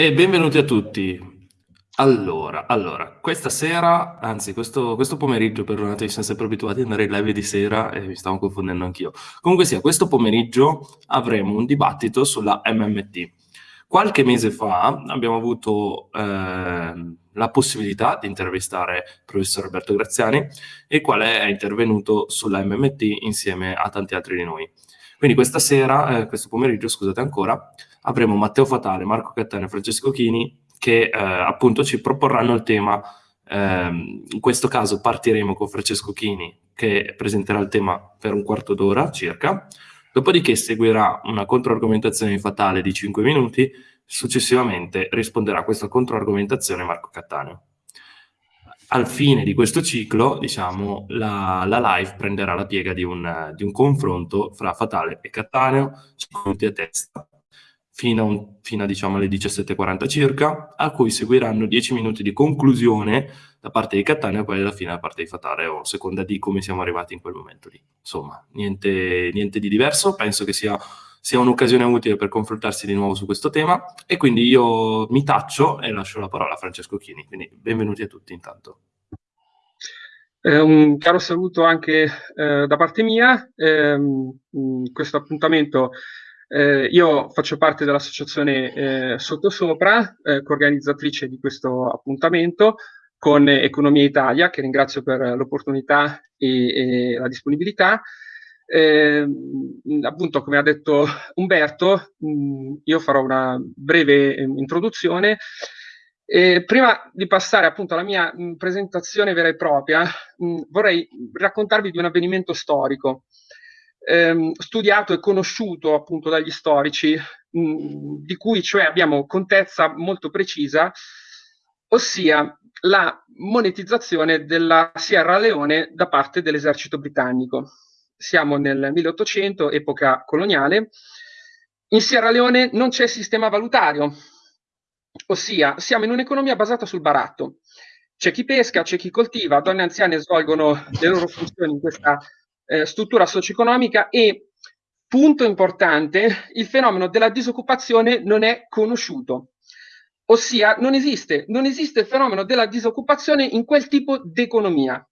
E benvenuti a tutti. Allora, allora, questa sera, anzi questo, questo pomeriggio, perdonatemi, siamo sempre abituati ad andare in live di sera e mi stavo confondendo anch'io. Comunque sia, questo pomeriggio avremo un dibattito sulla MMT. Qualche mese fa abbiamo avuto eh, la possibilità di intervistare il professor Alberto Graziani, il quale è intervenuto sulla MMT insieme a tanti altri di noi. Quindi questa sera, eh, questo pomeriggio, scusate ancora, avremo Matteo Fatale, Marco Cattano e Francesco Chini che eh, appunto ci proporranno il tema. Eh, in questo caso partiremo con Francesco Chini che presenterà il tema per un quarto d'ora circa, dopodiché seguirà una controargomentazione fatale di 5 minuti, successivamente risponderà a questa controargomentazione Marco Cattaneo. Al fine di questo ciclo, diciamo, la, la live prenderà la piega di un, di un confronto fra Fatale e Cattaneo, 5 minuti a testa, fino a, un, fino a diciamo, alle 17.40 circa, a cui seguiranno 10 minuti di conclusione da parte di Cattaneo e poi alla fine da parte di Fatale, o seconda di come siamo arrivati in quel momento lì. Insomma, niente, niente di diverso, penso che sia, sia un'occasione utile per confrontarsi di nuovo su questo tema e quindi io mi taccio e lascio la parola a Francesco Chini, quindi benvenuti a tutti intanto. Eh, un caro saluto anche eh, da parte mia, eh, questo appuntamento eh, io faccio parte dell'associazione eh, Sottosopra, eh, coorganizzatrice di questo appuntamento con Economia Italia, che ringrazio per l'opportunità e, e, la disponibilità. Eh, appunto, come ha detto Umberto, mh, mm, io farò una breve eh, introduzione. E prima di passare appunto alla mia mh, mm, presentazione vera e propria, mh, mm, vorrei raccontarvi di un avvenimento storico ehm, studiato e conosciuto appunto dagli storici, mh, mm, di cui cioè abbiamo contezza molto precisa, ossia la monetizzazione della Sierra Leone da parte dell'esercito britannico. Siamo nel 1800, epoca coloniale. In Sierra Leone non c'è sistema valutario, ossia siamo in un'economia basata sul baratto. C'è chi pesca, c'è chi coltiva, donne anziane svolgono le loro funzioni in questa eh, struttura socio-economica e, punto importante, il fenomeno della disoccupazione non è conosciuto. Ossia, non esiste, non esiste il fenomeno della disoccupazione in quel tipo di economia.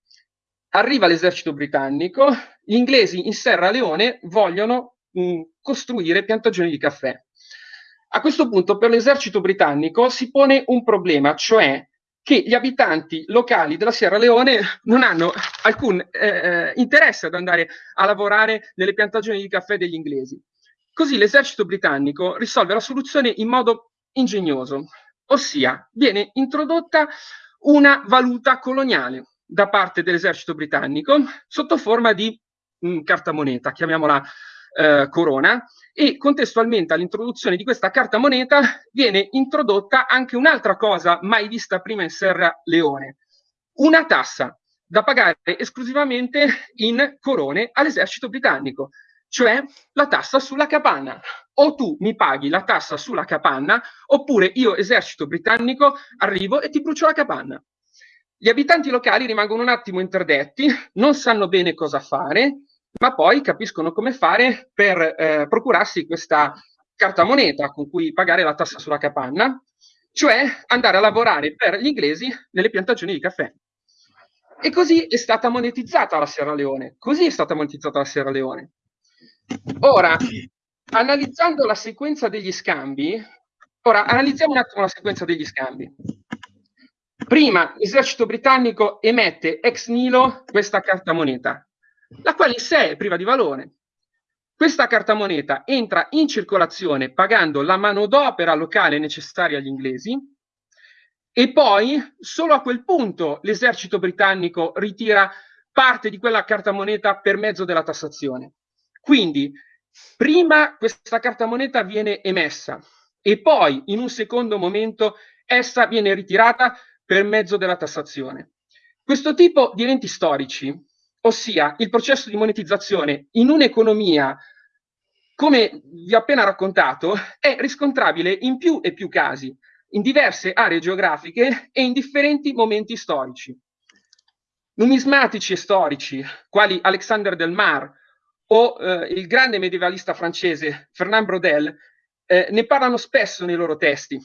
Arriva l'esercito britannico, gli inglesi in Serra Leone vogliono mh, costruire piantagioni di caffè. A questo punto per l'esercito britannico si pone un problema, cioè che gli abitanti locali della Sierra Leone non hanno alcun eh, eh, interesse ad andare a lavorare nelle piantagioni di caffè degli inglesi. Così l'esercito britannico risolve la soluzione in modo ingegnoso, ossia viene introdotta una valuta coloniale da parte dell'esercito britannico sotto forma di mh, mm, carta moneta, chiamiamola eh, corona, e contestualmente all'introduzione di questa carta moneta viene introdotta anche un'altra cosa mai vista prima in Serra Leone, una tassa da pagare esclusivamente in corone all'esercito britannico, cioè la tassa sulla capanna. O tu mi paghi la tassa sulla capanna, oppure io, esercito britannico, arrivo e ti brucio la capanna. Gli abitanti locali rimangono un attimo interdetti, non sanno bene cosa fare, ma poi capiscono come fare per eh, procurarsi questa carta moneta con cui pagare la tassa sulla capanna, cioè andare a lavorare per gli inglesi nelle piantagioni di caffè. E così è stata monetizzata la Sierra Leone. Così è stata monetizzata la Sierra Leone. Ora, analizzando la sequenza degli scambi, ora analizziamo un attimo la sequenza degli scambi. Prima l'esercito britannico emette ex nilo questa carta moneta, la quale in sé è priva di valore. Questa carta moneta entra in circolazione pagando la manodopera locale necessaria agli inglesi e poi solo a quel punto l'esercito britannico ritira parte di quella carta moneta per mezzo della tassazione. Quindi prima questa carta moneta viene emessa e poi in un secondo momento essa viene ritirata per mezzo della tassazione. Questo tipo di eventi storici ossia il processo di monetizzazione in un'economia, come vi ho appena raccontato, è riscontrabile in più e più casi, in diverse aree geografiche e in differenti momenti storici. Numismatici e storici, quali Alexander Del Mar o eh, il grande medievalista francese Fernand Braudel, eh, ne parlano spesso nei loro testi.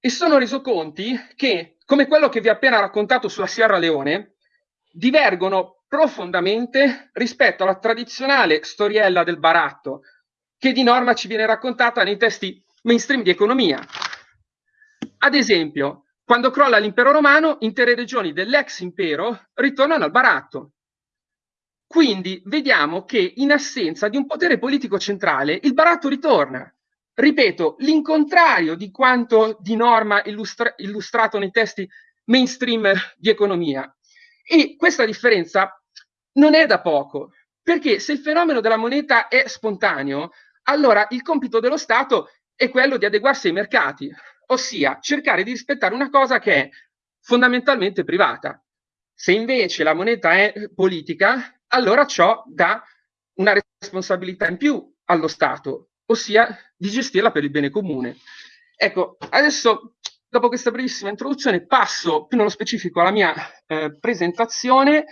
e sono reso conti che, come quello che vi ho appena raccontato sulla Sierra Leone, divergono profondamente rispetto alla tradizionale storiella del baratto, che di norma ci viene raccontata nei testi mainstream di economia. Ad esempio, quando crolla l'impero romano, intere regioni dell'ex impero ritornano al baratto. Quindi vediamo che in assenza di un potere politico centrale, il baratto ritorna. Ripeto, l'incontrario di quanto di norma illustra illustrato nei testi mainstream di economia. E questa differenza non è da poco, perché se il fenomeno della moneta è spontaneo, allora il compito dello Stato è quello di adeguarsi ai mercati, ossia cercare di rispettare una cosa che è fondamentalmente privata. Se invece la moneta è politica, allora ciò dà una responsabilità in più allo Stato, ossia di gestirla per il bene comune. Ecco, adesso dopo questa brevissima introduzione passo più nello specifico alla mia eh, presentazione.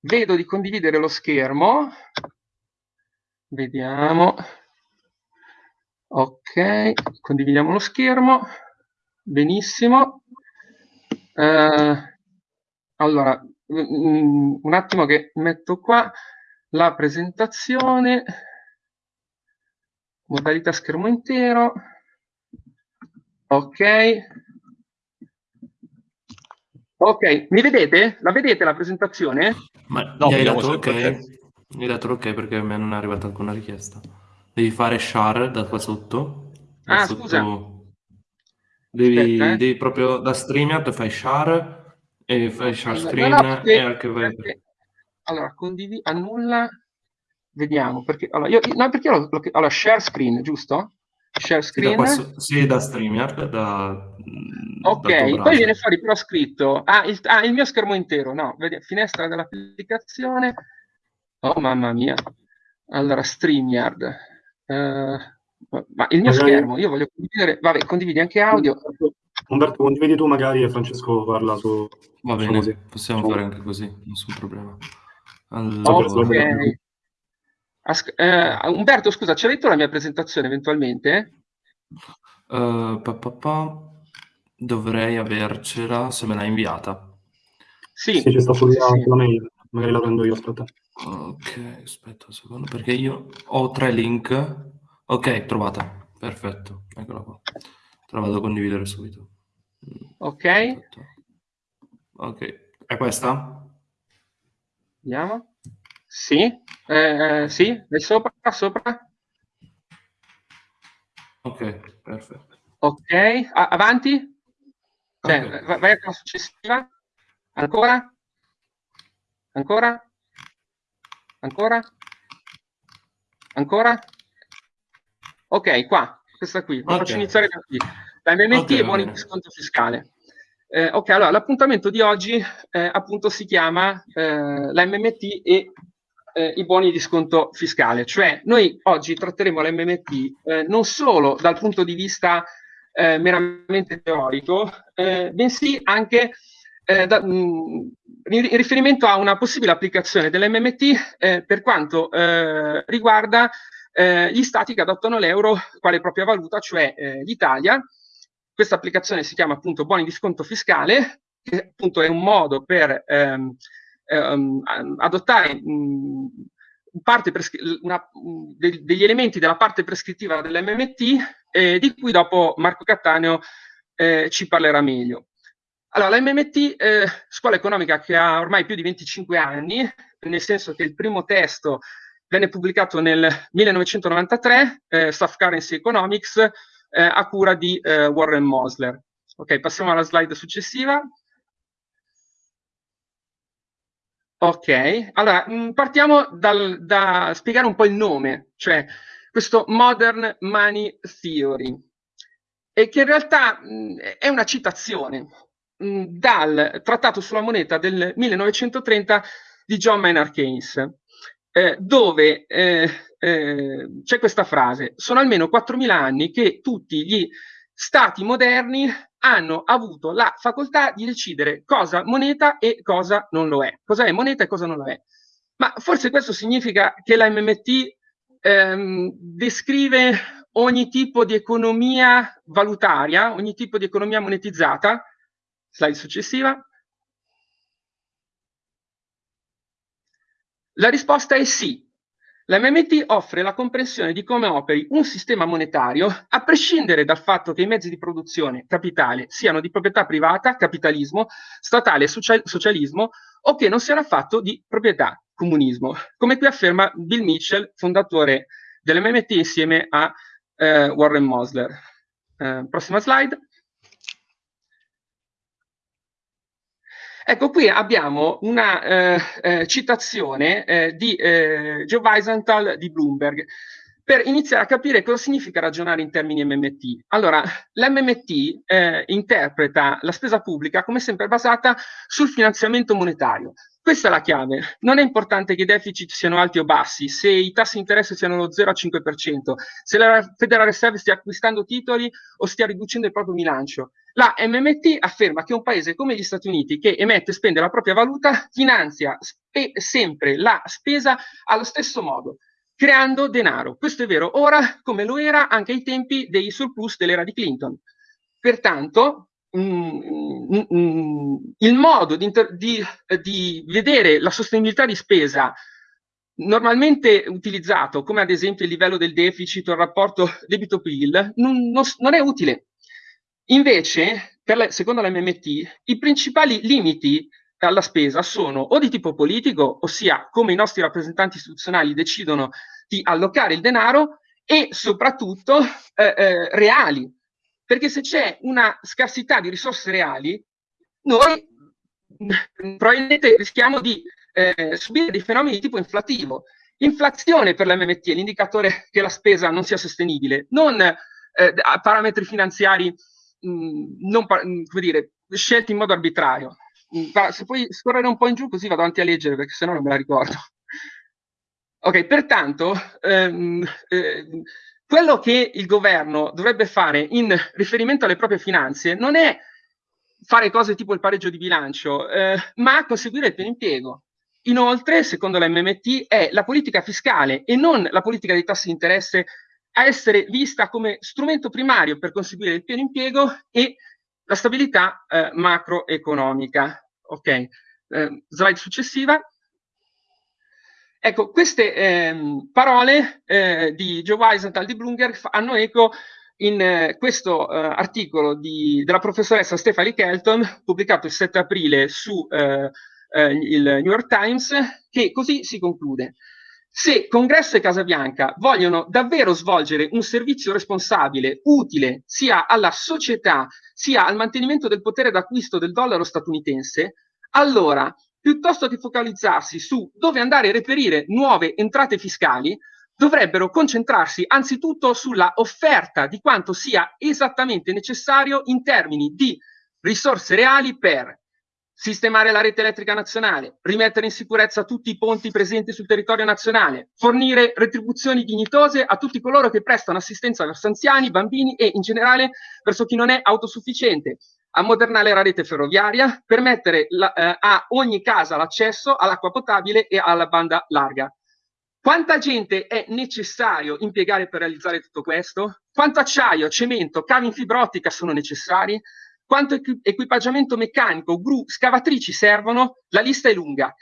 Vedo di condividere lo schermo. Vediamo. Ok, condividiamo lo schermo. Benissimo. Eh, allora, un attimo che metto qua la presentazione. Modalità schermo intero. Ok. Ok, mi vedete? La vedete la presentazione? Ma no, hai dato ok? Mi hai dato ok perché a me non è arrivata alcuna richiesta. Devi fare share da qua sotto. Da ah, sotto... scusa. Devi, Aspetta, eh. devi proprio da StreamYard fai share e fai share screen no, no, perché, e anche perché, allora condividi annulla vediamo perché allora io no perché lo, allora share screen giusto share screen sì, da, sì, da StreamYard da, ok poi viene fuori però scritto ah il, ah, il mio schermo intero no vedi, finestra dell'applicazione oh mamma mia allora StreamYard Uh, ma il mio magari... schermo, io voglio condividere, vabbè, condividi anche audio. Umberto, condividi tu magari e Francesco parla su... Va bene, possiamo fare anche così, nessun problema. Allora... Okay. As- eh, Umberto, scusa, c'è detto la mia presentazione eventualmente? Uh, pa, pa, pa. Dovrei avercela se me l'hai inviata. Sì, sì ci sta sulla, sì. sulla mail, magari la prendo io, aspetta. Ok, aspetta un secondo, perché io ho tre link. Ok, trovata. Perfetto, eccola qua. Te la vado a condividere subito. Ok. Perfetto. Ok, è questa? Vediamo. Sì, eh, sì, è sopra, sopra. Ok, perfetto. Ok, a avanti. Cioè, okay. vai alla successiva. Ancora? Ancora? Ancora? Ancora? Ok, qua, questa qui. Okay. Faccio iniziare da qui. La MMT okay, e buoni di sconto fiscale. Eh, ok, allora l'appuntamento di oggi eh, appunto si chiama eh, la MMT e eh, i buoni di sconto fiscale, cioè noi oggi tratteremo la MMT eh, non solo dal punto di vista eh, meramente teorico, bensì anche da, mh, in riferimento a una possibile applicazione dell'MMT eh, per quanto eh, riguarda eh, gli stati che adottano l'euro quale propria valuta, cioè eh, l'Italia. Questa applicazione si chiama appunto buoni di sconto fiscale, che appunto è un modo per ehm, ehm, adottare mh, parte una, de degli elementi della parte prescrittiva dell'MMT, eh, di cui dopo Marco Cattaneo eh, ci parlerà meglio. Allora, la MMT, eh, scuola economica che ha ormai più di 25 anni, nel senso che il primo testo venne pubblicato nel 1993, eh, Soft Currency Economics, eh, a cura di eh, Warren Mosler. Ok, passiamo alla slide successiva. Ok, allora mh, mm, partiamo dal, da spiegare un po' il nome, cioè questo Modern Money Theory, e che in realtà mh, mm, è una citazione, dal trattato sulla moneta del 1930 di John Maynard Keynes, eh, dove eh, eh, c'è questa frase, sono almeno 4.000 anni che tutti gli stati moderni hanno avuto la facoltà di decidere cosa moneta e cosa non lo è, cosa è moneta e cosa non lo è. Ma forse questo significa che la MMT ehm, descrive ogni tipo di economia valutaria, ogni tipo di economia monetizzata? Slide successiva. La risposta è sì. La MMT offre la comprensione di come operi un sistema monetario a prescindere dal fatto che i mezzi di produzione, capitale, siano di proprietà privata, capitalismo, statale, socialismo o che non siano affatto di proprietà, comunismo, come qui afferma Bill Mitchell, fondatore dell'MMT insieme a eh, Warren Mosler. Eh, prossima slide. Ecco, qui abbiamo una eh, eh, citazione eh, di eh, Joe Weisenthal di Bloomberg per iniziare a capire cosa significa ragionare in termini MMT. Allora, l'MMT eh, interpreta la spesa pubblica come sempre basata sul finanziamento monetario. Questa è la chiave. Non è importante che i deficit siano alti o bassi, se i tassi di interesse siano lo 0 a 5%, se la Federal Reserve stia acquistando titoli o stia riducendo il proprio bilancio. La MMT afferma che un paese come gli Stati Uniti, che emette e spende la propria valuta, finanzia sempre la spesa allo stesso modo, creando denaro. Questo è vero ora come lo era anche ai tempi dei surplus dell'era di Clinton. Pertanto, Mm, mm, mm, il modo di, di, di, vedere la sostenibilità di spesa normalmente utilizzato, come ad esempio il livello del deficit o il rapporto debito-PIL, non, non, non, è utile. Invece, la, secondo la MMT, i principali limiti alla spesa sono o di tipo politico, ossia come i nostri rappresentanti istituzionali decidono di allocare il denaro, e soprattutto eh, eh, reali, perché se c'è una scarsità di risorse reali, noi probabilmente rischiamo di eh, subire dei fenomeni di tipo inflativo. Inflazione per l'MMT è l'indicatore che la spesa non sia sostenibile, non eh, parametri finanziari mm, non, mm, come dire, scelti in modo arbitrario. Mm, se puoi scorrere un po' in giù così vado avanti a leggere perché sennò non me la ricordo. Ok, pertanto ehm, eh, quello che il governo dovrebbe fare in riferimento alle proprie finanze non è fare cose tipo il pareggio di bilancio, eh, ma conseguire il pieno impiego. Inoltre, secondo la MMT, è la politica fiscale e non la politica dei tassi di interesse a essere vista come strumento primario per conseguire il pieno impiego e la stabilità eh, macroeconomica. Ok, eh, slide successiva. Ecco, queste ehm, parole eh, di Joe Weisenthal di Bloomberg hanno eco in eh, questo eh, articolo di, della professoressa Stephanie Kelton, pubblicato il 7 aprile su eh, eh, il New York Times, che così si conclude. Se Congresso e Casa Bianca vogliono davvero svolgere un servizio responsabile, utile sia alla società sia al mantenimento del potere d'acquisto del dollaro statunitense, allora piuttosto che focalizzarsi su dove andare a reperire nuove entrate fiscali, dovrebbero concentrarsi anzitutto sulla offerta di quanto sia esattamente necessario in termini di risorse reali per sistemare la rete elettrica nazionale, rimettere in sicurezza tutti i ponti presenti sul territorio nazionale, fornire retribuzioni dignitose a tutti coloro che prestano assistenza verso anziani, bambini e in generale verso chi non è autosufficiente, ammodernare la rete ferroviaria, permettere la, eh, a ogni casa l'accesso all'acqua potabile e alla banda larga. Quanta gente è necessario impiegare per realizzare tutto questo? Quanto acciaio, cemento, cavi in fibra ottica sono necessari? Quanto equipaggiamento meccanico, gru, scavatrici servono? La lista è lunga.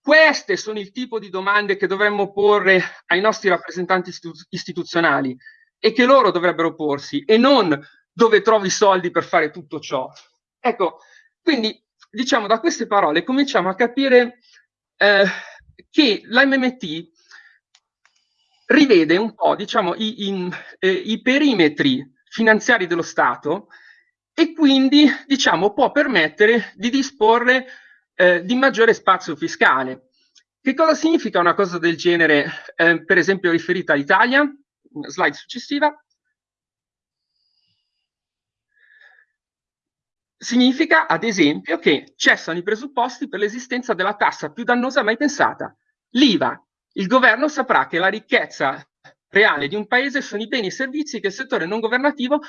Queste sono il tipo di domande che dovremmo porre ai nostri rappresentanti istituzionali e che loro dovrebbero porsi e non dove trovi i soldi per fare tutto ciò. Ecco, quindi diciamo da queste parole cominciamo a capire eh, che l'MMT rivede un po' diciamo, i, i, eh, i perimetri finanziari dello Stato e quindi diciamo, può permettere di disporre eh, di maggiore spazio fiscale. Che cosa significa una cosa del genere, eh, per esempio riferita all'Italia? Slide successiva. Significa, ad esempio, che cessano i presupposti per l'esistenza della tassa più dannosa mai pensata, l'IVA. Il governo saprà che la ricchezza reale di un paese sono i beni e i servizi che il settore non governativo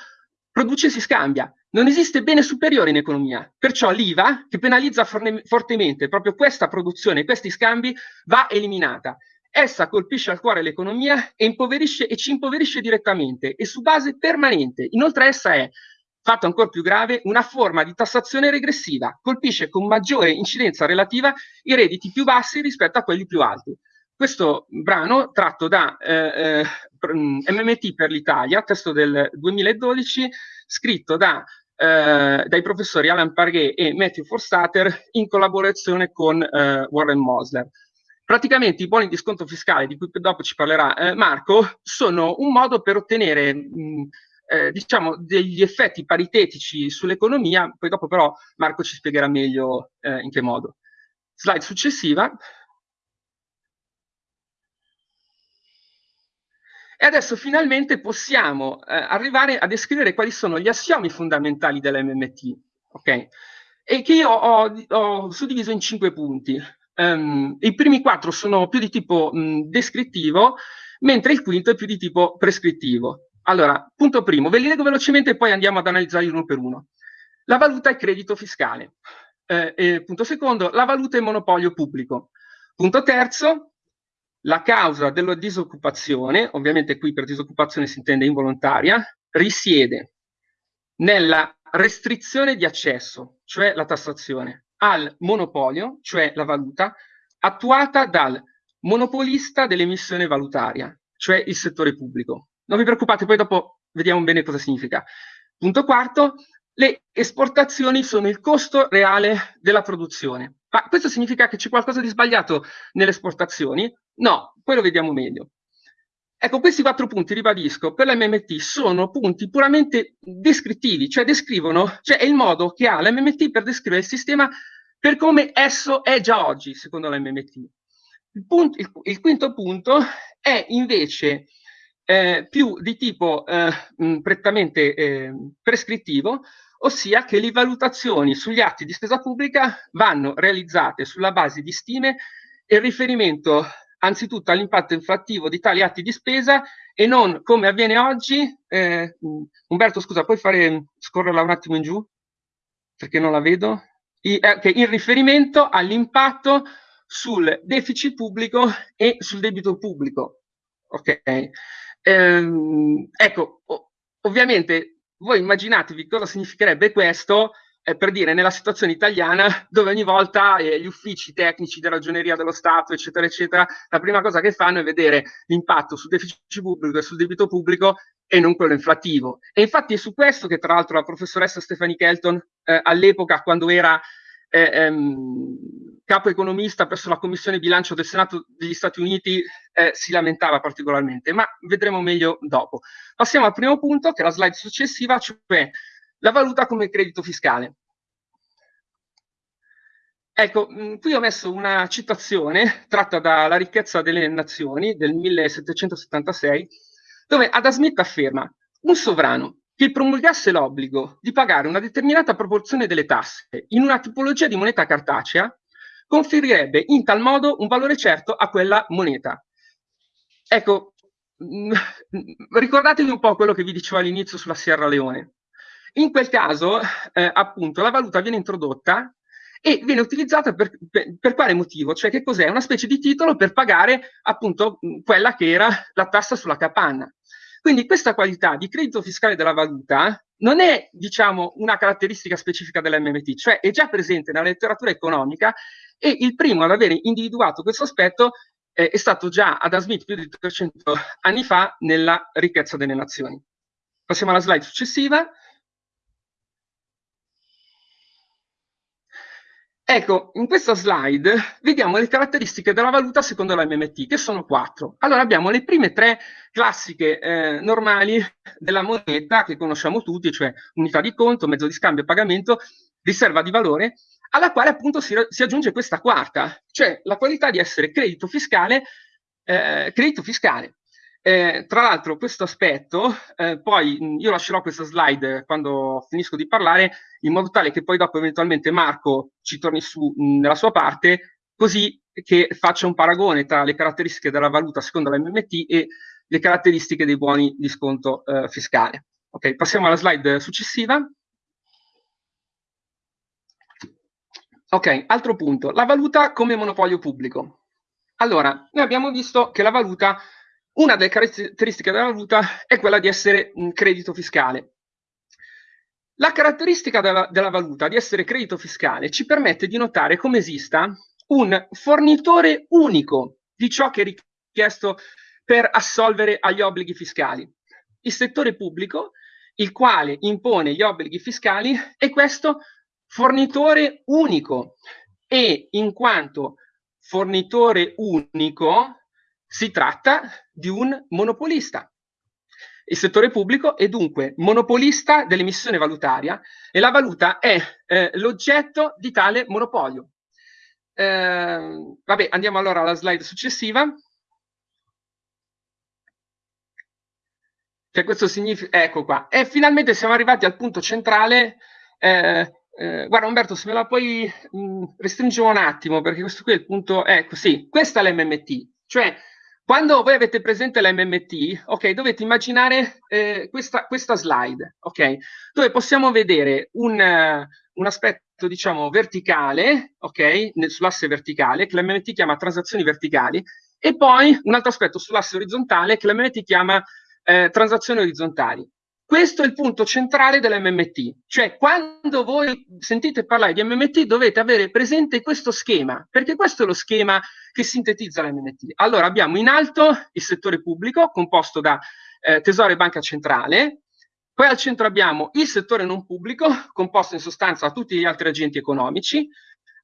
produce e si scambia. Non esiste bene superiore in economia, perciò l'IVA, che penalizza fortemente proprio questa produzione, questi scambi, va eliminata. essa colpisce al cuore l'economia e e ci impoverisce direttamente e su base permanente. Inoltre essa è, fatto ancora più grave, una forma di tassazione regressiva, colpisce con maggiore incidenza relativa i redditi più bassi rispetto a quelli più alti. Questo brano, tratto da eh, eh, MMT per l'Italia, testo del 2012, scritto da, eh, dai professori Alan Parghe e Matthew Forstater in collaborazione con eh, Warren Mosler. Praticamente i buoni di sconto fiscale, di cui dopo ci parlerà eh, Marco, sono un modo per ottenere mh, eh, diciamo degli effetti paritetici sull'economia, poi dopo però Marco ci spiegherà meglio in che modo. Slide successiva. E adesso finalmente possiamo eh, arrivare a descrivere quali sono gli assiomi fondamentali dell'MMT, ok? E che io ho, ho suddiviso in cinque punti. Um, I primi quattro sono più di tipo mh, descrittivo, mentre il quinto è più di tipo prescrittivo. Allora, punto primo, ve li leggo velocemente e poi andiamo ad analizzarli uno per uno. La valuta è credito fiscale. Eh, punto secondo, la valuta è monopolio pubblico. Punto terzo, la causa della disoccupazione, ovviamente qui per disoccupazione si intende involontaria, risiede nella restrizione di accesso, cioè la tassazione, al monopolio, cioè la valuta, attuata dal monopolista dell'emissione valutaria, cioè il settore pubblico. Non vi preoccupate, poi dopo vediamo bene cosa significa. Punto quarto, le esportazioni sono il costo reale della produzione. Ma questo significa che c'è qualcosa di sbagliato nelle esportazioni? No, poi lo vediamo meglio. Ecco, questi quattro punti, ribadisco, per l'MMT sono punti puramente descrittivi, cioè descrivono, cioè è il modo che ha l'MMT per descrivere il sistema per come esso è già oggi, secondo l'MMT. Il, il, il, quinto punto è invece eh, più di tipo eh, prettamente eh, prescrittivo, ossia che le valutazioni sugli atti di spesa pubblica vanno realizzate sulla base di stime e riferimento anzitutto all'impatto inflattivo di tali atti di spesa e non come avviene oggi. Eh, Umberto, scusa, puoi fare scorrerla un attimo in giù? Perché non la vedo. I, eh, okay, in riferimento all'impatto sul deficit pubblico e sul debito pubblico. Ok. Ehm, ecco, ovviamente voi immaginatevi cosa significherebbe questo eh, per dire nella situazione italiana dove ogni volta eh, gli uffici tecnici della ragioneria dello Stato, eccetera, eccetera, la prima cosa che fanno è vedere l'impatto sul deficit pubblico e sul debito pubblico e non quello inflattivo. E infatti è su questo che tra l'altro la professoressa Stephanie Kelton eh, all'epoca quando era eh, ehm, capo economista presso la Commissione Bilancio del Senato degli Stati Uniti, eh, si lamentava particolarmente, ma vedremo meglio dopo. Passiamo al primo punto, che è la slide successiva, cioè la valuta come credito fiscale. Ecco, mh, qui ho messo una citazione tratta dalla ricchezza delle nazioni del 1776, dove Adam Smith afferma un sovrano che promulgasse l'obbligo di pagare una determinata proporzione delle tasse in una tipologia di moneta cartacea conferirebbe in tal modo un valore certo a quella moneta. Ecco, mm, ricordatevi un po' quello che vi dicevo all'inizio sulla Sierra Leone. In quel caso, eh, appunto, la valuta viene introdotta e viene utilizzata per, per, per, quale motivo? Cioè che cos'è? Una specie di titolo per pagare appunto quella che era la tassa sulla capanna. Quindi questa qualità di credito fiscale della valuta non è, diciamo, una caratteristica specifica dell'MMT, cioè è già presente nella letteratura economica e il primo ad aver individuato questo aspetto eh, è stato già Adam Smith più di 300 anni fa nella ricchezza delle nazioni. Passiamo alla slide successiva. Ecco, in questa slide vediamo le caratteristiche della valuta secondo la MMT, che sono quattro. Allora abbiamo le prime tre classiche eh, normali della moneta che conosciamo tutti, cioè unità di conto, mezzo di scambio e pagamento, riserva di valore, alla quale appunto si, si aggiunge questa quarta, cioè la qualità di essere credito fiscale, eh, credito fiscale. Eh, tra l'altro questo aspetto, eh, poi io lascerò questa slide quando finisco di parlare, in modo tale che poi dopo eventualmente Marco ci torni su mh, nella sua parte, così che faccia un paragone tra le caratteristiche della valuta secondo la MMT e le caratteristiche dei buoni di sconto eh, fiscale. Ok, passiamo alla slide successiva. Ok, altro punto, la valuta come monopolio pubblico. Allora, noi abbiamo visto che la valuta, una delle caratteristiche della valuta è quella di essere un credito fiscale. La caratteristica della, della valuta di essere credito fiscale ci permette di notare come esista un fornitore unico di ciò che è richiesto per assolvere agli obblighi fiscali. Il settore pubblico, il quale impone gli obblighi fiscali, è questo fornitore unico e in quanto fornitore unico si tratta di un monopolista. Il settore pubblico è dunque monopolista dell'emissione valutaria e la valuta è eh, l'oggetto di tale monopolio. Eh, vabbè, andiamo allora alla slide successiva. Cioè questo significa, ecco qua, e finalmente siamo arrivati al punto centrale. Eh, eh, guarda Umberto, se me la puoi mh, restringere un attimo, perché questo qui è il punto, ecco sì, questa è l'MMT, cioè quando voi avete presente la MMT, ok, dovete immaginare eh, questa, questa, slide, ok, dove possiamo vedere un, uh, un aspetto, diciamo, verticale, ok, sull'asse verticale, che la MMT chiama transazioni verticali, e poi un altro aspetto sull'asse orizzontale, che la MMT chiama eh, transazioni orizzontali. Questo è il punto centrale dell'MMT, cioè quando voi sentite parlare di MMT dovete avere presente questo schema, perché questo è lo schema che sintetizza l'MMT. Allora abbiamo in alto il settore pubblico composto da eh, Tesoro e Banca Centrale, poi al centro abbiamo il settore non pubblico composto in sostanza da tutti gli altri agenti economici,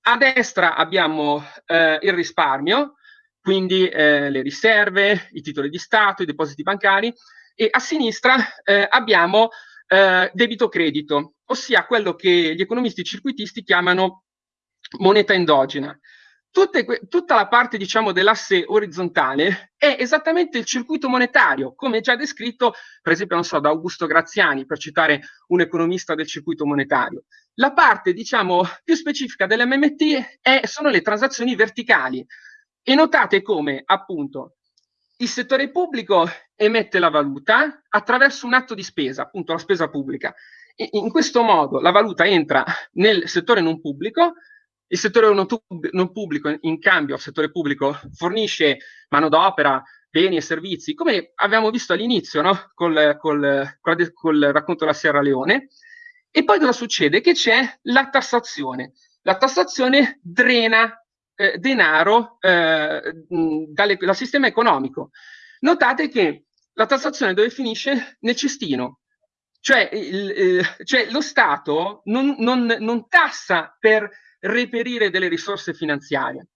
a destra abbiamo eh, il risparmio, quindi eh, le riserve, i titoli di Stato, i depositi bancari, e a sinistra eh, abbiamo eh, debito credito, ossia quello che gli economisti circuitisti chiamano moneta endogena. Tutte, tutta la parte diciamo, dell'asse orizzontale è esattamente il circuito monetario, come già descritto, per esempio, so, da Augusto Graziani, per citare un economista del circuito monetario. La parte diciamo, più specifica dell'MMT è, sono le transazioni verticali. E notate come, appunto, il settore pubblico emette la valuta attraverso un atto di spesa, appunto la spesa pubblica. E in questo modo la valuta entra nel settore non pubblico, il settore non, pubblico in cambio al settore pubblico fornisce manodopera, beni e servizi, come abbiamo visto all'inizio no? col, col, col, racconto della Sierra Leone. E poi cosa succede? Che c'è la tassazione. La tassazione drena eh, denaro eh, dalle, dal sistema economico. Notate che la tassazione dove finisce? Nel cestino. Cioè, il, eh, cioè lo Stato non, non, non tassa per reperire delle risorse finanziarie.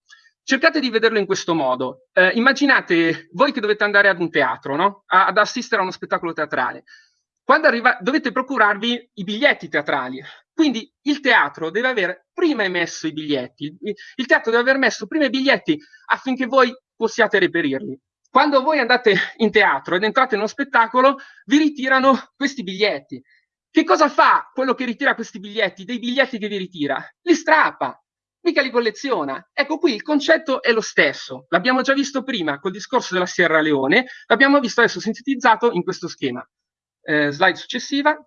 Cercate di vederlo in questo modo. Eh, immaginate voi che dovete andare ad un teatro, no? a, ad assistere a uno spettacolo teatrale. Quando arriva, dovete procurarvi i biglietti teatrali. Quindi il teatro deve aver prima emesso i biglietti. Il teatro deve aver messo prima i biglietti affinché voi possiate reperirli. Quando voi andate in teatro ed entrate in uno spettacolo, vi ritirano questi biglietti. Che cosa fa quello che ritira questi biglietti, dei biglietti che vi ritira? Li strappa, mica li colleziona. Ecco qui il concetto è lo stesso. L'abbiamo già visto prima col discorso della Sierra Leone, l'abbiamo visto adesso sintetizzato in questo schema. Eh, slide successiva.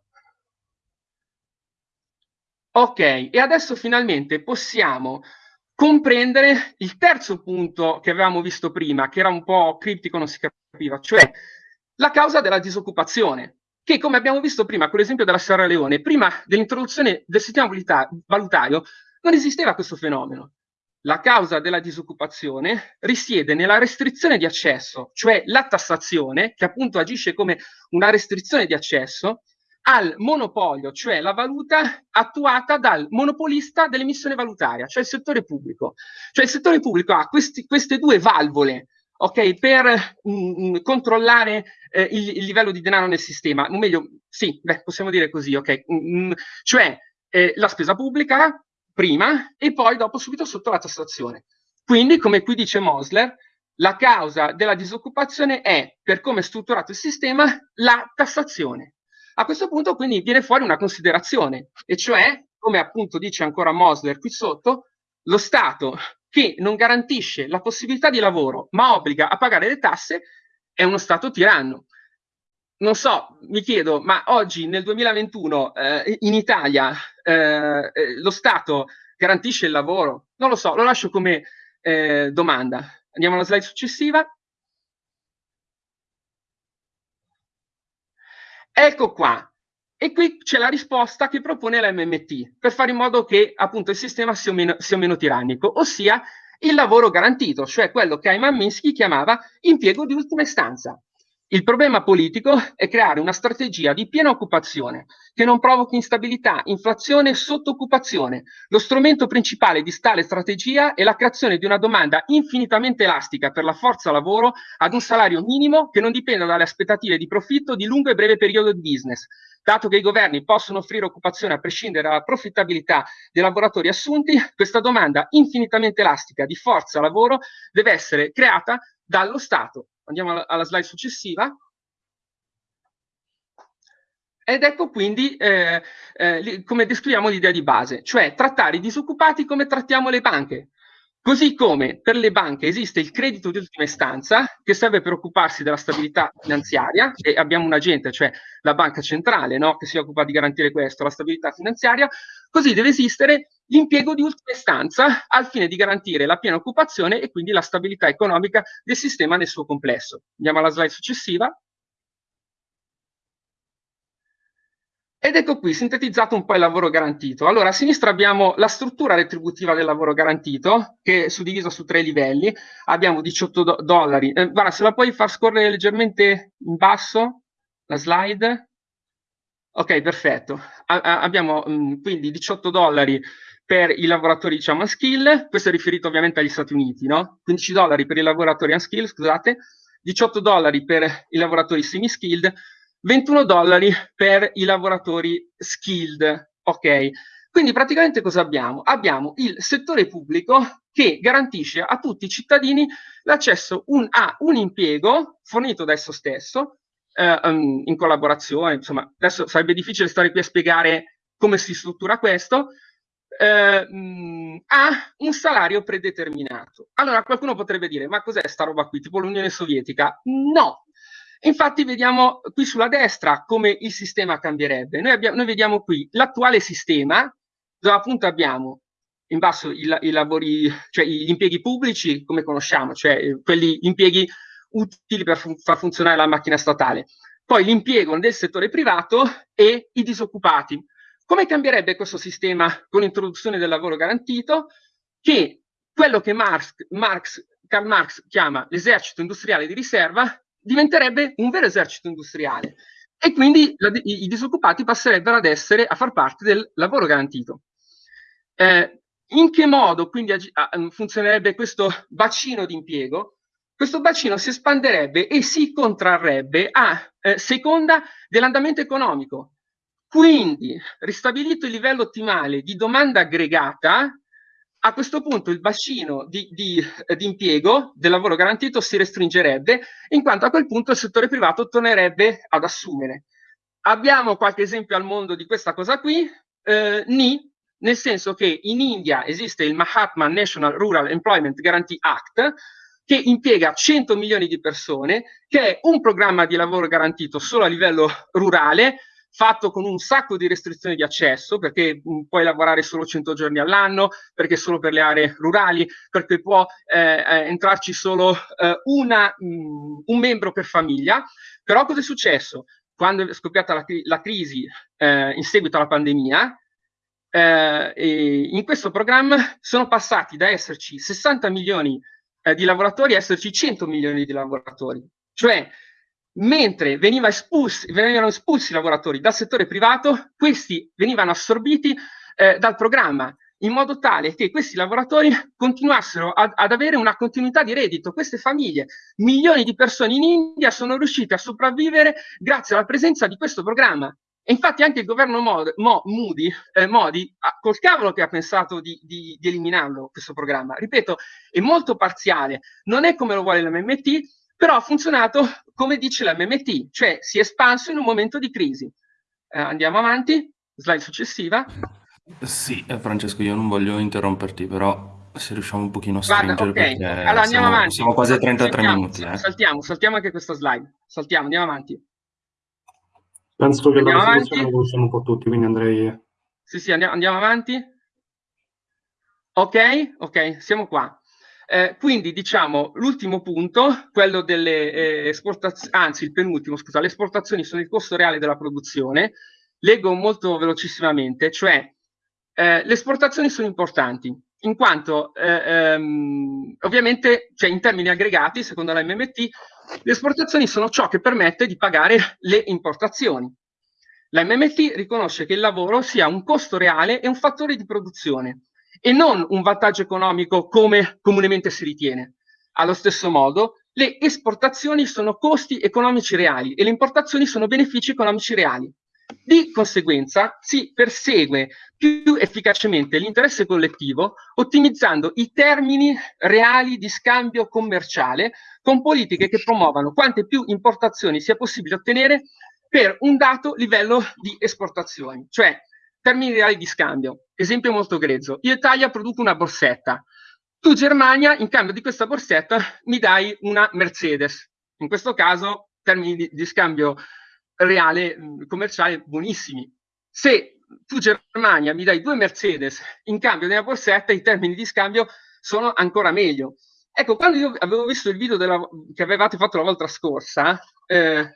Ok, e adesso finalmente possiamo comprendere il terzo punto che avevamo visto prima, che era un po' criptico, non si capiva, cioè la causa della disoccupazione, che come abbiamo visto prima con l'esempio della Sierra Leone, prima dell'introduzione del sistema valutario non esisteva questo fenomeno. La causa della disoccupazione risiede nella restrizione di accesso, cioè la tassazione, che appunto agisce come una restrizione di accesso, al monopolio, cioè la valuta attuata dal monopolista dell'emissione valutaria, cioè il settore pubblico. Cioè il settore pubblico ha questi, queste due valvole ok, per mh, mm, mm, controllare eh, il, il, livello di denaro nel sistema, o meglio, sì, beh, possiamo dire così, ok, mh, mm, cioè eh, la spesa pubblica, prima e poi dopo subito sotto la tassazione. Quindi, come qui dice Mosler, la causa della disoccupazione è, per come è strutturato il sistema, la tassazione. A questo punto quindi viene fuori una considerazione, e cioè, come appunto dice ancora Mosler qui sotto, lo Stato che non garantisce la possibilità di lavoro ma obbliga a pagare le tasse è uno Stato tiranno non so, mi chiedo, ma oggi nel 2021 eh, in Italia eh, eh, lo Stato garantisce il lavoro? Non lo so, lo lascio come eh, domanda. Andiamo alla slide successiva. Ecco qua. E qui c'è la risposta che propone la MMT per fare in modo che appunto il sistema sia meno, sia meno tirannico, ossia il lavoro garantito, cioè quello che Ayman Minsky chiamava impiego di ultima istanza. Il problema politico è creare una strategia di piena occupazione che non provochi instabilità, inflazione e sottoccupazione. Lo strumento principale di tale strategia è la creazione di una domanda infinitamente elastica per la forza lavoro ad un salario minimo che non dipenda dalle aspettative di profitto di lungo e breve periodo di business. Dato che i governi possono offrire occupazione a prescindere dalla profittabilità dei lavoratori assunti, questa domanda infinitamente elastica di forza lavoro deve essere creata dallo Stato Andiamo alla, slide successiva. Ed ecco quindi eh, eh, come descriviamo l'idea di base, cioè trattare i disoccupati come trattiamo le banche. Così come per le banche esiste il credito di ultima istanza che serve per occuparsi della stabilità finanziaria e abbiamo un agente, cioè la banca centrale, no, che si occupa di garantire questo, la stabilità finanziaria, così deve esistere l'impiego di ultima istanza al fine di garantire la piena occupazione e quindi la stabilità economica del sistema nel suo complesso. Andiamo alla slide successiva. Ed ecco qui, sintetizzato un po' il lavoro garantito. Allora, a sinistra abbiamo la struttura retributiva del lavoro garantito, che è suddivisa su tre livelli. Abbiamo 18 do dollari. Eh, guarda, se la puoi far scorrere leggermente in basso, la slide. Ok, perfetto. A abbiamo mh, mm, quindi 18 dollari per i lavoratori, diciamo, unskill. Questo è riferito ovviamente agli Stati Uniti, no? 15 dollari per i lavoratori unskill, scusate. 18 dollari per i lavoratori semi-skilled 21 dollari per i lavoratori skilled, ok? Quindi praticamente cosa abbiamo? Abbiamo il settore pubblico che garantisce a tutti i cittadini l'accesso a un impiego fornito da esso stesso, eh, um, in collaborazione, insomma, adesso sarebbe difficile stare qui a spiegare come si struttura questo, eh, mh, ha un salario predeterminato. Allora qualcuno potrebbe dire, ma cos'è sta roba qui, tipo l'Unione Sovietica? No, Infatti vediamo qui sulla destra come il sistema cambierebbe. Noi, abbiamo, noi vediamo qui l'attuale sistema, dove appunto abbiamo in basso i, i, lavori, cioè gli impieghi pubblici, come conosciamo, cioè eh, quelli impieghi utili per fun far funzionare la macchina statale. Poi l'impiego nel settore privato e i disoccupati. Come cambierebbe questo sistema con l'introduzione del lavoro garantito? Che quello che Marx, Marx, Karl Marx chiama l'esercito industriale di riserva diventerebbe un vero esercito industriale e quindi la, i, i, disoccupati passerebbero ad essere a far parte del lavoro garantito. Eh, in che modo quindi funzionerebbe questo bacino di impiego? Questo bacino si espanderebbe e si contrarrebbe a eh, seconda dell'andamento economico. Quindi, ristabilito il livello ottimale di domanda aggregata, a questo punto il bacino di, di, eh, di, impiego del lavoro garantito si restringerebbe, in quanto a quel punto il settore privato tornerebbe ad assumere. Abbiamo qualche esempio al mondo di questa cosa qui, eh, NI, nel senso che in India esiste il Mahatma National Rural Employment Guarantee Act, che impiega 100 milioni di persone, che è un programma di lavoro garantito solo a livello rurale, fatto con un sacco di restrizioni di accesso, perché mh, mm, puoi lavorare solo 100 giorni all'anno, perché solo per le aree rurali, perché può eh, eh, entrarci solo eh, una, mh, mm, un membro per famiglia. Però cosa è successo? Quando è scoppiata la, la crisi eh, in seguito alla pandemia, eh, in questo programma sono passati da esserci 60 milioni eh, di lavoratori a esserci 100 milioni di lavoratori. Cioè, mentre veniva espulsi, venivano espulsi i lavoratori dal settore privato, questi venivano assorbiti eh, dal programma in modo tale che questi lavoratori continuassero ad, ad, avere una continuità di reddito. Queste famiglie, milioni di persone in India, sono riuscite a sopravvivere grazie alla presenza di questo programma. E infatti anche il governo Mod, Mo, Moody, eh, Modi, col cavolo che ha pensato di, di, di eliminarlo questo programma, ripeto, è molto parziale, non è come lo vuole l'MMT, però ha funzionato come dice la MMT, cioè si è espanso in un momento di crisi. Eh, andiamo avanti, slide successiva. Sì, eh, Francesco, io non voglio interromperti, però se riusciamo un pochino a stringere Guarda, okay. allora, andiamo siamo, avanti. siamo quasi a 33 saltiamo, minuti. Eh. Saltiamo, saltiamo anche questa slide. Saltiamo, andiamo avanti. Penso che andiamo la situazione la conosciamo un po' tutti, quindi andrei... Sì, sì, andiamo, andiamo avanti. Ok, ok, siamo qua. Eh, quindi diciamo l'ultimo punto, quello delle eh, esportazioni, anzi il penultimo, scusa, le esportazioni sono il costo reale della produzione. Leggo molto velocissimamente, cioè eh, le esportazioni sono importanti in quanto eh, ehm, ovviamente cioè in termini aggregati, secondo la MMT, le esportazioni sono ciò che permette di pagare le importazioni. La MMT riconosce che il lavoro sia un costo reale e un fattore di produzione e non un vantaggio economico come comunemente si ritiene. Allo stesso modo, le esportazioni sono costi economici reali e le importazioni sono benefici economici reali. Di conseguenza si persegue più efficacemente l'interesse collettivo ottimizzando i termini reali di scambio commerciale con politiche che promuovano quante più importazioni sia possibile ottenere per un dato livello di esportazioni, cioè termini reali di scambio. Esempio molto grezzo. Io Italia produco una borsetta. Tu Germania, in cambio di questa borsetta, mi dai una Mercedes. In questo caso, termini di, di scambio reale, commerciale, buonissimi. Se tu Germania mi dai due Mercedes in cambio di una borsetta, i termini di scambio sono ancora meglio. Ecco, quando io avevo visto il video della, che avevate fatto la volta scorsa, eh,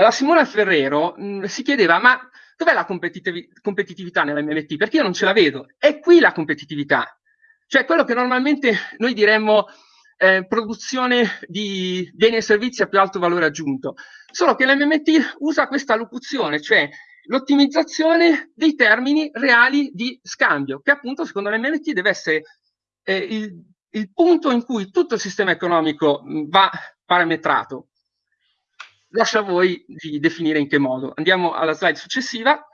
la Simona Ferrero mh, si chiedeva, ma dov'è la competitiv competitività nell'MMT? Perché io non ce la vedo. È qui la competitività. Cioè quello che normalmente noi diremmo eh, produzione di beni e servizi a più alto valore aggiunto. Solo che l'MMT usa questa locuzione, cioè l'ottimizzazione dei termini reali di scambio, che appunto secondo l'MMT deve essere eh, il, il, punto in cui tutto il sistema economico va parametrato. Lascio a voi di definire in che modo. Andiamo alla slide successiva.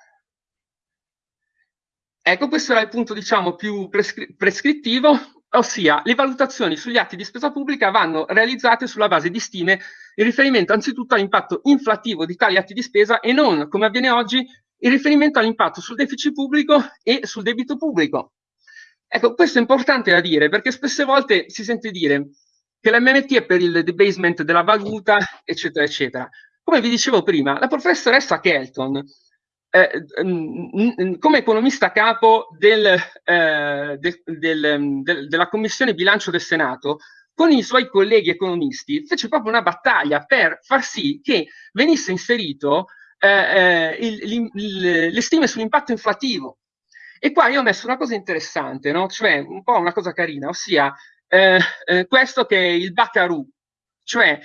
Ecco, questo era il punto, diciamo, più prescri prescrittivo, ossia le valutazioni sugli atti di spesa pubblica vanno realizzate sulla base di stime in riferimento anzitutto all'impatto inflattivo di tali atti di spesa e non, come avviene oggi, in riferimento all'impatto sul deficit pubblico e sul debito pubblico. Ecco, questo è importante da dire perché spesse volte si sente dire che l'MMT è per il debasement della valuta, eccetera, eccetera. Come vi dicevo prima, la professoressa Kelton eh, come economista capo del, eh, del, del, della Commissione Bilancio del Senato, con i suoi colleghi economisti, fece proprio una battaglia per far sì che venisse inserito eh, eh le stime sull'impatto inflativo. E qua io ho messo una cosa interessante, no? cioè un po' una cosa carina, ossia eh, eh, questo che è il Baccaru, cioè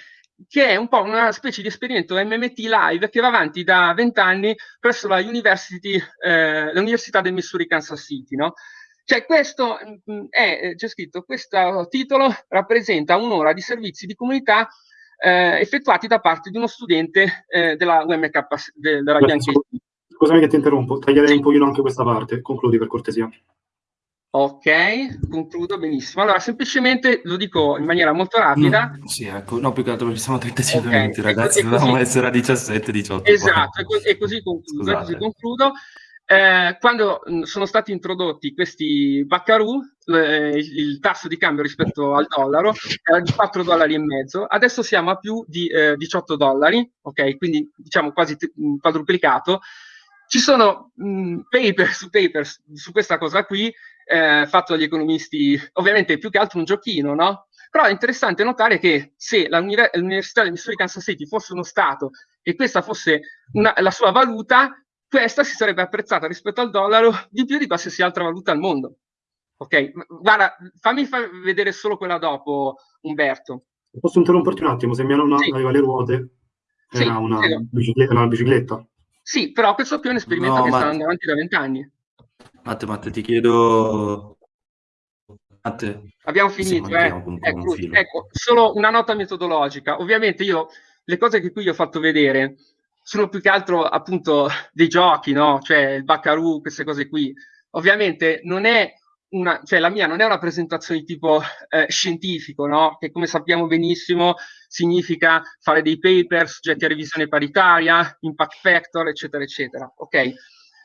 che è un po' una specie di esperimento MMT live che va avanti da vent'anni presso la University, eh, l'Università del Missouri Kansas City, no? Cioè questo mm, è, c'è scritto, questo titolo rappresenta un'ora di servizi di comunità eh, effettuati da parte di uno studente eh, della UMK, della Bianchi. Scusami che ti interrompo, taglierei un pochino anche questa parte, concludi per cortesia. Ok, concludo benissimo. Allora, semplicemente lo dico in maniera molto rapida. No, sì, ecco, no, più che altro perché siamo 35 okay. minuti, ragazzi, dovevamo essere a 17, 18. Esatto, e, co e così concludo. Così concludo. Eh, quando mh, sono stati introdotti questi Baccarù, eh, il tasso di cambio rispetto al dollaro era di 4 dollari e mezzo, adesso siamo a più di eh, 18 dollari, ok? Quindi diciamo quasi quadruplicato. Ci sono mh, paper su paper su questa cosa qui, eh, fatto dagli economisti, ovviamente più che altro un giochino, no? Però è interessante notare che se l'Università del Missouri Kansas City fosse uno Stato e questa fosse una, la sua valuta, questa si sarebbe apprezzata rispetto al dollaro di più di qualsiasi altra valuta al mondo. Ok, guarda, fammi fa vedere solo quella dopo, Umberto. Posso interromperti un attimo? Se mia nonna sì. aveva le ruote, era sì, una, bicicletta, una, bicicletta, Sì, però questo qui è un esperimento no, che ma... sta andando avanti da vent'anni. Matte, Matte, ti chiedo... Matte, Abbiamo finito, eh? Ecco, ecco, solo una nota metodologica. Ovviamente io, le cose che qui ho fatto vedere sono più che altro appunto dei giochi, no? Cioè il Baccaru, queste cose qui. Ovviamente non è una, cioè la mia non è una presentazione di tipo eh, scientifico, no? Che come sappiamo benissimo significa fare dei paper soggetti a revisione paritaria, impact factor, eccetera, eccetera. Ok?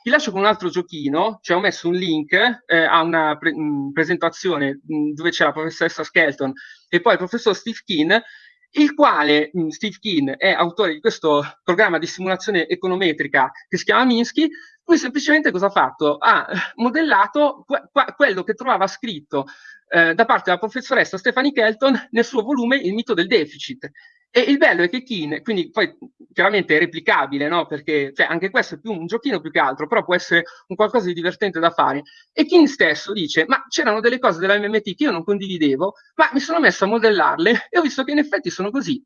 Vi lascio con un altro giochino, cioè ho messo un link eh, a una pre mh, presentazione mh, dove c'è la professoressa Skelton e poi il professor Steve Keane, il quale mh, Steve Keane è autore di questo programma di simulazione econometrica che si chiama Minsky, Lui semplicemente cosa ha fatto? Ha modellato que quello che trovava scritto eh, da parte della professoressa Stephanie Kelton nel suo volume Il mito del deficit. E il bello è che Keane, quindi poi chiaramente è replicabile, no? Perché cioè, anche questo è più un giochino più che altro, però può essere un qualcosa di divertente da fare. E Keane stesso dice: Ma c'erano delle cose della MMT che io non condividevo, ma mi sono messo a modellarle e ho visto che in effetti sono così.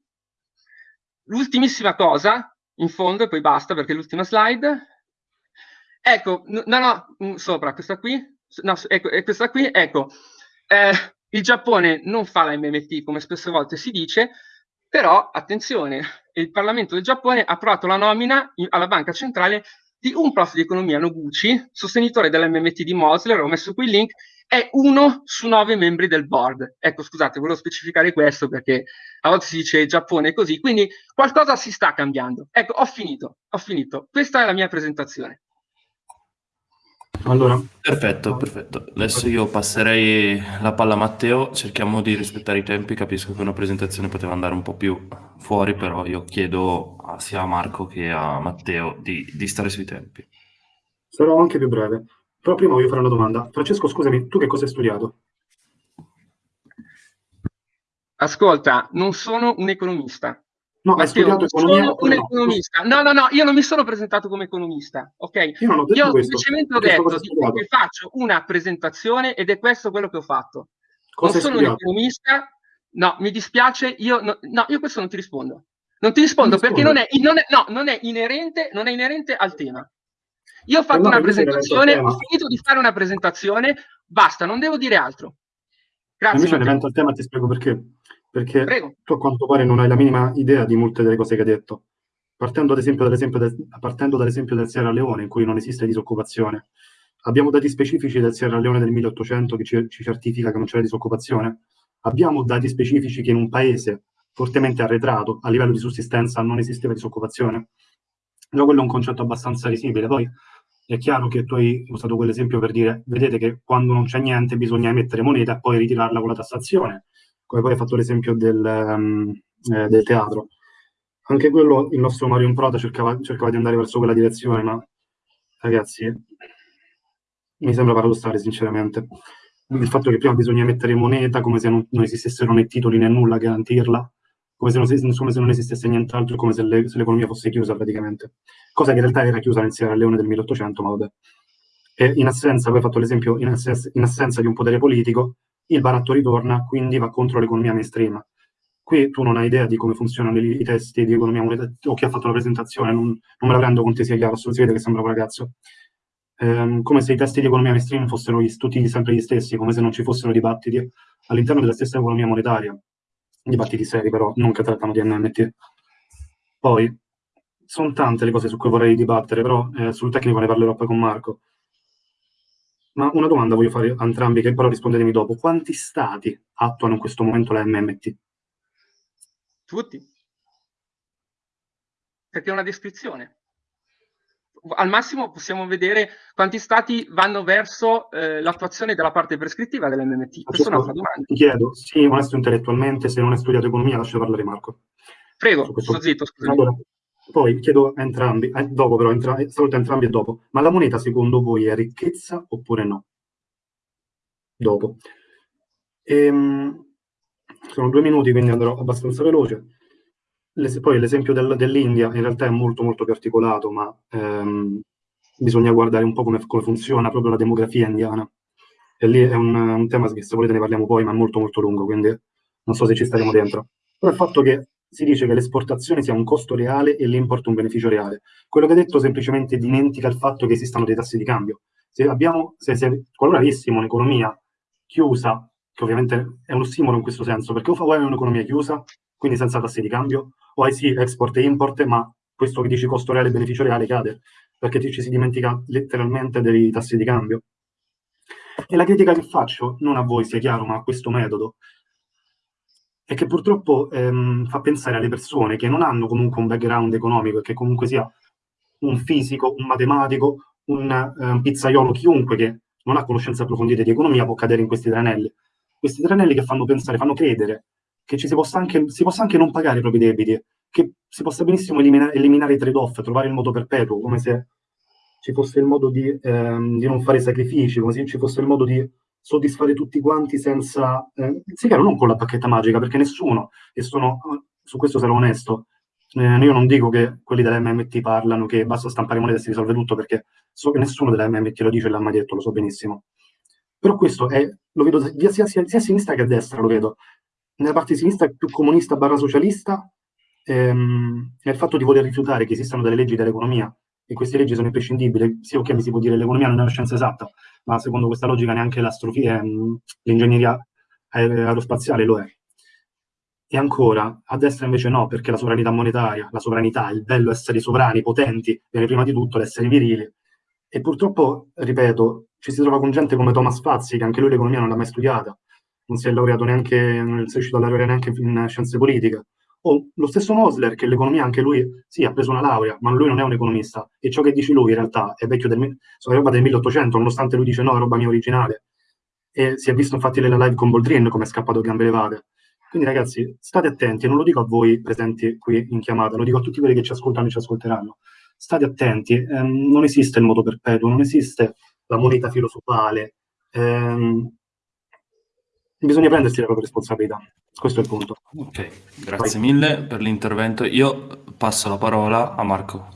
L'ultimissima cosa, in fondo, e poi basta perché è l'ultima slide. Ecco, no, no, mm, sopra, questa qui, no, ecco, questa qui, ecco, eh, il Giappone non fa la MMT come spesse volte si dice, però attenzione, il Parlamento del Giappone ha approvato la nomina in, alla banca centrale di un prof di economia Noguchi, sostenitore dell'MMT di Mosler, ho messo qui il link, è uno su nove membri del board. Ecco, scusate, volevo specificare questo perché a volte si dice Giappone così, quindi qualcosa si sta cambiando. Ecco, ho finito, ho finito. Questa è la mia presentazione. Allora. Perfetto, perfetto. Adesso io passerei la palla a Matteo, cerchiamo di rispettare i tempi, capisco che una presentazione poteva andare un po' più fuori, però io chiedo a, sia a Marco che a Matteo di, di stare sui tempi. Sarò anche più breve, però prima voglio fare una domanda. Francesco, scusami, tu che cosa hai studiato? Ascolta, non sono un economista, No, hai studiato economia sono un economista. No, no, no, io non mi sono presentato come economista, ok? Io, non ho detto io questo. semplicemente ho detto che faccio una presentazione ed è questo quello che ho fatto. Cosa non sono studiato? un economista, no, mi dispiace, io no, no, io questo non ti rispondo. Non ti rispondo perché non è, non, è, no, non, è inerente, non è inerente al tema. Io ho fatto no, una presentazione, ho finito di fare una presentazione, basta, non devo dire altro. Grazie. Invece l'evento al tema ti spiego perché perché Prego. tu a quanto pare non hai la minima idea di molte delle cose che hai detto. Partendo ad esempio dall'esempio del, partendo dall'esempio del Sierra Leone, in cui non esiste disoccupazione, abbiamo dati specifici del Sierra Leone del 1800 che ci, ci certifica che non c'è disoccupazione. Abbiamo dati specifici che in un paese fortemente arretrato a livello di sussistenza non esisteva disoccupazione. Già quello è un concetto abbastanza visibile. Poi è chiaro che tu hai usato quell'esempio per dire, vedete che quando non c'è niente bisogna emettere moneta e poi ritirarla con la tassazione come poi hai fatto l'esempio del, um, eh, del, teatro. Anche quello, il nostro Mario Improta cercava, cercava di andare verso quella direzione, ma ragazzi, mi sembra paradossale, sinceramente. Il fatto che prima bisogna mettere moneta come se non, non esistessero né titoli né nulla a garantirla, come se, non, come se non esistesse nient'altro, come se, le, se, l'economia fosse chiusa praticamente. Cosa che in realtà era chiusa nel Sierra Leone del 1800, ma vabbè. E in assenza, poi hai fatto l'esempio, in, assenza, in assenza di un potere politico, il baratto ritorna, quindi va contro l'economia mainstream. Qui tu non hai idea di come funzionano i, i testi di economia o chi ha fatto la presentazione, non, non me la prendo con te sia chiaro, si vede che sembra un ragazzo. Ehm, come se i testi di economia mainstream fossero gli, tutti sempre gli stessi, come se non ci fossero dibattiti all'interno della stessa economia monetaria. Dibattiti seri però, non che trattano di NMT. Poi, sono tante le cose su cui vorrei dibattere, però eh, sul tecnico ne parlerò poi con Marco. Ma una domanda voglio fare a entrambi, che però rispondetemi dopo. Quanti stati attuano in questo momento la MMT? Tutti. Perché è una descrizione. Al massimo possiamo vedere quanti stati vanno verso eh, l'attuazione della parte prescrittiva dell'MMT. Questa è un'altra domanda. Ti chiedo, sì, onesto intellettualmente, se non hai studiato economia, lascio parlare Marco. Prego, sto zitto, scusami. Allora, poi chiedo a entrambi, eh, dopo però, entra, saluto entrambi e dopo, ma la moneta secondo voi è ricchezza oppure no? Dopo. Ehm, sono due minuti, quindi andrò abbastanza veloce. Le, poi l'esempio del, dell'India in realtà è molto molto più articolato, ma ehm, bisogna guardare un po' come, come, funziona proprio la demografia indiana. E lì è un, un tema che se volete ne parliamo poi, ma è molto molto lungo, quindi non so se ci staremo dentro. Però il fatto che si dice che l'esportazione sia un costo reale e l'import un beneficio reale. Quello che ha detto semplicemente dimentica il fatto che esistano dei tassi di cambio. Se abbiamo, se, se, qualora avessimo un'economia chiusa, che ovviamente è uno stimolo in questo senso, perché o hai un'economia chiusa, quindi senza tassi di cambio, o hai sì export e import, ma questo che dici costo reale e beneficio reale cade, perché ci si dimentica letteralmente dei tassi di cambio. E la critica che faccio, non a voi sia chiaro, ma a questo metodo, e che purtroppo ehm, fa pensare alle persone che non hanno comunque un background economico e che comunque sia un fisico, un matematico, un, eh, un pizzaiolo, chiunque che non ha conoscenze approfondite di economia può cadere in questi tranelli. Questi tranelli che fanno pensare, fanno credere che ci si possa anche, si possa anche non pagare i propri debiti, che si possa benissimo elimina, eliminare i trade-off, trovare il modo perpetuo, come se ci fosse il modo di, ehm, di non fare sacrifici, come se ci fosse il modo di soddisfare tutti quanti senza... Eh, sì, chiaro, non con la bacchetta magica, perché nessuno, e sono, su questo sarò onesto, eh, io non dico che quelli dell'MMT parlano che basta stampare moneta e si risolve tutto, perché so che nessuno dell'MMT lo dice e l'ha mai detto, lo so benissimo. Però questo è, lo vedo sia, sia, sia, a sinistra che a destra, lo vedo. Nella parte sinistra più comunista barra socialista, ehm, è il fatto di voler rifiutare che esistano delle leggi dell'economia e queste leggi sono imprescindibili. Sì, ok, mi si può dire l'economia non è una scienza esatta, ma secondo questa logica neanche ehm, l'ingegneria aerospaziale lo è. E ancora, a destra invece no, perché la sovranità monetaria, la sovranità, il bello essere sovrani, potenti, viene prima di tutto l'essere virili. E purtroppo, ripeto, ci si trova con gente come Thomas Fazzi, che anche lui l'economia non l'ha mai studiata, non si è laureato neanche, non è riuscito a laureare neanche in scienze politiche o lo stesso Mosler, che l'economia anche lui, sì, ha preso una laurea, ma lui non è un economista. E ciò che dice lui in realtà è vecchio del, sono roba del 1800, nonostante lui dice no, è roba mia originale. E si è visto infatti nella live con Boldrin come è scappato gambe levate. Quindi ragazzi, state attenti, non lo dico a voi presenti qui in chiamata, lo dico a tutti quelli che ci ascoltano e ci ascolteranno. State attenti, ehm, non esiste il modo perpetuo, non esiste la moneta filosofale. Ehm, bisogna prendersi le proprie responsabilità. Questo è il punto. Ok, grazie Vai. mille per l'intervento. Io passo la parola a Marco.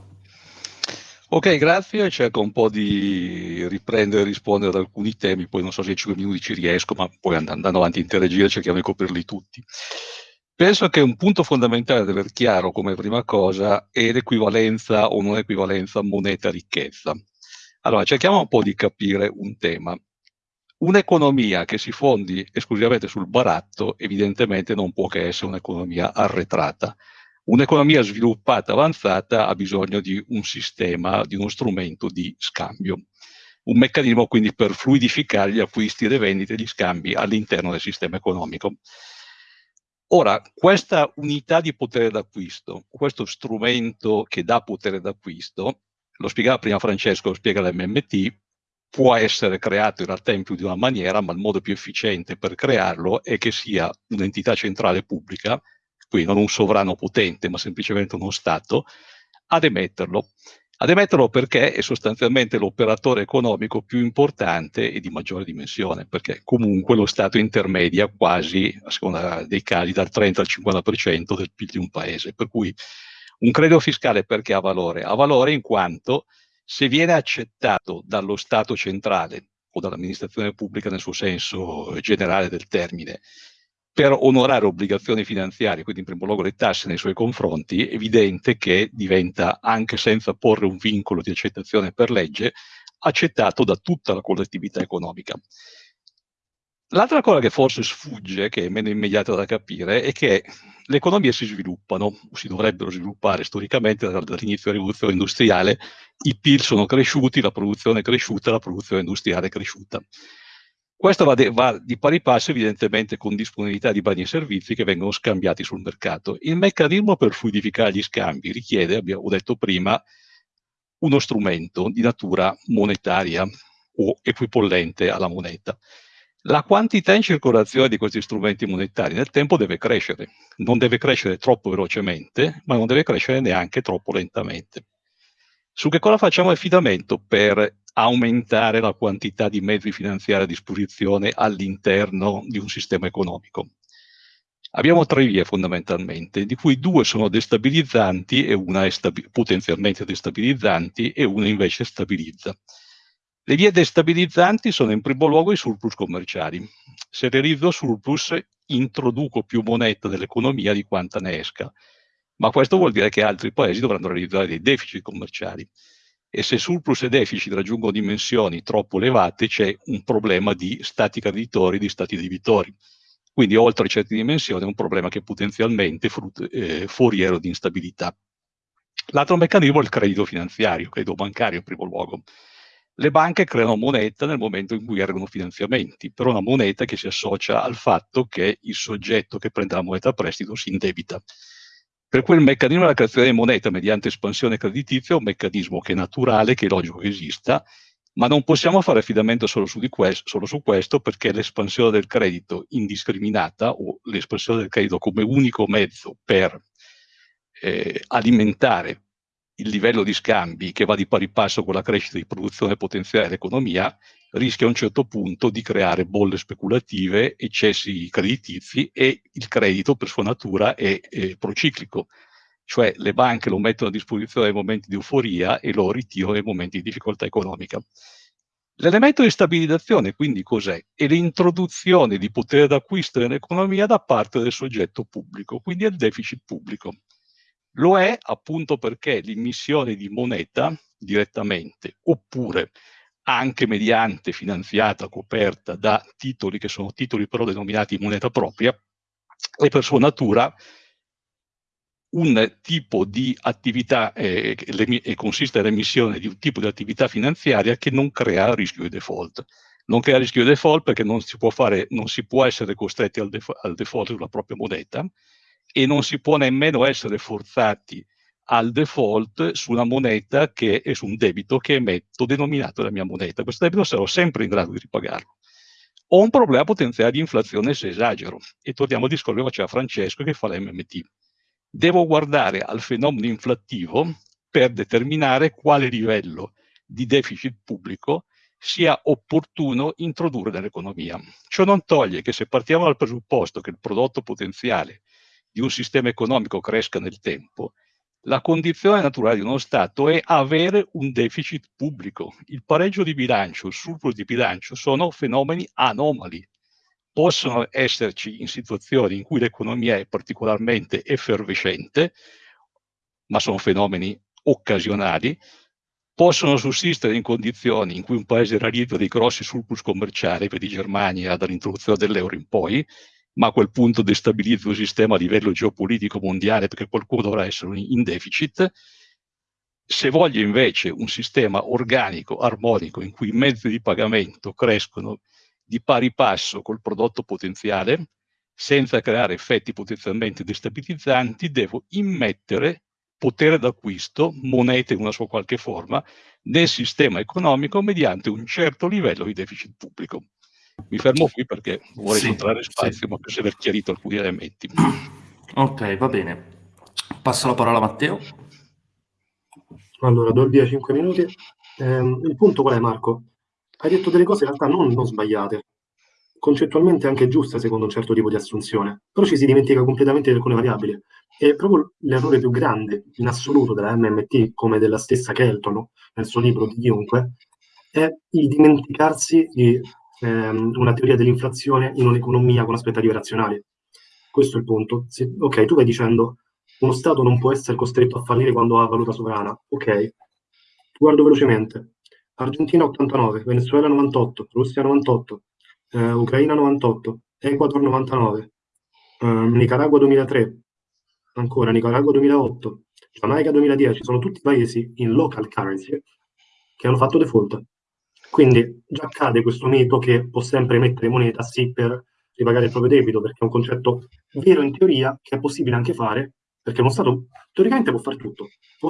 Ok, grazie. Cerco un po' di riprendere e rispondere ad alcuni temi, poi non so se in 5 minuti ci riesco, ma poi andando avanti in interagire cerchiamo di coprirli tutti. Penso che un punto fondamentale da aver chiaro come prima cosa è l'equivalenza o non equivalenza moneta-ricchezza. Allora, cerchiamo un po' di capire un tema. Un'economia che si fondi esclusivamente sul baratto evidentemente non può che essere un'economia arretrata. Un'economia sviluppata, avanzata, ha bisogno di un sistema, di uno strumento di scambio. Un meccanismo quindi per fluidificare gli acquisti, le vendite, gli scambi all'interno del sistema economico. Ora, questa unità di potere d'acquisto, questo strumento che dà potere d'acquisto, lo spiegava prima Francesco, lo spiega l'MMT, può essere creato in realtà in più di una maniera, ma il modo più efficiente per crearlo è che sia un'entità centrale pubblica, quindi non un sovrano potente, ma semplicemente uno Stato, ad emetterlo. Ad emetterlo perché è sostanzialmente l'operatore economico più importante e di maggiore dimensione, perché comunque lo Stato intermedia quasi, a seconda dei casi, dal 30 al 50% del PIL di un paese. Per cui un credito fiscale perché ha valore? Ha valore in quanto se viene accettato dallo Stato centrale o dall'amministrazione pubblica nel suo senso generale del termine, per onorare obbligazioni finanziarie, quindi in primo luogo le tasse nei suoi confronti, è evidente che diventa, anche senza porre un vincolo di accettazione per legge, accettato da tutta la collettività economica. L'altra cosa che forse sfugge, che è meno immediata da capire, è che le economie si sviluppano, si dovrebbero sviluppare storicamente dall'inizio della rivoluzione industriale, i PIL sono cresciuti, la produzione è cresciuta, la produzione industriale è cresciuta. Questo va, va, di pari passo evidentemente con disponibilità di beni e servizi che vengono scambiati sul mercato. Il meccanismo per fluidificare gli scambi richiede, abbiamo detto prima, uno strumento di natura monetaria o equipollente alla moneta. La quantità in circolazione di questi strumenti monetari nel tempo deve crescere, non deve crescere troppo velocemente, ma non deve crescere neanche troppo lentamente. Su che cosa facciamo affidamento per aumentare la quantità di mezzi finanziari a disposizione all'interno di un sistema economico? Abbiamo tre vie fondamentalmente, di cui due sono destabilizzanti e una è potenzialmente destabilizzanti e una invece stabilizza. Le vie destabilizzanti sono in primo luogo i surplus commerciali. Se realizzo surplus, introduco più moneta nell'economia di quanta ne esca. Ma questo vuol dire che altri paesi dovranno realizzare dei deficit commerciali. E se surplus e deficit raggiungono dimensioni troppo elevate, c'è un problema di stati creditori, di stati debitori. Quindi oltre certe dimensioni è un problema che è potenzialmente eh, foriero di instabilità. L'altro meccanismo è il credito finanziario, credito bancario in primo luogo. Le banche creano moneta nel momento in cui erogano finanziamenti, però una moneta che si associa al fatto che il soggetto che prende la moneta a prestito si indebita. Per cui il meccanismo della creazione di moneta mediante espansione creditizia è un meccanismo che è naturale, che è logico che esista, ma non possiamo fare affidamento solo su, questo, solo su questo perché l'espansione del credito indiscriminata o l'espansione del credito come unico mezzo per eh, alimentare il livello di scambi che va di pari passo con la crescita di produzione potenziale dell'economia rischia a un certo punto di creare bolle speculative, eccessi creditizi e il credito per sua natura è, è prociclico, cioè le banche lo mettono a disposizione nei momenti di euforia e lo ritirano nei momenti di difficoltà economica. L'elemento di stabilizzazione quindi cos'è? È l'introduzione di potere d'acquisto nell'economia da parte del soggetto pubblico, quindi il deficit pubblico. Lo è appunto perché l'immissione di moneta direttamente oppure anche mediante finanziata, coperta da titoli che sono titoli però denominati moneta propria, è per sua natura un tipo di attività eh, e consiste nell'emissione di un tipo di attività finanziaria che non crea rischio di default. Non crea rischio di default perché non si può, fare, non si può essere costretti al, def al default sulla propria moneta e non si può nemmeno essere forzati al default su una moneta che è su un debito che emetto denominato la mia moneta. Questo debito sarò sempre in grado di ripagarlo. Ho un problema potenziale di inflazione se esagero. E torniamo al discorso che faceva Francesco che fa l'MMT devo guardare al fenomeno inflattivo per determinare quale livello di deficit pubblico sia opportuno introdurre nell'economia. Ciò non toglie che se partiamo dal presupposto che il prodotto potenziale di un sistema economico cresca nel tempo, la condizione naturale di uno Stato è avere un deficit pubblico. Il pareggio di bilancio, il surplus di bilancio sono fenomeni anomali, possono esserci in situazioni in cui l'economia è particolarmente effervescente, ma sono fenomeni occasionali, possono sussistere in condizioni in cui un paese realizza dei grossi surplus commerciali, per di Germania dall'introduzione dell'euro in poi, ma a quel punto destabilizza il sistema a livello geopolitico mondiale perché qualcuno dovrà essere in deficit. Se voglio invece un sistema organico, armonico, in cui i mezzi di pagamento crescono di pari passo col prodotto potenziale, senza creare effetti potenzialmente destabilizzanti, devo immettere potere d'acquisto, monete in una sua qualche forma, nel sistema economico mediante un certo livello di deficit pubblico. Mi fermo qui perché vorrei sì, incontrare spazio, sì. ma per aver chiarito alcuni elementi. Ok, va bene. Passo la parola a Matteo. Allora, do il via 5 minuti. Eh, il punto qual è, Marco? hai detto delle cose in realtà non, non sbagliate, concettualmente anche giuste secondo un certo tipo di assunzione, però ci si dimentica completamente di alcune variabili. E proprio l'errore più grande in assoluto della MMT, come della stessa Kelton nel suo libro di chiunque, è il dimenticarsi di ehm, una teoria dell'inflazione in un'economia con aspettative razionali. Questo è il punto. Se, ok, tu vai dicendo uno Stato non può essere costretto a fallire quando ha valuta sovrana. Ok, guardo velocemente. Argentina 89, Venezuela 98, Russia 98, eh, Ucraina 98, Ecuador 99, eh, Nicaragua 2003, ancora Nicaragua 2008, Giamaica 2010, sono tutti paesi in local currency che hanno fatto default. Quindi già accade questo mito che può sempre mettere moneta sì per ripagare il proprio debito, perché è un concetto vero in teoria che è possibile anche fare, perché uno Stato teoricamente può fare tutto.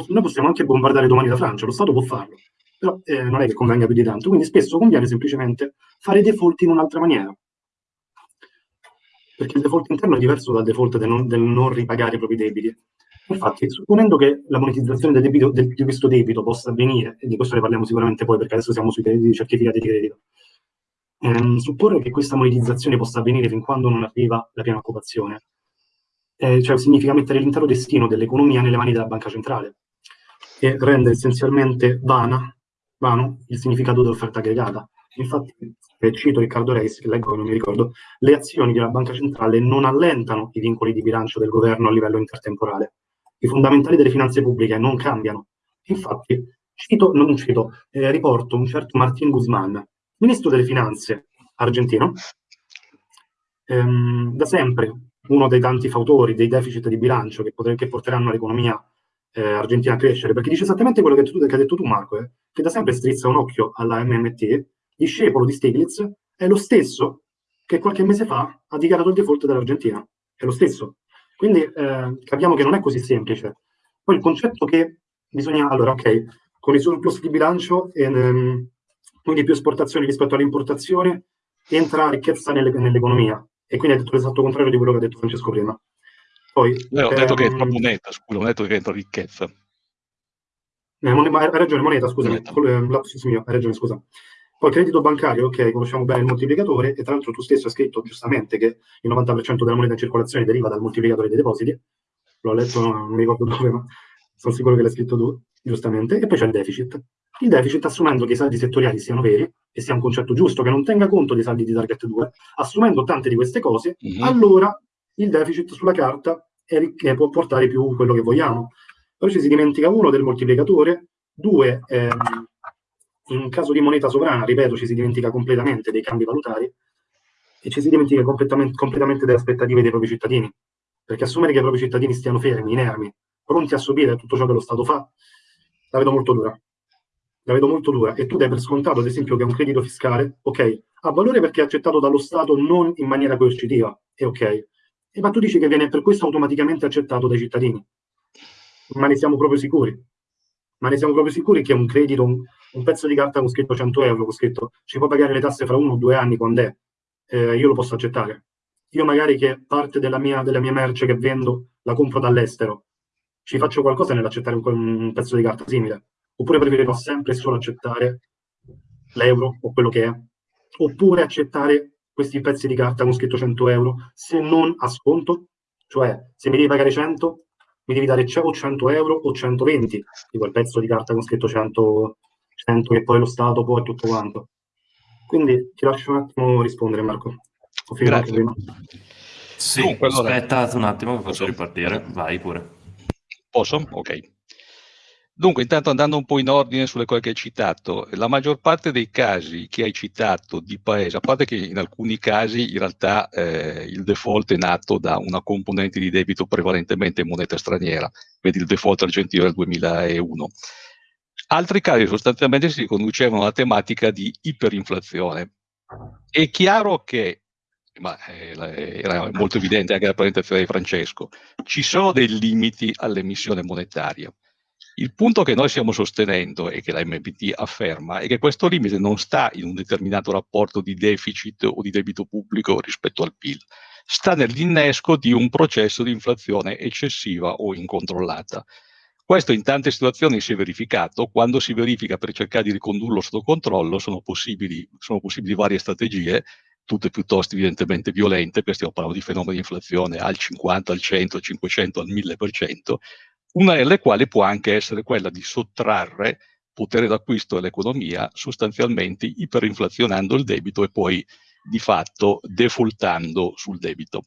Noi possiamo anche bombardare domani la Francia, lo Stato può farlo però eh, non è che convenga più di tanto, quindi spesso conviene semplicemente fare default in un'altra maniera. Perché il default interno è diverso dal default del non, del non ripagare i propri debiti. Infatti, supponendo che la monetizzazione del debito, del, di questo debito possa avvenire, e di questo ne parliamo sicuramente poi perché adesso siamo sui certificati di credito, ehm, supporre che questa monetizzazione possa avvenire fin quando non arriva la piena occupazione, eh, cioè significa mettere l'intero destino dell'economia nelle mani della banca centrale e rende essenzialmente vana vano il significato dell'offerta aggregata. Infatti, cito Riccardo Reis, che leggo che non mi ricordo, le azioni della banca centrale non allentano i vincoli di bilancio del governo a livello intertemporale. I fondamentali delle finanze pubbliche non cambiano. Infatti, cito, non cito, eh, riporto un certo Martin Guzman, ministro delle finanze argentino, ehm, da sempre uno dei tanti fautori dei deficit di bilancio che, poter, che porteranno l'economia eh, argentina a crescere, perché dice esattamente quello che, tu, che hai detto tu, Marco, eh, che da sempre strizza un occhio alla MMT, discepolo di Stiglitz, è lo stesso che qualche mese fa ha dichiarato il default dell'Argentina. È lo stesso. Quindi eh, capiamo che non è così semplice. Poi il concetto che bisogna, allora, ok, con i surplus di bilancio, e, ehm, quindi più esportazioni rispetto all'importazione, entra ricchezza nelle, nell'economia. E quindi ha detto l'esatto contrario di quello che ha detto Francesco prima. Poi, Io ho detto che è ehm, troppo netta, scusa, ho detto che entra ricchezza. Eh, hai ragione, moneta, scusami, moneta. lapsus mio, hai ragione, scusa. Poi credito bancario, ok, conosciamo bene il moltiplicatore e tra l'altro tu stesso hai scritto giustamente che il 90% della moneta in circolazione deriva dal moltiplicatore dei depositi. L'ho letto, non mi ricordo dove, ma sono sicuro che l'hai scritto tu, giustamente. E poi c'è il deficit. Il deficit, assumendo che i saldi settoriali siano veri e sia un concetto giusto, che non tenga conto dei saldi di target 2, assumendo tante di queste cose, mm-hmm. allora il deficit sulla carta è, è, può portare più quello che vogliamo. Poi ci si dimentica uno del moltiplicatore, due, ehm, in caso di moneta sovrana, ripeto, ci si dimentica completamente dei cambi valutari e ci si dimentica completamente, completamente delle aspettative dei propri cittadini. Perché assumere che i propri cittadini stiano fermi, inermi, pronti a subire tutto ciò che lo Stato fa, la vedo molto dura. La vedo molto dura. E tu dai per scontato, ad esempio, che un credito fiscale, ok, ha valore perché è accettato dallo Stato non in maniera coercitiva, è ok. E ma tu dici che viene per questo automaticamente accettato dai cittadini. Ma ne siamo proprio sicuri? Ma ne siamo proprio sicuri che un credito, un, pezzo di carta con scritto 100 euro, con scritto ci può pagare le tasse fra uno o due anni quando è, eh, io lo posso accettare. Io magari che parte della mia, della mia merce che vendo la compro dall'estero, ci faccio qualcosa nell'accettare un, un pezzo di carta simile. Oppure preferirò sempre solo accettare l'euro o quello che è. Oppure accettare questi pezzi di carta con scritto 100 euro se non a sconto, cioè se mi devi pagare 100 mi devi dare o 100 euro o 120 di quel pezzo di carta con scritto 100, 100 che poi lo Stato poi tutto quanto. Quindi ti lascio un attimo rispondere Marco. Ho finito prima. Sì, Dunque, allora... aspetta un attimo che posso ripartire, vai pure. Posso? Ok. Dunque, intanto andando un po' in ordine sulle cose che hai citato, la maggior parte dei casi che hai citato di paese, a parte che in alcuni casi in realtà eh, il default è nato da una componente di debito prevalentemente in moneta straniera, vedi il default argentino del 2001. Altri casi sostanzialmente si riconducevano alla tematica di iperinflazione. È chiaro che ma eh, era molto evidente anche la presentazione di Francesco, ci sono dei limiti all'emissione monetaria. Il punto che noi stiamo sostenendo e che la MPT afferma è che questo limite non sta in un determinato rapporto di deficit o di debito pubblico rispetto al PIL, sta nell'innesco di un processo di inflazione eccessiva o incontrollata. Questo in tante situazioni si è verificato, quando si verifica per cercare di ricondurlo sotto controllo sono possibili, sono possibili varie strategie, tutte piuttosto evidentemente violente, perché stiamo parlando di fenomeni di inflazione al 50, al 100, al 500, al 1000%, una delle quali può anche essere quella di sottrarre potere d'acquisto all'economia, sostanzialmente iperinflazionando il debito e poi di fatto defaultando sul debito.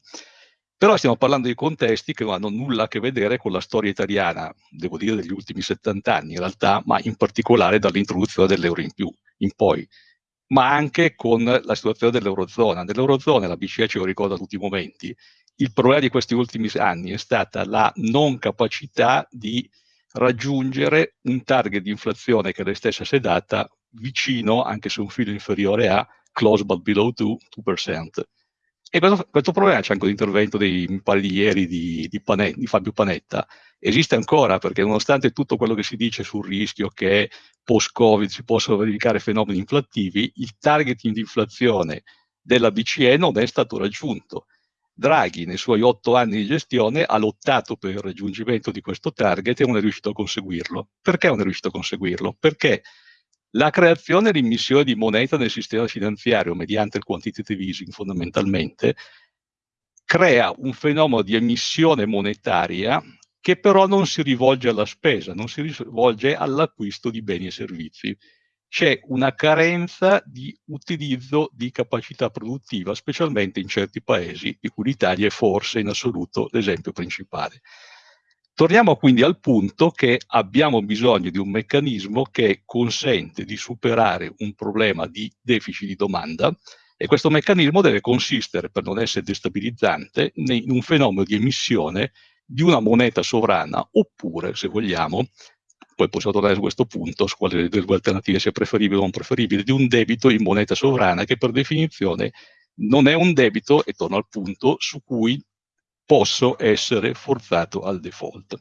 Però stiamo parlando di contesti che non hanno nulla a che vedere con la storia italiana, devo dire, degli ultimi 70 anni in realtà, ma in particolare dall'introduzione dell'euro in più in poi, ma anche con la situazione dell'Eurozona. Nell'Eurozona la BCE ce lo ricorda tutti i momenti, il problema di questi ultimi anni è stata la non capacità di raggiungere un target di inflazione che lei stessa si è data vicino, anche se un filo inferiore a close but below 2%. 2%. E questo, questo, problema c'è anche l'intervento dei, pare di di, di, Fabio Panetta, esiste ancora perché nonostante tutto quello che si dice sul rischio che post-Covid si possano verificare fenomeni inflattivi, il target di inflazione della BCE non è stato raggiunto. Draghi nei suoi otto anni di gestione ha lottato per il raggiungimento di questo target e non è riuscito a conseguirlo. Perché non è riuscito a conseguirlo? Perché la creazione e l'immissione di moneta nel sistema finanziario mediante il quantitative easing fondamentalmente crea un fenomeno di emissione monetaria che però non si rivolge alla spesa, non si rivolge all'acquisto di beni e servizi c'è una carenza di utilizzo di capacità produttiva, specialmente in certi paesi, di cui l'Italia è forse in assoluto l'esempio principale. Torniamo quindi al punto che abbiamo bisogno di un meccanismo che consente di superare un problema di deficit di domanda e questo meccanismo deve consistere, per non essere destabilizzante, in un fenomeno di emissione di una moneta sovrana oppure, se vogliamo, poi possiamo tornare su questo punto, su quale delle due alternative sia preferibile o non preferibile, di un debito in moneta sovrana che per definizione non è un debito, e torno al punto, su cui posso essere forzato al default.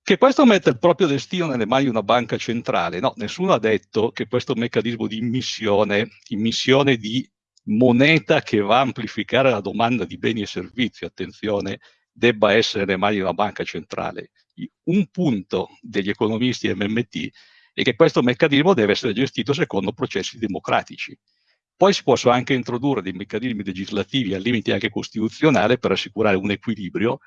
Che questo metta il proprio destino nelle mani di una banca centrale, no, nessuno ha detto che questo meccanismo di immissione, immissione di moneta che va a amplificare la domanda di beni e servizi, attenzione, debba essere nelle mani di una banca centrale. un punto degli economisti MMT è che questo meccanismo deve essere gestito secondo processi democratici. Poi si possono anche introdurre dei meccanismi legislativi al limite anche costituzionale per assicurare un equilibrio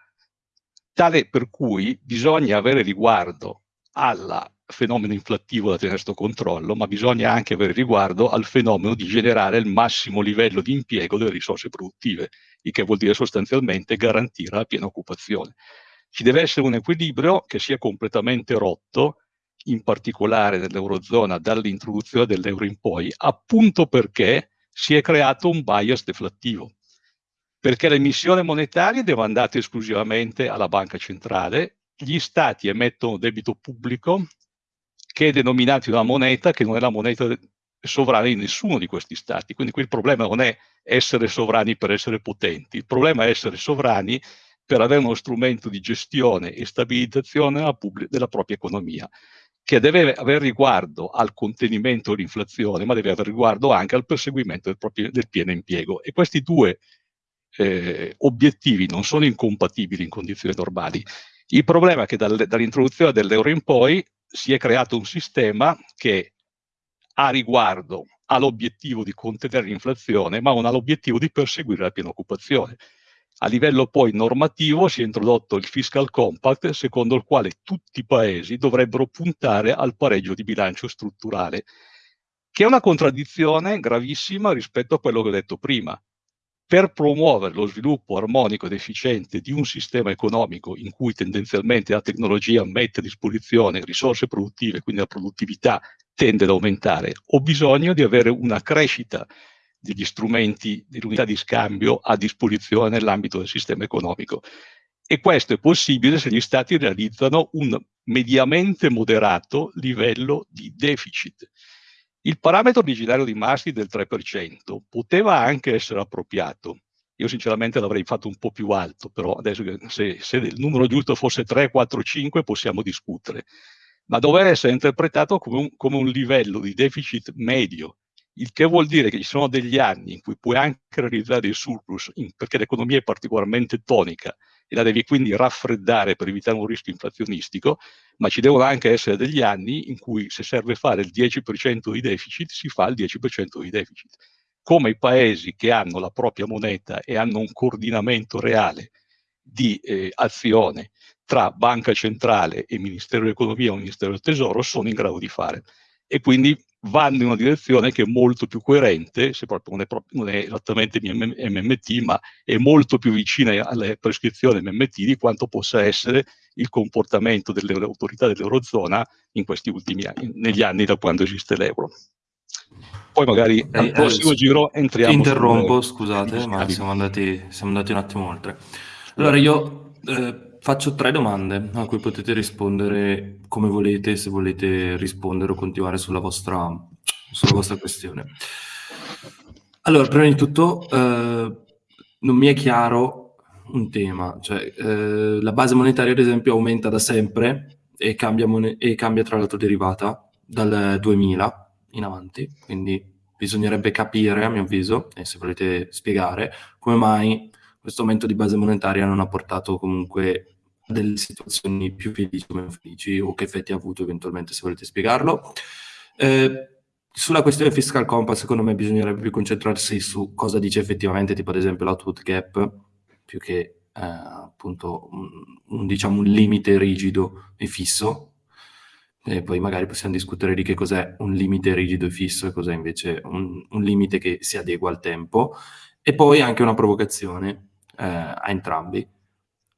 tale per cui bisogna avere riguardo al fenomeno inflattivo da tenere sotto controllo, ma bisogna anche avere riguardo al fenomeno di generare il massimo livello di impiego delle risorse produttive, il che vuol dire sostanzialmente garantire la piena occupazione. Ci deve essere un equilibrio che sia completamente rotto in particolare nell'Eurozona dall'introduzione dell'euro in poi, appunto perché si è creato un bias deflattivo. Perché le emissioni monetarie devono andare esclusivamente alla banca centrale, gli stati emettono debito pubblico che è denominato in una moneta che non è la moneta sovrana di nessuno di questi stati. Quindi qui il problema non è essere sovrani per essere potenti, il problema è essere sovrani per avere uno strumento di gestione e stabilizzazione della, della propria economia che deve avere riguardo al contenimento dell'inflazione, ma deve avere riguardo anche al perseguimento del, proprio, del pieno impiego. E questi due eh, obiettivi non sono incompatibili in condizioni normali. Il problema è che dal, dall'introduzione dell'euro in poi si è creato un sistema che ha riguardo all'obiettivo di contenere l'inflazione, ma non ha l'obiettivo di perseguire la piena occupazione. A livello poi normativo si è introdotto il fiscal compact, secondo il quale tutti i paesi dovrebbero puntare al pareggio di bilancio strutturale, che è una contraddizione gravissima rispetto a quello che ho detto prima. Per promuovere lo sviluppo armonico ed efficiente di un sistema economico in cui tendenzialmente la tecnologia mette a disposizione risorse produttive, quindi la produttività tende ad aumentare, ho bisogno di avere una crescita degli strumenti, dell'unità di scambio a disposizione nell'ambito del sistema economico. E questo è possibile se gli Stati realizzano un mediamente moderato livello di deficit. Il parametro originario di Maastricht del 3% poteva anche essere appropriato. Io sinceramente l'avrei fatto un po' più alto, però adesso se, se il numero giusto fosse 3, 4, 5 possiamo discutere. Ma doveva essere interpretato come un, come un livello di deficit medio il che vuol dire che ci sono degli anni in cui puoi anche realizzare il surplus in, perché l'economia è particolarmente tonica e la devi quindi raffreddare per evitare un rischio inflazionistico, ma ci devono anche essere degli anni in cui se serve fare il 10% di deficit, si fa il 10% di deficit. Come i paesi che hanno la propria moneta e hanno un coordinamento reale di eh, azione tra banca centrale e Ministero dell'Economia o Ministero del Tesoro sono in grado di fare. E quindi vanno in una direzione che è molto più coerente, se proprio non è, proprio, non è esattamente MMT, ma è molto più vicina alle prescrizioni MMT di quanto possa essere il comportamento delle autorità dell'Eurozona in questi ultimi anni, negli anni da quando esiste l'euro. Poi magari eh, al prossimo eh, giro entriamo. Interrompo, scusate, ma siamo andati, siamo andati, un attimo oltre. Allora io eh, Faccio tre domande a cui potete rispondere come volete, se volete rispondere o continuare sulla vostra, sulla vostra questione. Allora, prima di tutto, eh, non mi è chiaro un tema, cioè eh, la base monetaria ad esempio aumenta da sempre e cambia, e cambia tra l'altro derivata dal 2000 in avanti, quindi bisognerebbe capire, a mio avviso, e se volete spiegare, come mai questo aumento di base monetaria non ha portato comunque delle situazioni più felici o meno felici o che effetti ha avuto eventualmente se volete spiegarlo. Eh, sulla questione fiscal compass secondo me bisognerebbe più concentrarsi su cosa dice effettivamente tipo ad esempio l'output gap più che eh, appunto un, un, diciamo, un limite rigido e fisso. E poi magari possiamo discutere di che cos'è un limite rigido e fisso e cos'è invece un, un, limite che si adegua al tempo. E poi anche una provocazione eh, a entrambi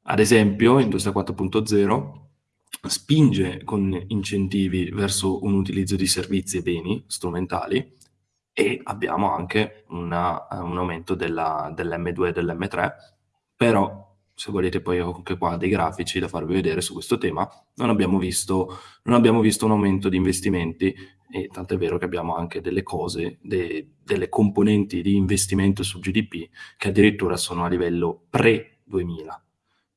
ad esempio, Industria 4.0 spinge con incentivi verso un utilizzo di servizi e beni strumentali e abbiamo anche una, un aumento della, dell'M2 e dell'M3, però se volete poi ho anche qua dei grafici da farvi vedere su questo tema, non abbiamo visto, non abbiamo visto un aumento di investimenti e tanto è vero che abbiamo anche delle cose, de, delle componenti di investimento sul GDP che addirittura sono a livello pre-2000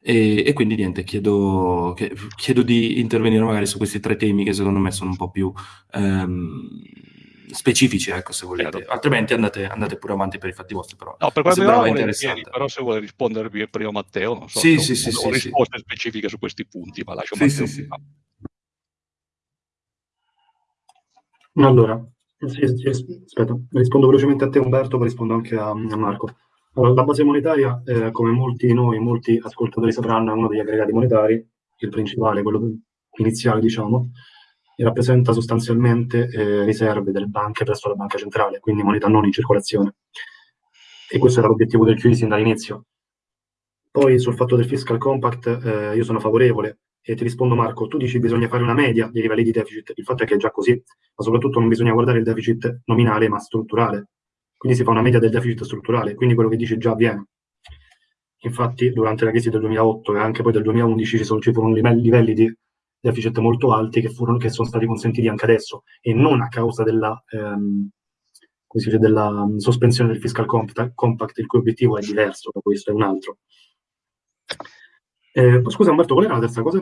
e, e, quindi niente, chiedo, chiedo, di intervenire magari su questi tre temi che secondo me sono un po' più, ehm, specifici, ecco, se volete. Certo. Altrimenti andate, andate, pure avanti per i fatti vostri, però. No, per quello sembrava interessante. Però se vuole rispondervi prima Matteo, non so, sì, sì, sì, ho, ho risposte specifiche su questi punti, ma lascio sì, Matteo sì, prima. Allora, aspetta, rispondo velocemente a te Umberto, poi rispondo anche a, a Marco. Allora, la base monetaria, eh, come molti di noi, molti ascoltatori sapranno, è uno degli aggregati monetari, il principale, quello iniziale, diciamo, e rappresenta sostanzialmente eh, riserve delle banche presso la banca centrale, quindi moneta non in circolazione. E questo era l'obiettivo del QE sin dall'inizio. Poi sul fatto del fiscal compact eh, io sono favorevole e ti rispondo Marco, tu dici che bisogna fare una media dei livelli di deficit, il fatto è che è già così, ma soprattutto non bisogna guardare il deficit nominale ma strutturale, quindi si fa una media del deficit strutturale, quindi quello che dici già avviene. Infatti durante la crisi del 2008 e anche poi del 2011 ci, sono, ci furono livelli, livelli di deficit molto alti che, furono, che, sono stati consentiti anche adesso e non a causa della, ehm, dice, della sospensione del fiscal compact, il cui obiettivo è diverso da questo, è un altro. Eh, scusa Umberto, qual era la terza cosa?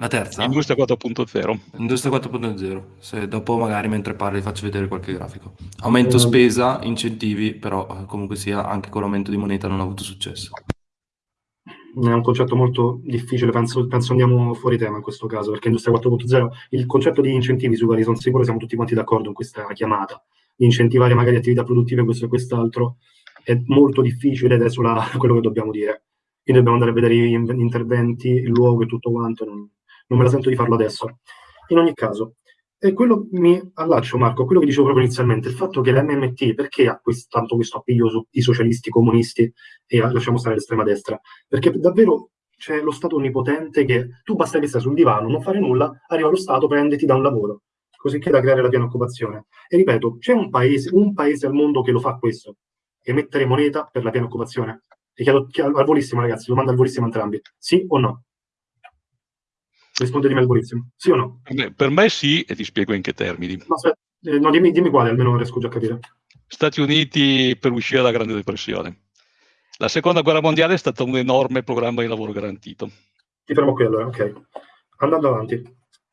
La terza? Industria 4.0. Industria 4.0. Se dopo magari mentre parli faccio vedere qualche grafico. Aumento spesa, incentivi, però eh, comunque sia anche con l'aumento di moneta non ha avuto successo. È un concetto molto difficile, penso, penso andiamo fuori tema in questo caso, perché Industria 4.0, il concetto di incentivi sui quali sono sicuro siamo tutti quanti d'accordo in questa chiamata, di incentivare magari attività produttive, questo e quest'altro, è molto difficile ed è solo quello che dobbiamo dire quindi dobbiamo andare a vedere gli interventi, il luogo e tutto quanto, non, non me la sento di farlo adesso. In ogni caso, e quello mi allaccio, Marco, quello che dicevo proprio inizialmente, il fatto che l'MMT, perché ha questo, tanto questo appiglio sui socialisti, comunisti e lasciamo stare l'estrema destra? Perché davvero c'è lo Stato onnipotente che tu basta che stai sul divano, non fare nulla, arriva lo Stato, prenditi da un lavoro, così che da creare la piena occupazione. E ripeto, c'è un paese, un paese al mondo che lo fa questo, emettere moneta per la piena occupazione. E chiedo, chiedo al volissimo, ragazzi, domanda al volissimo entrambi. Sì o no? Rispondetemi al volissimo. Sì o no? Per me sì, e ti spiego in che termini. No, aspetta, eh, no dimmi, dimmi quale, almeno riesco già a capire. Stati Uniti per uscire dalla Grande Depressione. La Seconda Guerra Mondiale è stato un enorme programma di lavoro garantito. Ti fermo qui allora, ok. Andando avanti.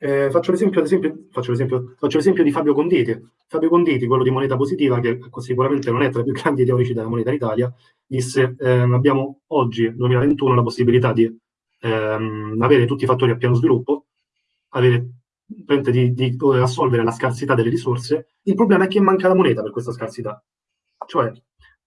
Eh, faccio, l'esempio, faccio, faccio, l'esempio, di Fabio Conditi. Fabio Conditi, quello di Moneta Positiva, che sicuramente non è tra i più grandi teorici della moneta d'Italia, disse eh, abbiamo oggi, 2021, la possibilità di ehm, avere tutti i fattori a piano sviluppo, avere, di, di, assolvere la scarsità delle risorse. Il problema è che manca la moneta per questa scarsità. Cioè,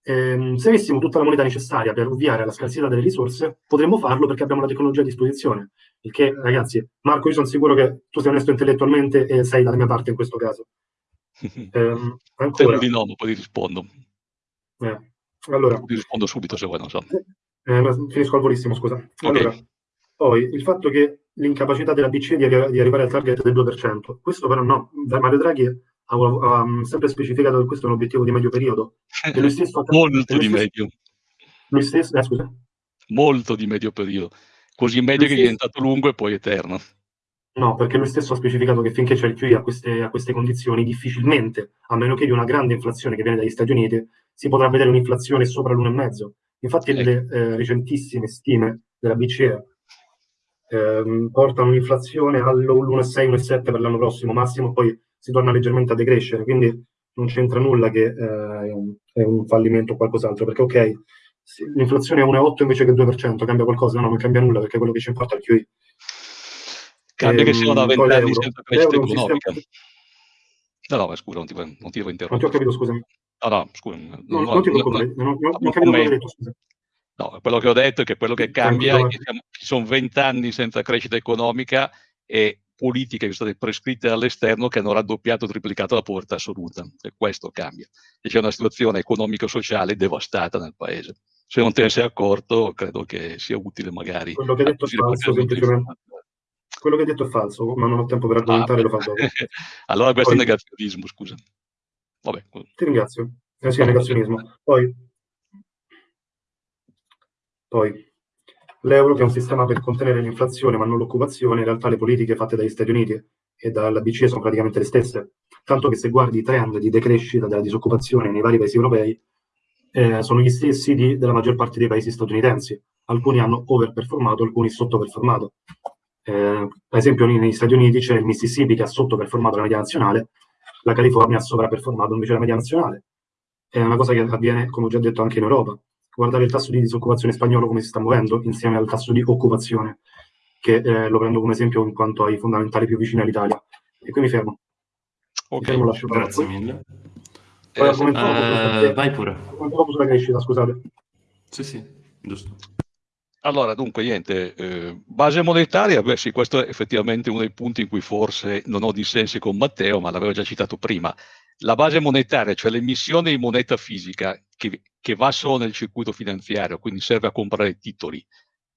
ehm, se avessimo tutta la moneta necessaria per ovviare alla scarsità delle risorse, potremmo farlo perché abbiamo la tecnologia a disposizione. Il che, ragazzi, Marco, io sono sicuro che tu sei onesto intellettualmente e sei dalla mia parte in questo caso. eh, ancora. di no, poi ti rispondo. Eh, allora, ti rispondo subito se vuoi, non so. Eh, finisco al volissimo, scusa. Allora, okay. poi il fatto che l'incapacità della BCE di, di, arrivare al target del 2%, questo però no, Mario Draghi ha, ha, sempre specificato che questo è un obiettivo di medio periodo. E lui stesso, Molto lui di stesso, medio. Lui stesso, eh, scusa. Molto di medio periodo così medio che è diventato lungo e poi eterno. No, perché lui stesso ha specificato che finché c'è il QE a queste, a queste condizioni, difficilmente, a meno che di una grande inflazione che viene dagli Stati Uniti, si potrà vedere un'inflazione sopra l'1,5. Infatti ecco. le eh, recentissime stime della BCE eh, portano un'inflazione all'1,6, 1,7 per l'anno prossimo, massimo poi si torna leggermente a decrescere, quindi non c'entra nulla che eh, è un fallimento o qualcos'altro, perché ok, l'inflazione è 1,8 invece che 2%, cambia qualcosa? No, non cambia nulla perché quello che ci importa è il QE. Cambia che siano da 20 anni senza crescita economica. Sistema... No, no, ma scusa, non ti, non ti devo interrompere. Non ti ho capito, scusami. No, no, scusa. No, no, non ti preoccupare, non, non, non, non capito detto, scusa. No, quello che ho detto è che quello che cambia è che ci sono 20 anni senza crescita economica e politiche che sono state prescritte dall'esterno che hanno raddoppiato o triplicato la povertà assoluta. E questo cambia. E c'è una situazione economico-sociale devastata nel paese se non te ne sei accorto, credo che sia utile magari. Quello che hai detto è falso, semplicemente. Quello che hai detto è falso, ma non ho tempo per argomentare, ah, lo faccio allora questo Poi, è negazionismo, scusa. Vabbè. Ti ringrazio. Eh sì, negazionismo. Poi, poi l'euro che è un sistema per contenere l'inflazione ma non l'occupazione, in realtà le politiche fatte dagli Stati Uniti e dalla BCE sono praticamente le stesse. Tanto che se guardi i trend di decrescita della disoccupazione nei vari paesi europei, eh, sono gli stessi di, della maggior parte dei paesi statunitensi. Alcuni hanno overperformato, alcuni sottoperformato. Eh, ad esempio negli Stati Uniti c'è il Mississippi che ha sottoperformato la media nazionale, la California ha sovraperformato invece la media nazionale. È una cosa che avviene, come ho già detto, anche in Europa. Guardare il tasso di disoccupazione spagnolo come si sta muovendo insieme al tasso di occupazione, che eh, lo prendo come esempio in quanto ai fondamentali più vicini all'Italia. E qui mi fermo. Ok, mi fermo, grazie mille. Poi eh, uh, vai pure. Commento sulla crescita, scusate. Sì, sì, giusto. Allora, dunque, niente, eh, base monetaria, beh sì, questo è effettivamente uno dei punti in cui forse non ho dissensi con Matteo, ma l'avevo già citato prima. La base monetaria, cioè l'emissione di moneta fisica che, che va solo nel circuito finanziario, quindi serve a comprare titoli,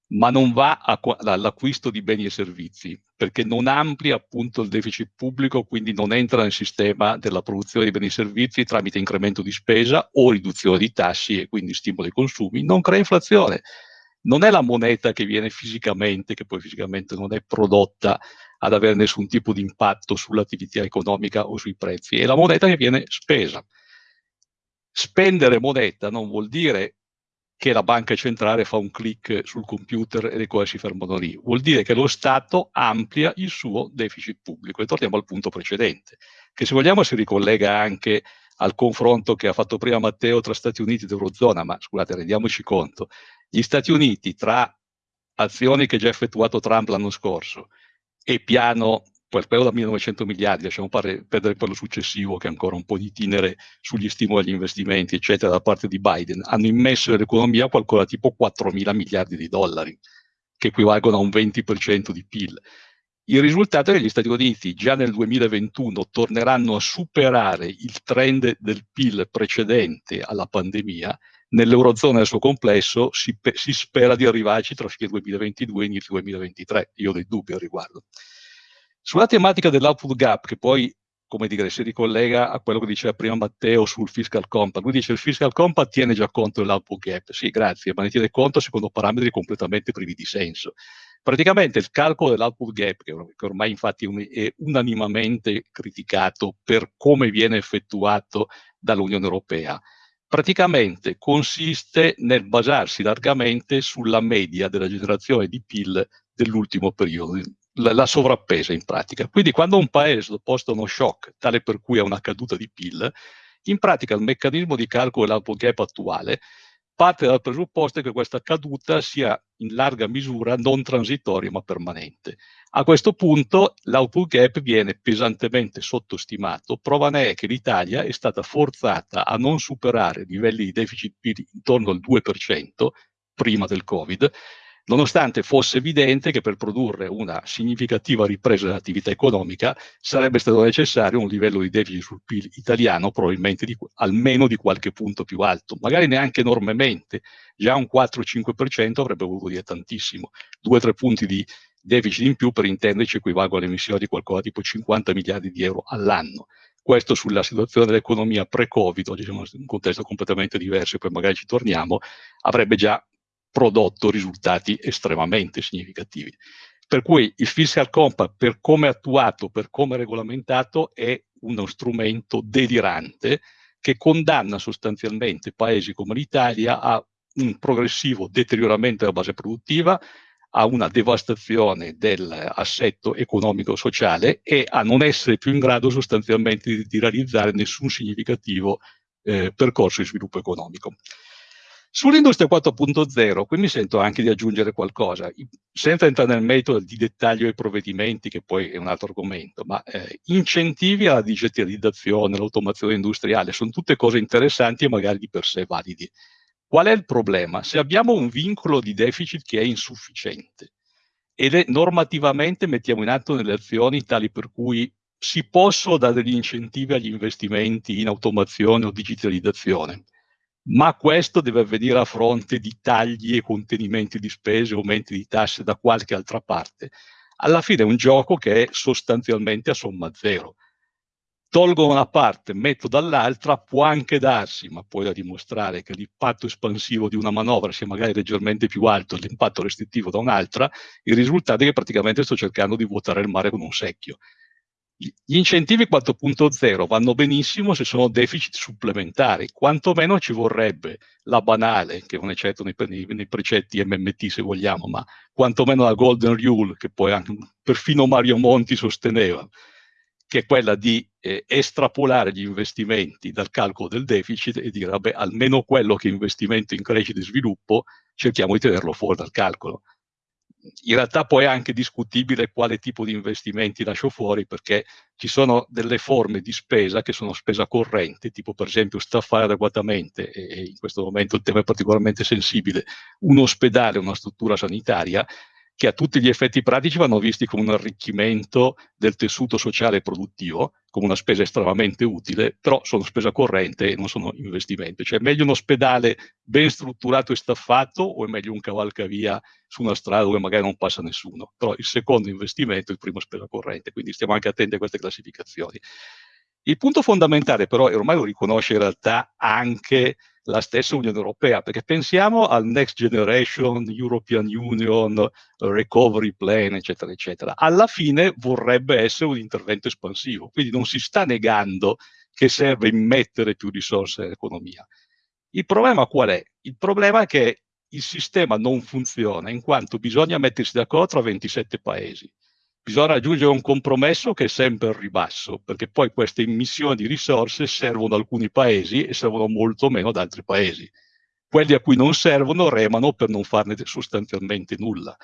ma non va all'acquisto di beni e servizi, perché non amplia appunto il deficit pubblico, quindi non entra nel sistema della produzione di beni e servizi tramite incremento di spesa o riduzione di tassi e quindi stimolo ai consumi, non crea inflazione non è la moneta che viene fisicamente, che poi fisicamente non è prodotta ad avere nessun tipo di impatto sull'attività economica o sui prezzi, è la moneta che viene spesa. Spendere moneta non vuol dire che la banca centrale fa un clic sul computer e le cose si fermano lì, vuol dire che lo Stato amplia il suo deficit pubblico. E torniamo al punto precedente, che se vogliamo si ricollega anche al confronto che ha fatto prima Matteo tra Stati Uniti ed Eurozona, ma scusate, rendiamoci conto, gli Stati Uniti tra azioni che già effettuato Trump l'anno scorso e piano, quel quello da 1900 miliardi, lasciamo perdere quello successivo che è ancora un po' di tinere sugli stimoli agli investimenti, eccetera, da parte di Biden, hanno immesso nell'economia qualcosa tipo 4 mila miliardi di dollari, che equivalgono a un 20% di PIL. Il risultato è che gli Stati Uniti già nel 2021 torneranno a superare il trend del PIL precedente alla pandemia. Nell'Eurozona nel suo complesso si, si spera di arrivarci tra fine 2022 e inizio 2023. Io ho dei dubbi al riguardo. Sulla tematica dell'output gap, che poi come dire, si ricollega a quello che diceva prima Matteo sul fiscal compact. Lui dice il fiscal compact tiene già conto dell'output gap. Sì, grazie, ma ne tiene conto secondo parametri completamente privi di senso. Praticamente il calcolo dell'output gap, che, ormai infatti è unanimamente criticato per come viene effettuato dall'Unione Europea, praticamente consiste nel basarsi largamente sulla media della generazione di PIL dell'ultimo periodo, la, la sovrappesa in pratica. Quindi quando un paese sottoposto a uno shock tale per cui ha una caduta di PIL, in pratica il meccanismo di calcolo dell'output gap attuale parte dal presupposto che questa caduta sia in larga misura non transitoria ma permanente. A questo punto l'output gap viene pesantemente sottostimato, prova ne è che l'Italia è stata forzata a non superare livelli di deficit intorno al 2% prima del Covid nonostante fosse evidente che per produrre una significativa ripresa dell'attività economica sarebbe stato necessario un livello di deficit sul PIL italiano probabilmente di, almeno di qualche punto più alto, magari neanche enormemente, già un 4-5% avrebbe voluto dire tantissimo, 2-3 punti di deficit in più per intenderci equivalgono all'emissione di qualcosa tipo 50 miliardi di euro all'anno. Questo sulla situazione dell'economia pre-Covid, oggi siamo in un contesto completamente diverso e poi magari ci torniamo, avrebbe già prodotto risultati estremamente significativi. Per cui il fiscal compact, per come attuato, per come regolamentato, è uno strumento delirante che condanna sostanzialmente paesi come l'Italia a un progressivo deterioramento della base produttiva, a una devastazione dell'assetto economico-sociale e a non essere più in grado sostanzialmente di, di realizzare nessun significativo eh, percorso di sviluppo economico. Sull'industria 4.0, qui mi sento anche di aggiungere qualcosa, senza entrare nel metodo di dettaglio dei provvedimenti, che poi è un altro argomento, ma eh, incentivi alla digitalizzazione, all'automazione industriale, sono tutte cose interessanti e magari di per sé validi. Qual è il problema? Se abbiamo un vincolo di deficit che è insufficiente ed è normativamente mettiamo in atto delle azioni tali per cui si possono dare degli incentivi agli investimenti in automazione o digitalizzazione, ma questo deve avvenire a fronte di tagli e contenimenti di spese, aumenti di tasse da qualche altra parte. Alla fine è un gioco che è sostanzialmente a somma zero. Tolgo una parte, metto dall'altra, può anche darsi, ma poi da dimostrare che l'impatto espansivo di una manovra sia magari leggermente più alto dell'impatto restrittivo da un'altra, il risultato è che praticamente sto cercando di vuotare il mare con un secchio. Gli incentivi 4.0 vanno benissimo se sono deficit supplementari, quantomeno ci vorrebbe la banale, che non è certo nei, nei, nei precetti MMT se vogliamo, ma quantomeno la Golden Rule, che poi anche perfino Mario Monti sosteneva, che è quella di eh, estrapolare gli investimenti dal calcolo del deficit e dire, vabbè, almeno quello che è investimento in crescita e sviluppo, cerchiamo di tenerlo fuori dal calcolo in realtà poi è anche discutibile quale tipo di investimenti lascio fuori perché ci sono delle forme di spesa che sono spesa corrente, tipo per esempio staffare adeguatamente, e in questo momento il tema è particolarmente sensibile, un ospedale, una struttura sanitaria, che a tutti gli effetti pratici vanno visti come un arricchimento del tessuto sociale produttivo, come una spesa estremamente utile, però sono spesa corrente e non sono investimento. Cioè è meglio un ospedale ben strutturato e staffato o è meglio un cavalcavia su una strada dove magari non passa nessuno? Però il secondo investimento, il primo spesa corrente, quindi stiamo anche attenti a queste classificazioni. Il punto fondamentale però, e ormai lo riconosce in realtà anche la stessa Unione Europea, perché pensiamo al Next Generation European Union Recovery Plan, eccetera, eccetera. Alla fine vorrebbe essere un intervento espansivo, quindi non si sta negando che serve immettere più risorse nell'economia. Il problema qual è? Il problema è che il sistema non funziona in quanto bisogna mettersi d'accordo tra 27 paesi bisogna raggiungere un compromesso che è sempre al ribasso, perché poi queste immissioni di risorse servono ad alcuni paesi e servono molto meno ad altri paesi. Quelli a cui non servono remano per non farne sostanzialmente nulla.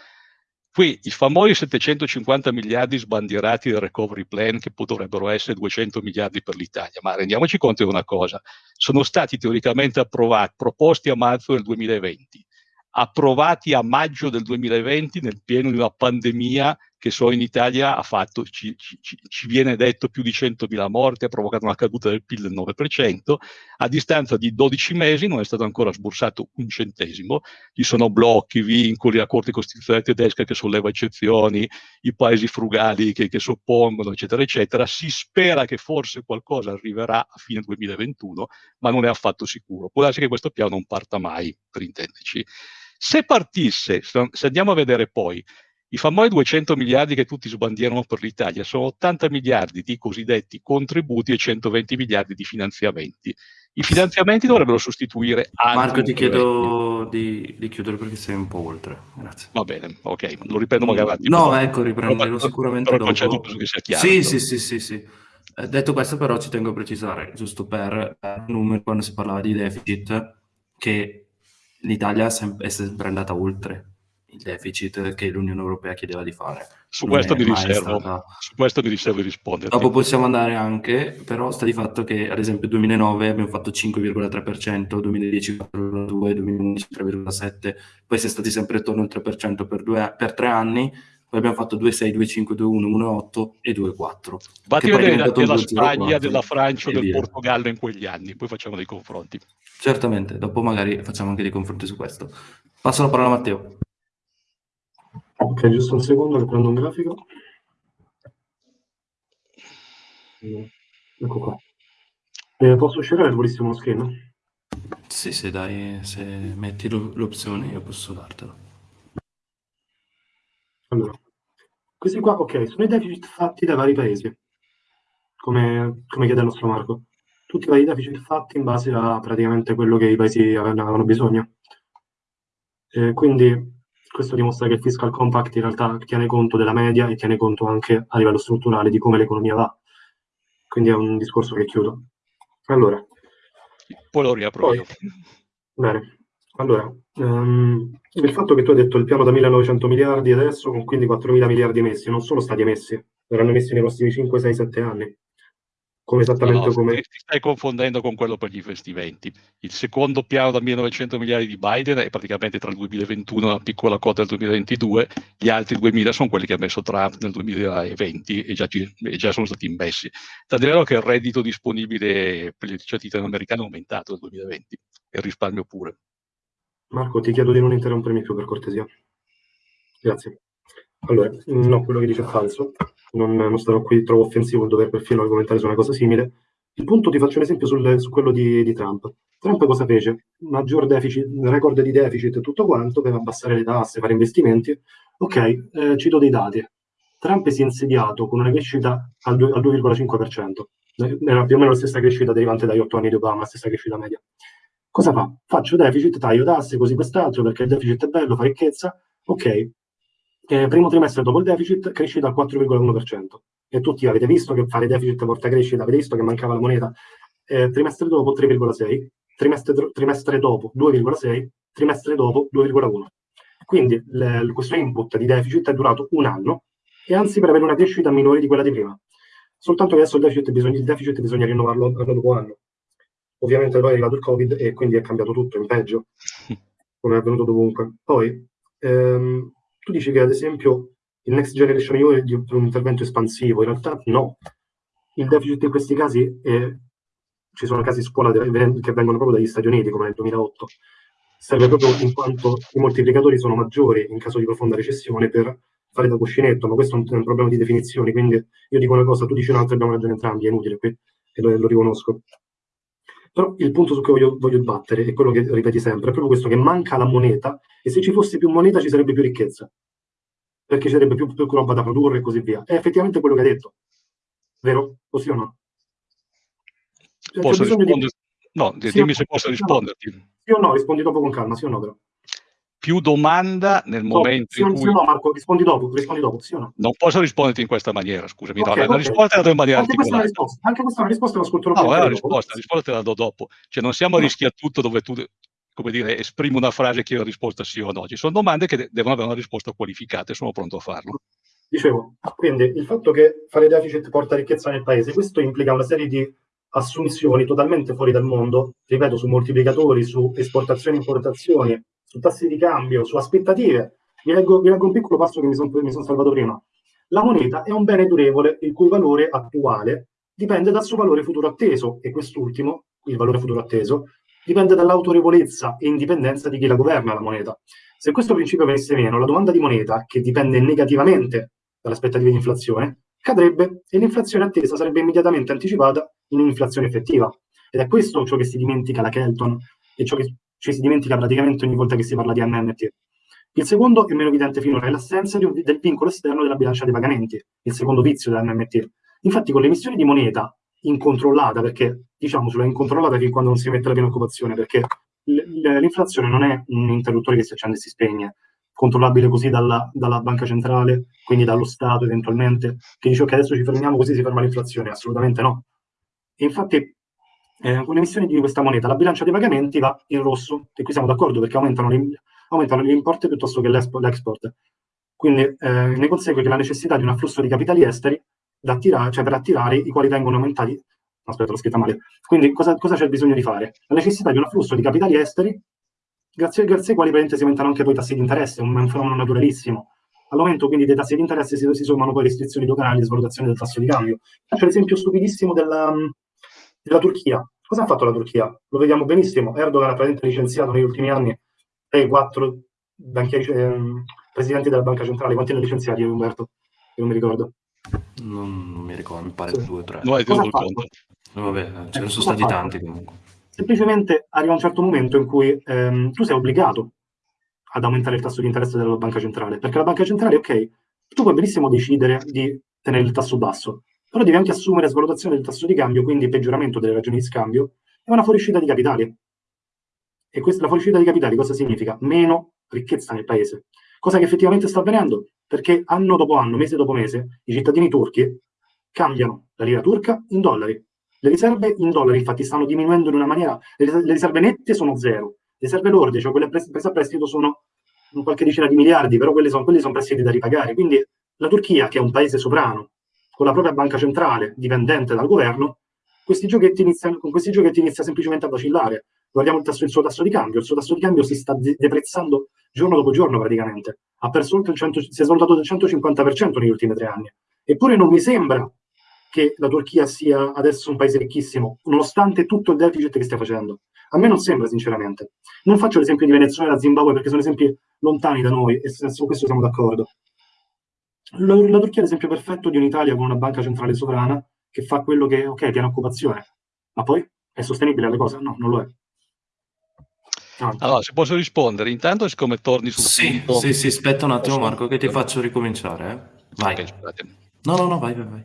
Qui i famosi 750 miliardi sbandierati del recovery plan, che potrebbero essere 200 miliardi per l'Italia, ma rendiamoci conto di una cosa, sono stati teoricamente approvati, proposti a marzo del 2020, approvati a maggio del 2020 nel pieno di una pandemia che solo in Italia fatto, ci, ci, ci, viene detto, più di 100.000 morti, ha provocato una caduta del PIL del 9%, a distanza di 12 mesi non è stato ancora sborsato un centesimo, ci sono blocchi, vincoli, la Corte Costituzionale tedesca che solleva eccezioni, i paesi frugali che, che soppongono, eccetera, eccetera, si spera che forse qualcosa arriverà a fine 2021, ma non è affatto sicuro. Può darsi che questo piano non parta mai, per intenderci. Se partisse, se andiamo a vedere poi i famosi 200 miliardi che tutti sbandierano per l'Italia sono 80 miliardi di cosiddetti contributi e 120 miliardi di finanziamenti. I finanziamenti dovrebbero sostituire altri. Marco, ti chiedo di, di, chiudere perché sei un po' oltre. Grazie. Va bene, ok, lo riprendo magari avanti. No, però, ecco, riprenderò sicuramente però dopo. Che sia chiaro, sì, sì, sì, sì, sì. Eh, detto questo, però, ci tengo a precisare, giusto per eh, numero, quando si parlava di deficit, che l'Italia è sempre andata oltre il deficit che l'Unione Europea chiedeva di fare. Su questo, mi riservo, stata... su questo mi riservo di rispondere. Dopo possiamo andare anche, però sta di fatto che ad esempio 2009 abbiamo fatto 5,3%, 2010 4,2%, 2011 3,7%, poi si è stati sempre attorno al 3% per, due, per tre anni, poi abbiamo fatto 2,6, 2,5, 2,1, 1,8 e 2,4. Fatti vedere della Spagna, della Francia, del via. Portogallo in quegli anni, poi facciamo dei confronti. Certamente, dopo magari facciamo anche dei confronti su questo. Passo la parola a Matteo. Ok, giusto un secondo che prendo un grafico. Ecco qua. Eh, posso uscire volissimo uno screen? Sì, sì, dai, se metti l'opzione io posso dartelo. Allora, questi qua, ok, sono i deficit fatti dai vari paesi, come, come chiede il nostro Marco. Tutti i vari deficit fatti in base a praticamente quello che i paesi avevano bisogno. Eh, quindi questo dimostra che il fiscal compact in realtà tiene conto della media e tiene conto anche a livello strutturale di come l'economia va. Quindi è un discorso che chiudo. Allora. Poi lo riapro poi, io. Bene. Allora, um, il fatto che tu hai detto il piano da 1900 miliardi adesso con quindi 4.000 miliardi messi, non sono stati emessi, verranno messi nei prossimi 5, 6, 7 anni come esattamente no, come... Ti stai confondendo con quello per gli investimenti. Il secondo piano da 1900 miliardi di Biden è praticamente tra il 2021 e una piccola quota del 2022, gli altri 2000 sono quelli che ha messo Trump nel 2020 e già, e già sono stati immessi. Tant'è vero che il reddito disponibile per gli cittadini americani è aumentato nel 2020 e il risparmio pure. Marco, ti chiedo di non interrompermi più per cortesia. Grazie. Allora, no, quello che dice è falso non, non starò qui, trovo offensivo il dover perfino argomentare su una cosa simile. Il punto, ti faccio un esempio sul, su quello di, di, Trump. Trump cosa fece? Maggior deficit, record di deficit e tutto quanto, per abbassare le tasse, fare investimenti. Ok, eh, cito dei dati. Trump si è insediato con una crescita al, al 2,5%. Era più o meno la stessa crescita derivante dagli otto anni di Obama, la stessa crescita media. Cosa fa? Faccio deficit, taglio tasse, così quest'altro, perché il deficit è bello, fa ricchezza. Ok, eh, primo trimestre dopo il deficit crescita al 4,1%. e tutti avete visto che fare deficit porta crescita, avete visto che mancava la moneta, eh, trimestre dopo 3,6, trimestre, trimestre dopo 2,6, trimestre dopo 2,1. Quindi le, questo input di deficit è durato un anno e anzi per avere una crescita minore di quella di prima. Soltanto che adesso il deficit bisogna, il deficit bisogna rinnovarlo anno dopo anno. Ovviamente poi è arrivato il Covid e quindi è cambiato tutto in peggio, come è avvenuto dovunque. Poi, ehm, tu dici che ad esempio il Next Generation EU è un intervento espansivo, in realtà no. Il deficit in questi casi, è, ci sono casi scuola che vengono proprio dagli Stati Uniti, come nel 2008, serve proprio in quanto i moltiplicatori sono maggiori in caso di profonda recessione per fare da cuscinetto, ma questo è un, è un problema di definizioni, quindi io dico una cosa, tu dici un'altra, abbiamo ragione entrambi, è inutile qui, e lo, lo riconosco. Però il punto su cui voglio, voglio battere è quello che ripeti sempre, è proprio questo, che manca la moneta, e se ci fosse più moneta ci sarebbe più ricchezza, perché ci sarebbe più, più roba da produrre e così via. È effettivamente quello che hai detto, vero? O sì o no? Cioè, Posso rispondere? Di... No, sì, dimmi se posso risponderti. Sì o no? Rispondi dopo con calma, sì o no però? Più domanda nel no, momento in cui... No Marco, rispondi dopo, rispondi dopo, sì o no? Non posso risponderti in questa maniera, scusami, okay, no, okay. la risposta la do in maniera anche questa, risposta, anche questa è una risposta, l'ascolterò No, è una risposta, la risposta te la do dopo. Cioè non siamo a no. rischia tutto dove tu come dire, esprimo una frase che la risposta sì o no. Ci sono domande che devono avere una risposta qualificata e sono pronto a farlo. Dicevo, quindi il fatto che fare deficit porta ricchezza nel paese, questo implica una serie di assunzioni totalmente fuori dal mondo, ripeto, su moltiplicatori, su esportazioni e importazioni, su tassi di cambio, su aspettative. Vi leggo, vi leggo un piccolo passo che mi sono son salvato prima. La moneta è un bene durevole il cui valore attuale dipende dal suo valore futuro atteso e quest'ultimo, il valore futuro atteso, dipende dall'autorevolezza e indipendenza di chi la governa la moneta. Se questo principio venisse meno, la domanda di moneta, che dipende negativamente dall'aspettativa di inflazione, cadrebbe e l'inflazione attesa sarebbe immediatamente anticipata in un'inflazione effettiva. Ed è questo ciò che si dimentica la Kelton e ciò che ci si dimentica praticamente ogni volta che si parla di MMT. Il secondo è meno evidente finora, è l'assenza del vincolo esterno della bilancia dei pagamenti, il secondo vizio dell'MMT. Infatti con l'emissione di moneta incontrollata, perché diciamocelo, è incontrollata fin quando non si mette la piena occupazione, perché l'inflazione non è un interruttore che si accende e si spegne, controllabile così dalla, dalla, banca centrale, quindi dallo Stato eventualmente, che dice ok adesso ci fermiamo così si ferma l'inflazione, assolutamente no. E infatti eh, con l'emissione di questa moneta la bilancia dei pagamenti va in rosso, e qui siamo d'accordo perché aumentano, aumentano gli importi piuttosto che l'export. Quindi eh, ne consegue che la necessità di un afflusso di capitali esteri attirare, cioè per attirare i quali vengono aumentati aspetta, l'ho scritta male. Quindi cosa, c'è bisogno di fare? La necessità di un afflusso di capitali esteri grazie, grazie ai quali si aumentano anche poi i tassi di interesse, un, un fenomeno naturalissimo. All'aumento quindi dei tassi di interesse si, si sommano poi restrizioni doganali e svalutazione del tasso di cambio. Faccio l'esempio stupidissimo della, della Turchia. Cosa ha fatto la Turchia? Lo vediamo benissimo. Erdogan ha praticamente licenziato negli ultimi anni 3-4 banchieri, eh, presidenti della banca centrale. Quanti ne ha licenziati, Umberto? Io non mi ricordo. Non, non mi ricordo, mi pare sì. due o tre. No? Vabbè, ce ne sono stati tanti comunque semplicemente arriva un certo momento in cui ehm, tu sei obbligato ad aumentare il tasso di interesse della banca centrale, perché la banca centrale, ok, tu puoi benissimo decidere di tenere il tasso basso, però devi anche assumere svalutazione del tasso di cambio, quindi peggioramento delle ragioni di scambio, e una fuoriuscita di capitali. E questa, la fuoriuscita di capitali cosa significa? Meno ricchezza nel paese. Cosa che effettivamente sta avvenendo? Perché anno dopo anno, mese dopo mese, i cittadini turchi cambiano la lira turca in dollari. Le riserve in dollari infatti stanno diminuendo in una maniera, le, riserve nette sono zero, le riserve lorde, cioè quelle prese a prestito sono qualche decina di miliardi, però quelli sono, quelli sono prestiti da ripagare. Quindi la Turchia, che è un paese sovrano, con la propria banca centrale dipendente dal governo, questi iniziano, con questi giochetti inizia semplicemente a vacillare. Guardiamo il, tasso, il, suo tasso di cambio, il suo tasso di cambio si sta de deprezzando giorno dopo giorno praticamente. Ha perso il 100, si è svalutato del 150% negli ultimi tre anni. Eppure non mi sembra che la Turchia sia adesso un paese ricchissimo, nonostante tutto il deficit che stia facendo. A me non sembra, sinceramente. Non faccio l'esempio di Venezuela e Zimbabwe perché sono esempi lontani da noi e su questo siamo d'accordo. La, la, Turchia è l'esempio perfetto di un'Italia con una banca centrale sovrana che fa quello che, ok, piena occupazione, ma poi è sostenibile la cosa? No, non lo è. Allora, se posso rispondere, intanto siccome torni sul sì, punto... Sì, sì, aspetta un attimo Marco che ti faccio ricominciare. Eh? Vai. Okay, no, no, no, vai, vai, vai.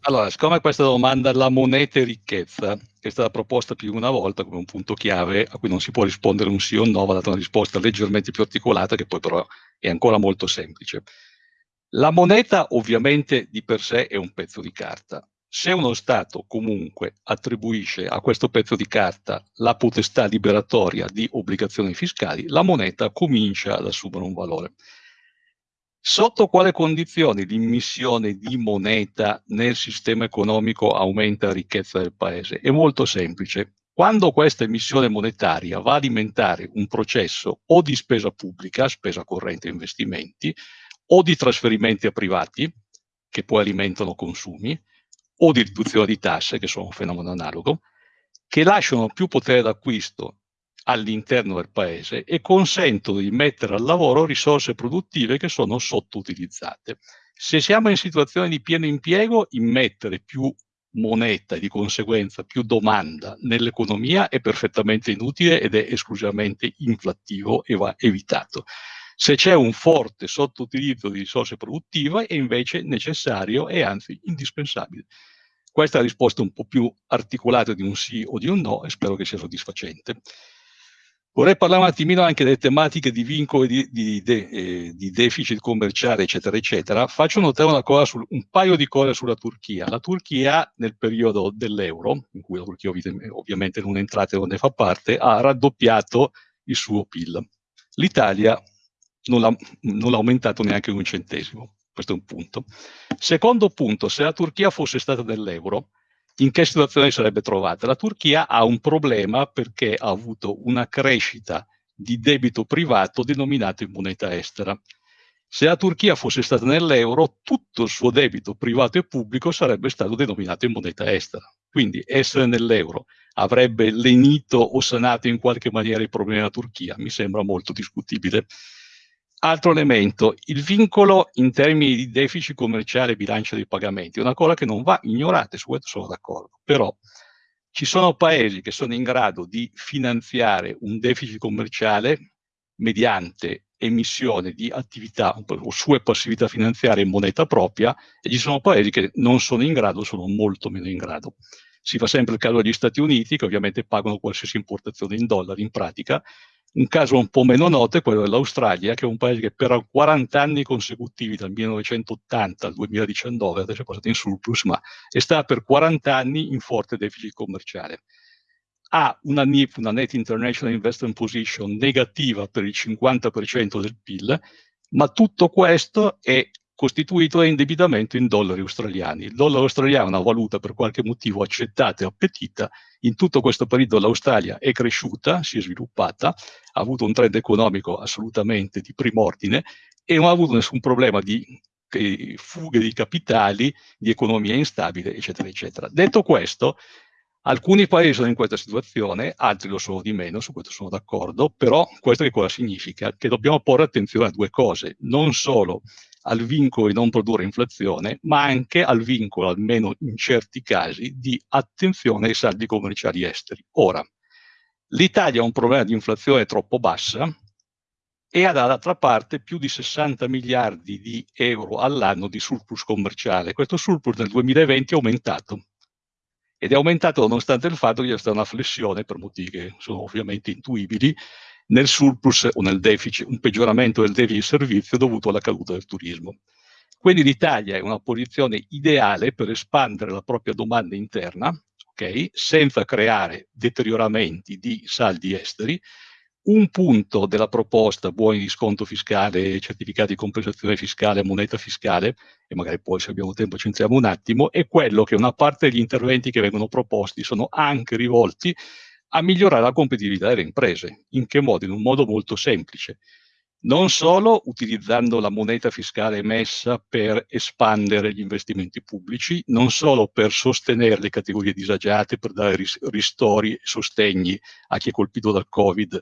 Allora, siccome questa domanda la moneta e ricchezza è stata proposta più di una volta come un punto chiave a cui non si può rispondere un sì o un no, va data una risposta leggermente più articolata che poi però è ancora molto semplice. La moneta ovviamente di per sé è un pezzo di carta. Se uno Stato comunque attribuisce a questo pezzo di carta la potestà liberatoria di obbligazioni fiscali, la moneta comincia ad assumere un valore. Sotto quale condizioni l'immissione di moneta nel sistema economico aumenta la ricchezza del paese? È molto semplice. Quando questa emissione monetaria va a alimentare un processo o di spesa pubblica, spesa corrente e investimenti, o di trasferimenti a privati, che poi alimentano consumi, o di riduzione di tasse, che sono un fenomeno analogo, che lasciano più potere d'acquisto all'interno del paese e consentono di mettere al lavoro risorse produttive che sono sottoutilizzate. Se siamo in situazione di pieno impiego, immettere più moneta e di conseguenza più domanda nell'economia è perfettamente inutile ed è esclusivamente inflattivo e va evitato. Se c'è un forte sottoutilizzo di risorse produttive è invece necessario e anzi indispensabile. Questa è la risposta un po' più articolata di un sì o di un no e spero che sia soddisfacente. Vorrei parlare un attimino anche delle tematiche di vincoli di, di, de, eh, di, deficit commerciale, eccetera, eccetera. Faccio notare sul, un paio di cose sulla Turchia. La Turchia, nel periodo dell'euro, in cui la Turchia ovviamente non è entrata e non ne fa parte, ha raddoppiato il suo PIL. L'Italia non l'ha, aumentato neanche un centesimo. Questo è un punto. Secondo punto, se la Turchia fosse stata nell'euro, in che situazione sarebbe trovata? La Turchia ha un problema perché ha avuto una crescita di debito privato denominato in moneta estera. Se la Turchia fosse stata nell'euro, tutto il suo debito privato e pubblico sarebbe stato denominato in moneta estera. Quindi essere nell'euro avrebbe lenito o sanato in qualche maniera i problemi della Turchia? Mi sembra molto discutibile. Altro elemento, il vincolo in termini di deficit commerciale e bilancio dei pagamenti, una cosa che non va ignorata, su questo sono d'accordo, però ci sono paesi che sono in grado di finanziare un deficit commerciale mediante emissione di attività o sue passività finanziarie in moneta propria e ci sono paesi che non sono in grado, sono molto meno in grado. Si fa sempre il caso degli Stati Uniti che ovviamente pagano qualsiasi importazione in dollari in pratica un caso un po' meno noto è quello dell'Australia, che è un paese che per 40 anni consecutivi, dal 1980 al 2019, adesso è passato in surplus, ma è stato per 40 anni in forte deficit commerciale. Ha una NIP, una Net International Investment Position, negativa per il 50% del PIL, ma tutto questo è costituito da indebitamento in dollari australiani. Il dollaro australiano è una valuta per qualche motivo accettata e appetita. In tutto questo periodo l'Australia è cresciuta, si è sviluppata, ha avuto un trend economico assolutamente di prim'ordine e non ha avuto nessun problema di fughe di capitali, di economia instabile, eccetera, eccetera. Detto questo, alcuni paesi sono in questa situazione, altri lo sono di meno, su questo sono d'accordo, però questo che cosa significa? Che dobbiamo porre attenzione a due cose, non solo al vincolo di non produrre inflazione, ma anche al vincolo, almeno in certi casi, di attenzione ai saldi commerciali esteri. Ora, l'Italia ha un problema di inflazione troppo bassa e ha dall'altra parte più di 60 miliardi di euro all'anno di surplus commerciale. Questo surplus nel 2020 è aumentato ed è aumentato nonostante il fatto che c'è stata una flessione per motivi che sono ovviamente intuibili nel surplus o nel deficit, un peggioramento del deficit servizio dovuto alla caduta del turismo. Quindi l'Italia è una posizione ideale per espandere la propria domanda interna, okay, senza creare deterioramenti di saldi esteri. Un punto della proposta, buoni di sconto fiscale, certificati di compensazione fiscale, moneta fiscale, e magari poi se abbiamo tempo ci entriamo un attimo, è quello che una parte degli interventi che vengono proposti sono anche rivolti a migliorare la competitività delle imprese. In che modo? In un modo molto semplice. Non solo utilizzando la moneta fiscale emessa per espandere gli investimenti pubblici, non solo per sostenere le categorie disagiate, per dare ristori e sostegni a chi è colpito dal Covid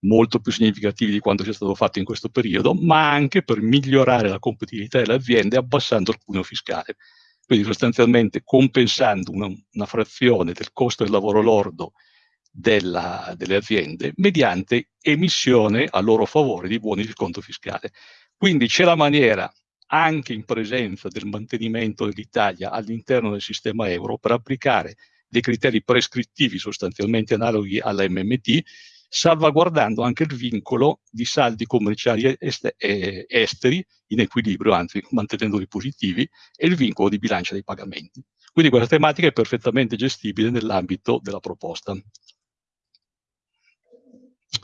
molto più significativi di quanto sia stato fatto in questo periodo, ma anche per migliorare la competitività delle aziende abbassando il cuneo fiscale. Quindi sostanzialmente compensando una, una frazione del costo del lavoro lordo della, delle aziende mediante emissione a loro favore di buoni di sconto fiscale. Quindi c'è la maniera, anche in presenza del mantenimento dell'Italia all'interno del sistema euro, per applicare dei criteri prescrittivi sostanzialmente analoghi alla MMT, salvaguardando anche il vincolo di saldi commerciali est esteri in equilibrio, anzi mantenendoli positivi, e il vincolo di bilancia dei pagamenti. Quindi questa tematica è perfettamente gestibile nell'ambito della proposta.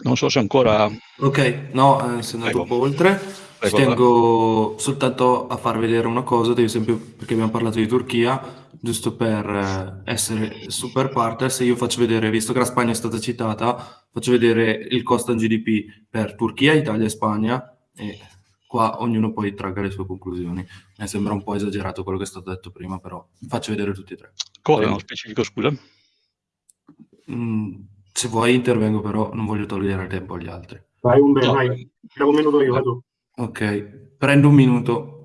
Non so se ancora... Ok, no, eh, se andato un po' oltre. Prego, tengo soltanto a far vedere una cosa, ad esempio perché abbiamo parlato di Turchia, giusto per eh, essere super partners, io faccio vedere, visto che la Spagna è stata citata, faccio vedere il costo in GDP per Turchia, Italia e Spagna e qua ognuno poi tragga le sue conclusioni. Mi sembra un po' esagerato quello che è stato detto prima, però faccio vedere tutti e tre. Cosa nello specifico, scusa? Mm, se vuoi intervengo, però non voglio togliere tempo agli altri. Vai un bel, no. vai. un minuto io, vado. Ok, prendo un minuto.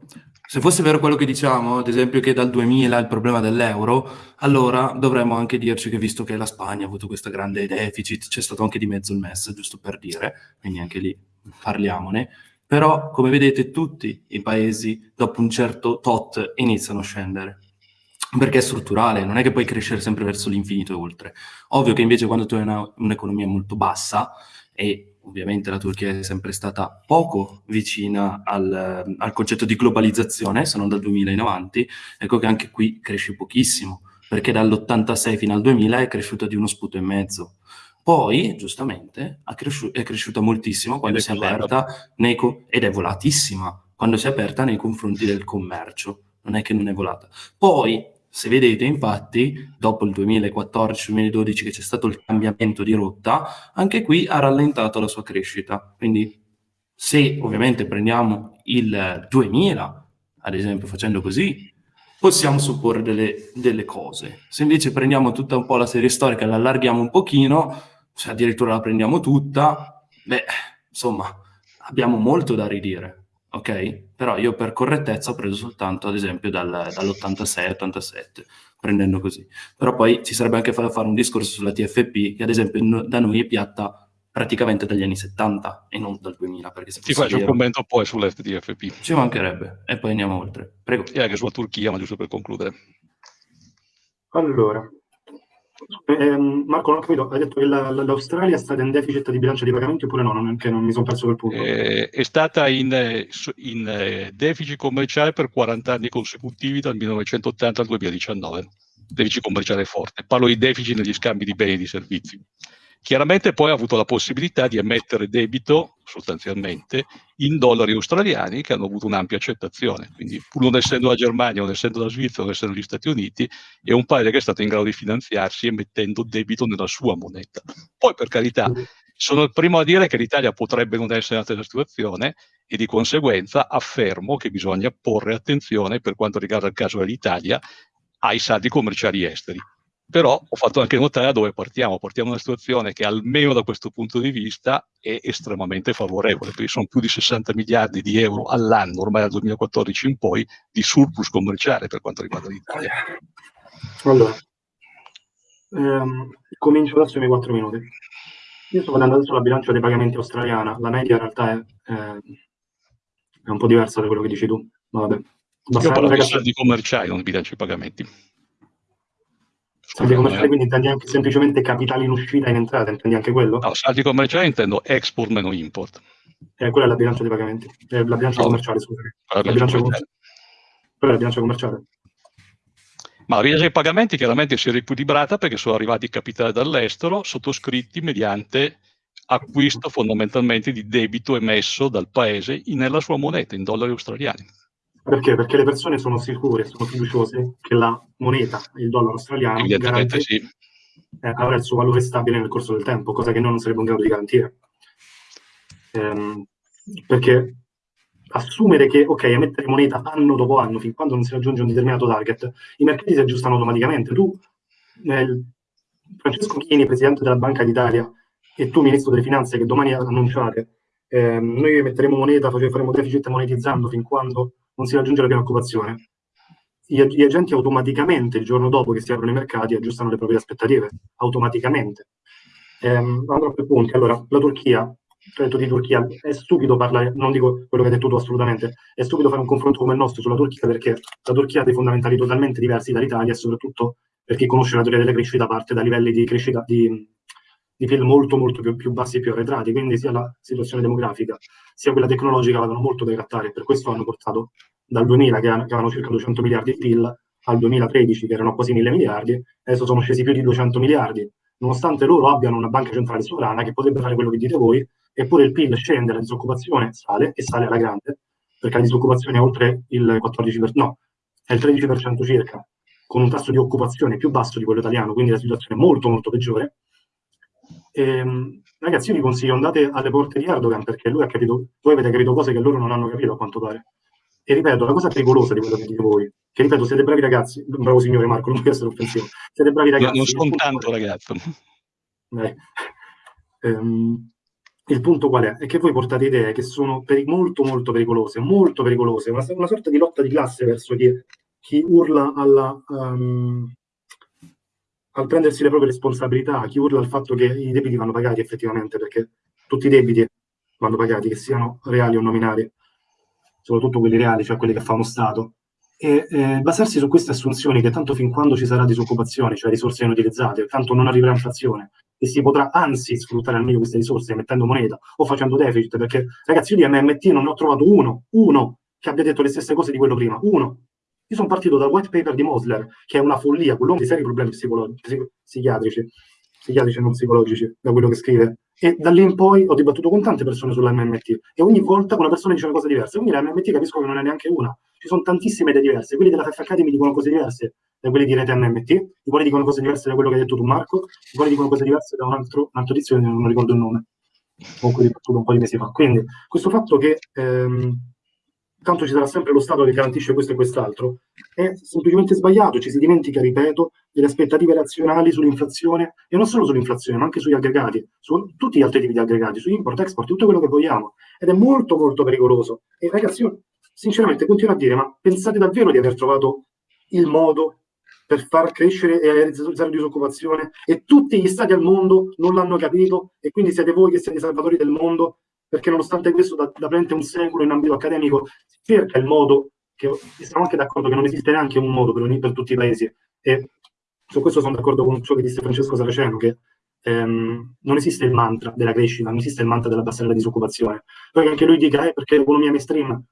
Se fosse vero quello che diciamo, ad esempio che dal 2000 il problema dell'euro, allora dovremmo anche dirci che visto che la Spagna ha avuto questo grande deficit, c'è stato anche di mezzo il MES, giusto per dire, quindi anche lì parliamone, però, come vedete, tutti i paesi dopo un certo tot iniziano a scendere. Perché è strutturale, non è che puoi crescere sempre verso l'infinito e oltre. Ovvio che invece quando tu hai un'economia molto bassa, e ovviamente la Turchia è sempre stata poco vicina al, al concetto di globalizzazione, se non dal 2000 in avanti, ecco che anche qui cresce pochissimo, perché dall'86 fino al 2000 è cresciuta di uno sputo e mezzo. Poi, giustamente, cresci è cresciuta moltissimo quando si è aperta nei ed è volatissima quando si è aperta nei confronti del commercio. Non è che non è volata. Poi, se vedete, infatti, dopo il 2014-2012 che c'è stato il cambiamento di rotta, anche qui ha rallentato la sua crescita. Quindi, se ovviamente prendiamo il 2000, ad esempio, facendo così, possiamo supporre delle, delle cose. Se invece prendiamo tutta un po' la serie storica e la allarghiamo un pochino, se addirittura la prendiamo tutta, beh, insomma, abbiamo molto da ridire, ok? Però io per correttezza ho preso soltanto, ad esempio, dal, dall'86-87, prendendo così. Però poi ci sarebbe anche da fare un discorso sulla TFP, che ad esempio no, da noi è piatta praticamente dagli anni 70 e non dal 2000. Perché se Ti faccio vero, un commento poi sull'FTFP. Ci mancherebbe, e poi andiamo oltre. Prego. E anche sulla Turchia, ma giusto per concludere. Allora, eh, Marco, non ho capito, hai detto che la, l'Australia è stata in deficit di bilancia di pagamenti oppure no? Non, che non mi sono perso quel punto. Eh, è stata in, in, eh, deficit commerciale per 40 anni consecutivi dal 1980 al 2019. Deficit commerciale forte. Parlo di deficit negli scambi di beni e di servizi. Chiaramente poi ha avuto la possibilità di emettere debito, sostanzialmente, in dollari australiani che hanno avuto un'ampia accettazione. Quindi, pur non essendo la Germania, non essendo la Svizzera, non essendo gli Stati Uniti, è un paese che è stato in grado di finanziarsi emettendo debito nella sua moneta. Poi, per carità, sono il primo a dire che l'Italia potrebbe non essere nella stessa situazione e di conseguenza affermo che bisogna porre attenzione per quanto riguarda il caso dell'Italia ai saldi commerciali esteri però ho fatto anche notare da dove partiamo. Partiamo da una situazione che almeno da questo punto di vista è estremamente favorevole, perché sono più di 60 miliardi di euro all'anno, ormai dal 2014 in poi, di surplus commerciale per quanto riguarda l'Italia. Allora, ehm, comincio adesso i miei 4 minuti. Io sto guardando adesso la bilancia dei pagamenti australiana, la media in realtà è, eh, è un po' diversa da quello che dici tu. Vabbè. Io parlo di soldi commerciali, non di bilancio dei pagamenti. Saldi commerciali quindi intendi anche semplicemente capitali in uscita e in entrata, intendi anche quello? No, saldi commerciali intendo export meno import. Eh, quella è la bilancia dei pagamenti, eh, la bilancia no, commerciale, scusa. La, la bilancia commerciale. Quella è la bilancia commerciale. Ma la bilancia dei pagamenti chiaramente si è riequilibrata perché sono arrivati capitali dall'estero sottoscritti mediante acquisto fondamentalmente di debito emesso dal paese nella sua moneta, in dollari australiani. Perché? Perché le persone sono sicure, sono fiduciose che la moneta, il dollaro australiano, sì. eh, avrà il suo valore stabile nel corso del tempo, cosa che noi non saremo in grado di garantire. Ehm, perché assumere che, ok, emettere moneta anno dopo anno, fin quando non si raggiunge un determinato target, i mercati si aggiustano automaticamente. Tu, eh, Francesco Chini, presidente della Banca d'Italia, e tu, ministro delle Finanze, che domani annunciate, eh, noi emetteremo moneta, faremo deficit monetizzando fin quando non si raggiunge la piena occupazione, gli, agenti automaticamente, il giorno dopo che si aprono i mercati, aggiustano le proprie aspettative, automaticamente. Ehm, andrò per punti. Allora, la Turchia, detto di Turchia, è stupido parlare, non dico quello che hai detto tu assolutamente, è stupido fare un confronto come il nostro sulla Turchia perché la Turchia ha dei fondamentali totalmente diversi dall'Italia e soprattutto perché conosce la teoria della crescita parte da livelli di crescita di, di PIL molto molto più, più bassi e più arretrati, quindi sia la situazione demografica sia quella tecnologica avevano molto da grattare per questo hanno portato dal 2000 che, avevano circa 200 miliardi di PIL al 2013 che erano quasi 1000 miliardi, adesso sono scesi più di 200 miliardi, nonostante loro abbiano una banca centrale sovrana che potrebbe fare quello che dite voi, eppure il PIL scende, la disoccupazione sale e sale alla grande, perché la disoccupazione è oltre il 14%, no, è il 13% circa, con un tasso di occupazione più basso di quello italiano, quindi la situazione è molto molto peggiore. E, ehm, ragazzi, io vi consiglio andate alle porte di Erdogan perché lui ha capito, voi avete capito cose che loro non hanno capito a quanto pare. E ripeto, la cosa pericolosa di quello che dite voi, che ripeto, siete bravi ragazzi, bravo signore Marco, non voglio essere offensivo, siete bravi ragazzi. Non sono tanto ragazzo. Eh. Um, il punto qual è? È che voi portate idee che sono molto molto pericolose, molto pericolose, una, una, sorta di lotta di classe verso chi, chi urla alla, um, al prendersi le proprie responsabilità, chi urla al fatto che i debiti vanno pagati effettivamente, perché tutti i debiti vanno pagati, che siano reali o nominali, soprattutto quelli reali, cioè quelli che fa uno Stato, e eh, basarsi su queste assunzioni che tanto fin quando ci sarà disoccupazione, cioè risorse inutilizzate, tanto non arriverà inflazione, e si potrà anzi sfruttare al meglio queste risorse mettendo moneta o facendo deficit, perché ragazzi io di MMT non ne ho trovato uno, uno che abbia detto le stesse cose di quello prima, uno, io sono partito dal white paper di Mosler, che è una follia, quell'uomo di seri problemi psichiatrici, psichiatrici e non psicologici, da quello che scrive. E da lì in poi ho dibattuto con tante persone sull'MMT e ogni volta una persona dice una cosa diversa. Quindi l'MMT capisco che non è neanche una. Ci sono tantissime idee diverse. Quelli della FF Academy dicono cose diverse da quelli di Rete MMT, i quali dicono cose diverse da quello che hai detto tu Marco, i quali dicono cose diverse da un altro, un altro tizio che non ricordo il nome, con cui ho dibattuto un po' di mesi fa. Quindi questo fatto che... Ehm, tanto ci sarà sempre lo Stato che garantisce questo e quest'altro, è semplicemente sbagliato, ci si dimentica, ripeto, delle aspettative razionali sull'inflazione, e non solo sull'inflazione, ma anche sugli aggregati, su tutti gli altri tipi di aggregati, su import, export, tutto quello che vogliamo, ed è molto molto pericoloso. E ragazzi, io sinceramente continuo a dire, ma pensate davvero di aver trovato il modo per far crescere e realizzare disoccupazione? E tutti gli stati al mondo non l'hanno capito e quindi siete voi che siete i salvatori del mondo perché nonostante questo da, da un secolo in ambito accademico si cerca il modo, che siamo anche d'accordo che non esiste neanche un modo per, per tutti i paesi, e su questo sono d'accordo con ciò che disse Francesco Saraceno, che ehm, non esiste il mantra della crescita, non esiste il mantra dell'abbassare la disoccupazione. Poi che anche lui dica, eh, perché l'economia mainstream,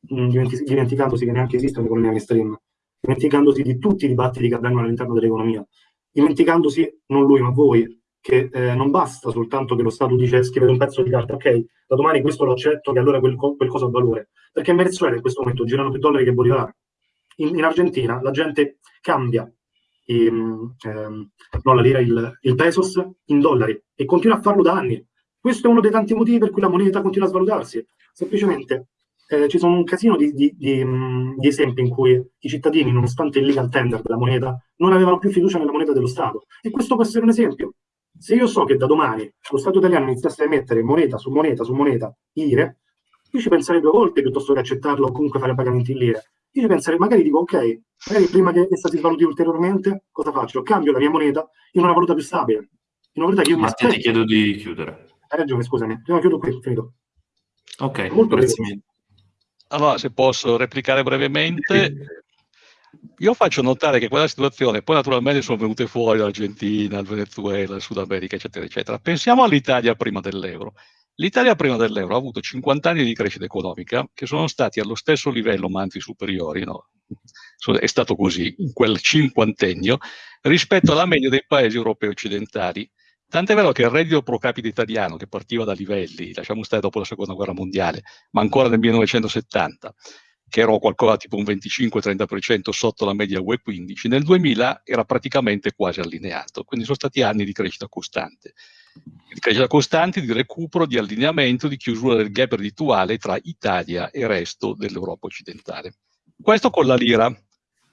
mh, dimenticandosi che neanche esiste un'economia mainstream, dimenticandosi di tutti i dibattiti che avvengono all'interno dell'economia, dimenticandosi, non lui ma voi, che eh, non basta soltanto che lo Stato dice scrivete un pezzo di carta, ok, da domani questo lo accetto, che allora quel, quel cosa ha valore. Perché in Venezuela in questo momento girano più dollari che Bolivar. In, in Argentina la gente cambia i, ehm, non la lira, il, il pesos in dollari e continua a farlo da anni. Questo è uno dei tanti motivi per cui la moneta continua a svalutarsi. Semplicemente eh, ci sono un casino di, di, di, di, esempi in cui i cittadini, nonostante il legal tender della moneta, non avevano più fiducia nella moneta dello Stato. E questo può essere un esempio. Se io so che da domani lo Stato italiano iniziasse a emettere moneta su moneta su moneta lire, io ci penserei due volte piuttosto che accettarlo o comunque fare pagamenti in lire. Io ci penserei, magari dico, ok, magari prima che essa si svaluti ulteriormente, cosa faccio? Cambio la mia moneta in una valuta più stabile. In una valuta che io Mattia, ti chiedo di chiudere. Hai ragione, scusami. Prima chiudo qui, finito. Ok, Molto grazie mille. Allora, se posso replicare brevemente, io faccio notare che quella situazione, poi naturalmente sono venute fuori l'Argentina, il Venezuela, il Sud America, eccetera, eccetera. Pensiamo all'Italia prima dell'euro. L'Italia prima dell'euro ha avuto 50 anni di crescita economica che sono stati allo stesso livello, ma anzi superiori, no? è stato così, in quel cinquantennio, rispetto alla media dei paesi europei occidentali. Tant'è vero che il reddito pro capite italiano, che partiva da livelli, lasciamo stare dopo la seconda guerra mondiale, ma ancora nel 1970, che era qualcosa tipo un 25-30% sotto la media UE 15, nel 2000 era praticamente quasi allineato, quindi sono stati anni di crescita costante. Di crescita costante, di recupero, di allineamento, di chiusura del gap reddituale tra Italia e il resto dell'Europa occidentale. Questo con la lira.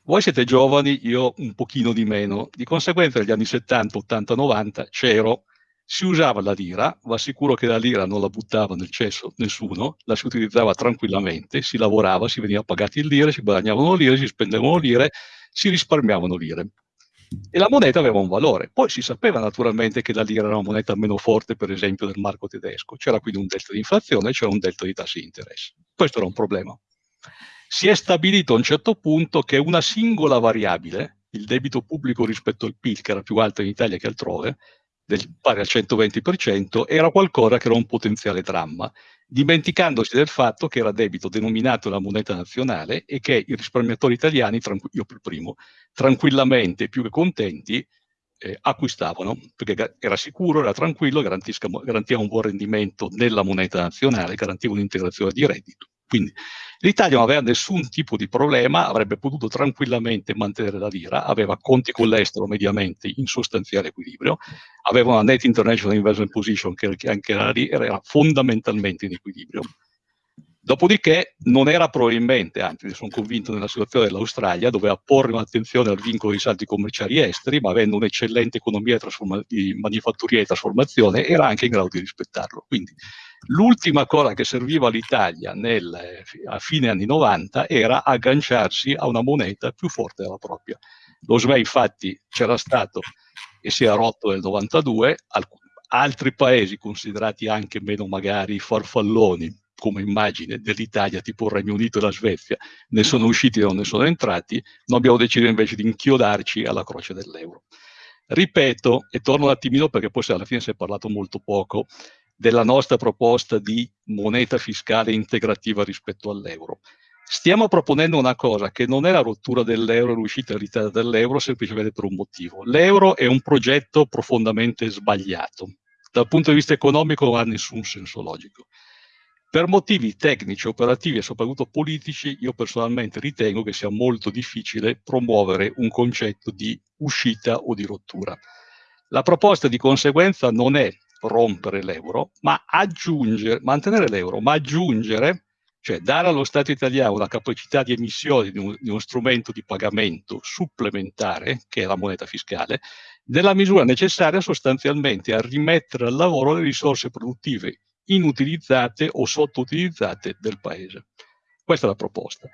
Voi siete giovani, io un pochino di meno, di conseguenza negli anni 70, 80, 90 c'ero si usava la lira, va sicuro che la lira non la buttava nel cesso nessuno, la si utilizzava tranquillamente, si lavorava, si veniva pagati in lire, si guadagnavano lire, si spendevano lire, si risparmiavano lire. E la moneta aveva un valore. Poi si sapeva naturalmente che la lira era una moneta meno forte, per esempio, del marco tedesco. C'era quindi un delta di inflazione, c'era un delta di tassi di interesse. Questo era un problema. Si è stabilito a un certo punto che una singola variabile, il debito pubblico rispetto al PIL, che era più alto in Italia che altrove, del, pari al 120%, era qualcosa che era un potenziale dramma, dimenticandosi del fatto che era debito denominato la moneta nazionale e che i risparmiatori italiani, io per primo, tranquillamente, più che contenti, eh, acquistavano, perché era sicuro, era tranquillo, garantiva un buon rendimento nella moneta nazionale, garantiva un'integrazione di reddito. Quindi l'Italia non aveva nessun tipo di problema, avrebbe potuto tranquillamente mantenere la lira, aveva conti con l'estero mediamente in sostanziale equilibrio, aveva una net international investment position che anche era, era fondamentalmente in equilibrio. Dopodiché non era probabilmente, anzi sono convinto nella situazione dell'Australia, doveva porre un'attenzione al vincolo dei saldi commerciali esteri, ma avendo un'eccellente economia di, di manifatturia e trasformazione, era anche in grado di rispettarlo. Quindi l'ultima cosa che serviva all'Italia a fine anni 90 era agganciarsi a una moneta più forte della propria. Lo SME infatti c'era stato e si è rotto nel 92, altri paesi considerati anche meno magari farfalloni come immagine dell'Italia, tipo il Regno Unito e la Svezia, ne sono usciti e non ne sono entrati, noi abbiamo deciso invece di inchiodarci alla croce dell'euro. Ripeto, e torno un attimino perché poi alla fine si è parlato molto poco, della nostra proposta di moneta fiscale integrativa rispetto all'euro. Stiamo proponendo una cosa che non è la rottura dell'euro l'uscita dall'euro semplicemente per un motivo. L'euro è un progetto profondamente sbagliato. Dal punto di vista economico non ha nessun senso logico. Per motivi tecnici, operativi e soprattutto politici, io personalmente ritengo che sia molto difficile promuovere un concetto di uscita o di rottura. La proposta di conseguenza non è rompere l'euro, ma aggiungere, mantenere l'euro, ma aggiungere, cioè dare allo Stato italiano la capacità di emissione di, un, di uno strumento di pagamento supplementare, che è la moneta fiscale, nella misura necessaria sostanzialmente a rimettere al lavoro le risorse produttive inutilizzate o sottoutilizzate del paese. Questa è la proposta.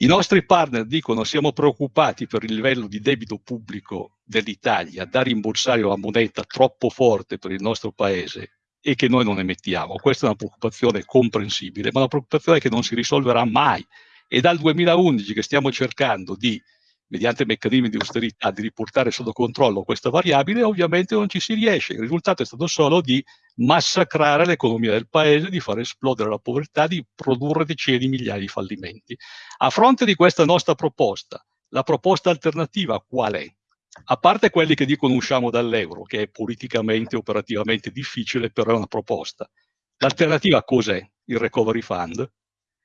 I nostri partner dicono siamo preoccupati per il livello di debito pubblico dell'Italia da rimborsare una moneta troppo forte per il nostro paese e che noi non emettiamo. Questa è una preoccupazione comprensibile, ma una preoccupazione che non si risolverà mai. E dal 2011 che stiamo cercando di mediante meccanismi di austerità, di riportare sotto controllo questa variabile, ovviamente non ci si riesce. Il risultato è stato solo di massacrare l'economia del paese, di far esplodere la povertà, di produrre decine di migliaia di fallimenti. A fronte di questa nostra proposta, la proposta alternativa qual è? A parte quelli che dicono usciamo dall'euro, che è politicamente e operativamente difficile, però è una proposta. L'alternativa cos'è? Il recovery fund?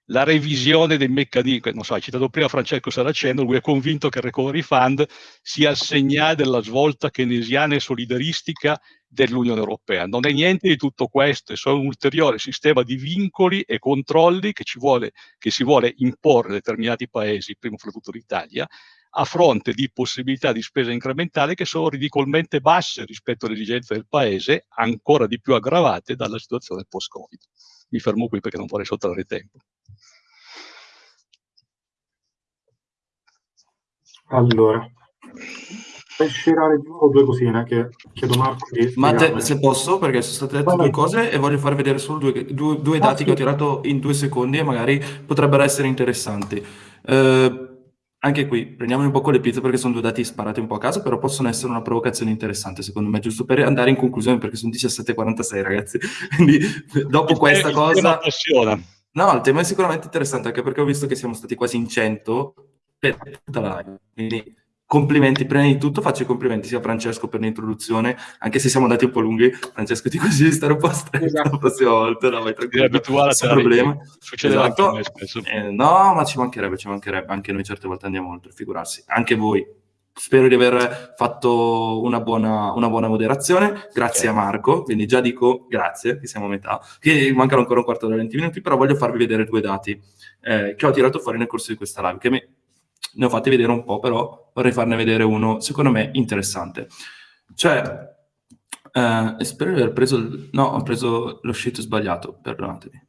La revisione dei meccanismi, non so, hai citato prima Francesco Saraceno, lui è convinto che il Recovery Fund sia il segnale della svolta keynesiana e solidaristica dell'Unione Europea. Non è niente di tutto questo, è solo un ulteriore sistema di vincoli e controlli che, vuole, che si vuole imporre a determinati paesi, prima fra tutto l'Italia, a fronte di possibilità di spesa incrementale che sono ridicolmente basse rispetto alle esigenze del Paese, ancora di più aggravate dalla situazione post-Covid. Mi fermo qui perché non vorrei sottrarre tempo. Allora, per scerare di nuovo due cosine che chiedo Marco di Ma te, se posso, perché sono state dette due cose e voglio far vedere solo due, due, due ah, dati sì. che ho tirato in due secondi e magari potrebbero essere interessanti. Eh, anche qui, prendiamo un po' con le pizze perché sono due dati sparati un po' a caso, però possono essere una provocazione interessante secondo me, giusto per andare in conclusione perché sono 17.46 ragazzi. Quindi dopo questa il cosa... No, il tema è sicuramente interessante anche perché ho visto che siamo stati quasi in 100 per tutta la live. Quindi complimenti, prima di tutto faccio i complimenti sia a Francesco per l'introduzione, anche se siamo andati un po' lunghi, Francesco ti consiglio di stare un po' stretto esatto. la prossima volta, no, vai tranquillo, a problema. Succede esatto. anche spesso. Eh, no, ma ci mancherebbe, ci mancherebbe, anche noi certe volte andiamo oltre, figurarsi, anche voi. Spero di aver fatto una buona, una buona moderazione, grazie okay. a Marco, quindi già dico grazie, che siamo a metà, che mancano ancora un quarto d'ora 20 minuti, però voglio farvi vedere due dati eh, che ho tirato fuori nel corso di questa live, che mi ne ho fatti vedere un po', però vorrei farne vedere uno, secondo me, interessante. Cioè, eh, spero di aver preso... Il, no, ho preso lo sheet sbagliato, perdonatemi,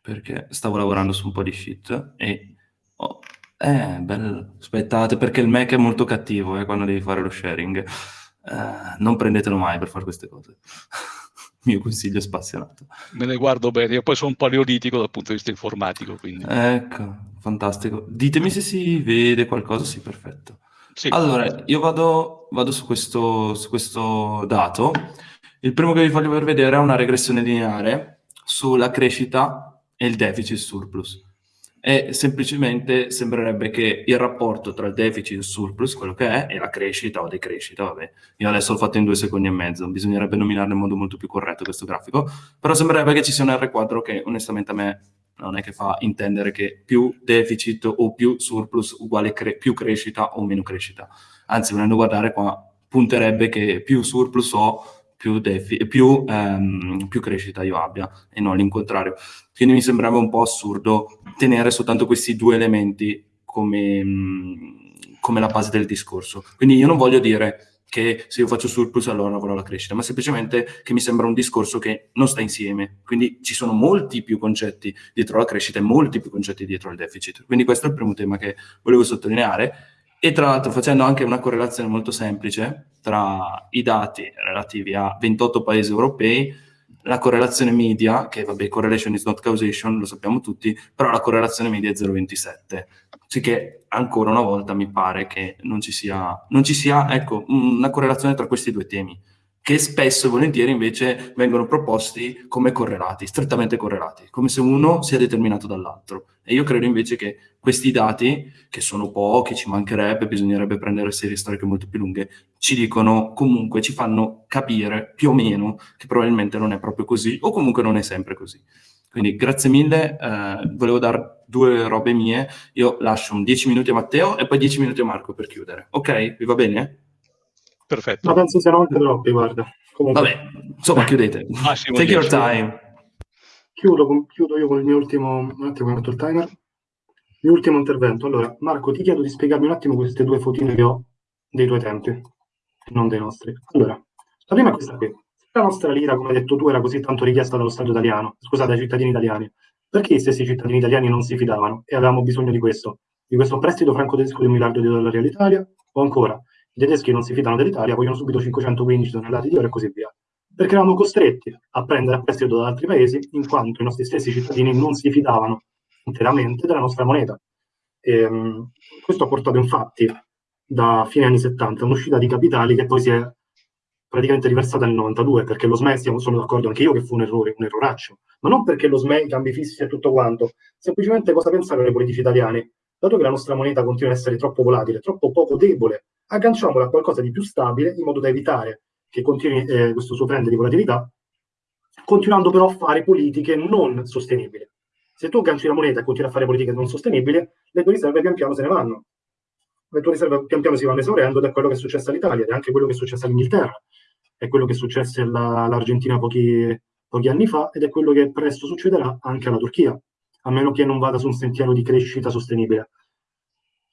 perché stavo lavorando su un po' di sheet e... Oh, eh, bello, aspettate, perché il Mac è molto cattivo eh, quando devi fare lo sharing. Eh, non prendetelo mai per fare queste cose. mio consiglio spazionato. Me ne guardo bene, io poi sono un paleolitico dal punto di vista informatico. Quindi. Ecco, fantastico. Ditemi se si vede qualcosa, sì, perfetto. Sì. Allora, io vado, vado su, questo, su questo dato. Il primo che vi voglio vedere è una regressione lineare sulla crescita e il deficit surplus. E semplicemente sembrerebbe che il rapporto tra il deficit e il surplus, quello che è, e la crescita o decrescita, vabbè, io adesso l'ho fatto in due secondi e mezzo, bisognerebbe nominarlo in modo molto più corretto questo grafico, però sembrerebbe che ci sia un R quadro che onestamente a me non è che fa intendere che più deficit o più surplus uguale cre più crescita o meno crescita. Anzi, venendo a guardare qua, punterebbe che più surplus ho, più, più, ehm, più crescita io abbia, e non l'incontrario. Quindi mi sembrava un po' assurdo tenere soltanto questi due elementi come, come la base del discorso. Quindi io non voglio dire che se io faccio surplus allora avrò la crescita, ma semplicemente che mi sembra un discorso che non sta insieme. Quindi ci sono molti più concetti dietro la crescita e molti più concetti dietro il deficit. Quindi questo è il primo tema che volevo sottolineare. E tra l'altro facendo anche una correlazione molto semplice tra i dati relativi a 28 paesi europei, la correlazione media, che vabbè, correlation is not causation, lo sappiamo tutti, però la correlazione media è 0,27 Sicché ancora una volta mi pare che non ci sia, non ci sia ecco, una correlazione tra questi due temi, che spesso e volentieri invece vengono proposti come correlati, strettamente correlati, come se uno sia determinato dall'altro. E io credo invece che questi dati, che sono pochi, ci mancherebbe, bisognerebbe prendere serie storiche molto più lunghe, ci dicono comunque, ci fanno capire più o meno che probabilmente non è proprio così, o comunque non è sempre così. Quindi grazie mille, eh, volevo dare due robe mie, io lascio un 10 minuti a Matteo e poi 10 minuti a Marco per chiudere. Ok? Vi va bene? Perfetto. Ma penso siano anche troppi, guarda. Comunque. Vabbè, insomma, chiudete. Massimo Take your time. Chiudo, chiudo, io con il mio ultimo, un attimo, il timer. Il mio ultimo intervento. Allora, Marco, ti chiedo di spiegarmi un attimo queste due fotine che ho dei tuoi tempi, non dei nostri. Allora, la prima è questa qui la nostra lira, come hai detto tu, era così tanto richiesta dallo Stato italiano, scusate, dai cittadini italiani, perché gli stessi cittadini italiani non si fidavano e avevamo bisogno di questo? Di questo prestito franco-tedesco di un miliardo di dollari all'Italia? O ancora, i tedeschi non si fidano dell'Italia, vogliono subito 515 tonnellate di oro e così via. Perché eravamo costretti a prendere a prestito da altri paesi in quanto i nostri stessi cittadini non si fidavano interamente della nostra moneta. E, um, questo ha portato infatti da fine anni 70 a un'uscita di capitali che poi si è praticamente riversata nel 92, perché lo SME, sono d'accordo anche io che fu un errore, un erroraccio, ma non perché lo SME, i cambi fissi e tutto quanto, semplicemente cosa pensano i politici italiani? Dato che la nostra moneta continua ad essere troppo volatile, troppo poco debole, agganciamola a qualcosa di più stabile in modo da evitare che continui eh, questo suo trend di volatilità, continuando però a fare politiche non sostenibili. Se tu agganci la moneta e continui a fare politiche non sostenibili, le tue riserve pian piano se ne vanno. Le tue riserve pian piano si vanno esaurendo ed è quello che è successo all'Italia ed è anche quello che è successo all'Inghilterra è quello che successe all'Argentina pochi, pochi anni fa ed è quello che presto succederà anche alla Turchia, a meno che non vada su un sentiero di crescita sostenibile.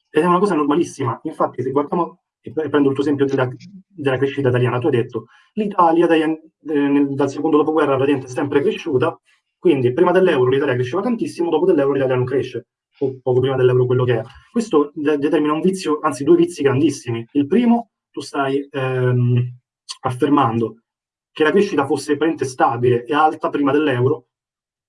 Ed è una cosa normalissima. Infatti, se guardiamo, e prendo il tuo esempio della, della crescita italiana, tu hai detto l'Italia dai, eh, dal secondo dopoguerra praticamente è sempre cresciuta, quindi prima dell'euro l'Italia cresceva tantissimo, dopo dell'euro l'Italia non cresce, o poco prima dell'euro quello che è. Questo de- determina un vizio, anzi due vizi grandissimi. Il primo, tu stai ehm, affermando che la crescita fosse stabile e alta prima dell'euro,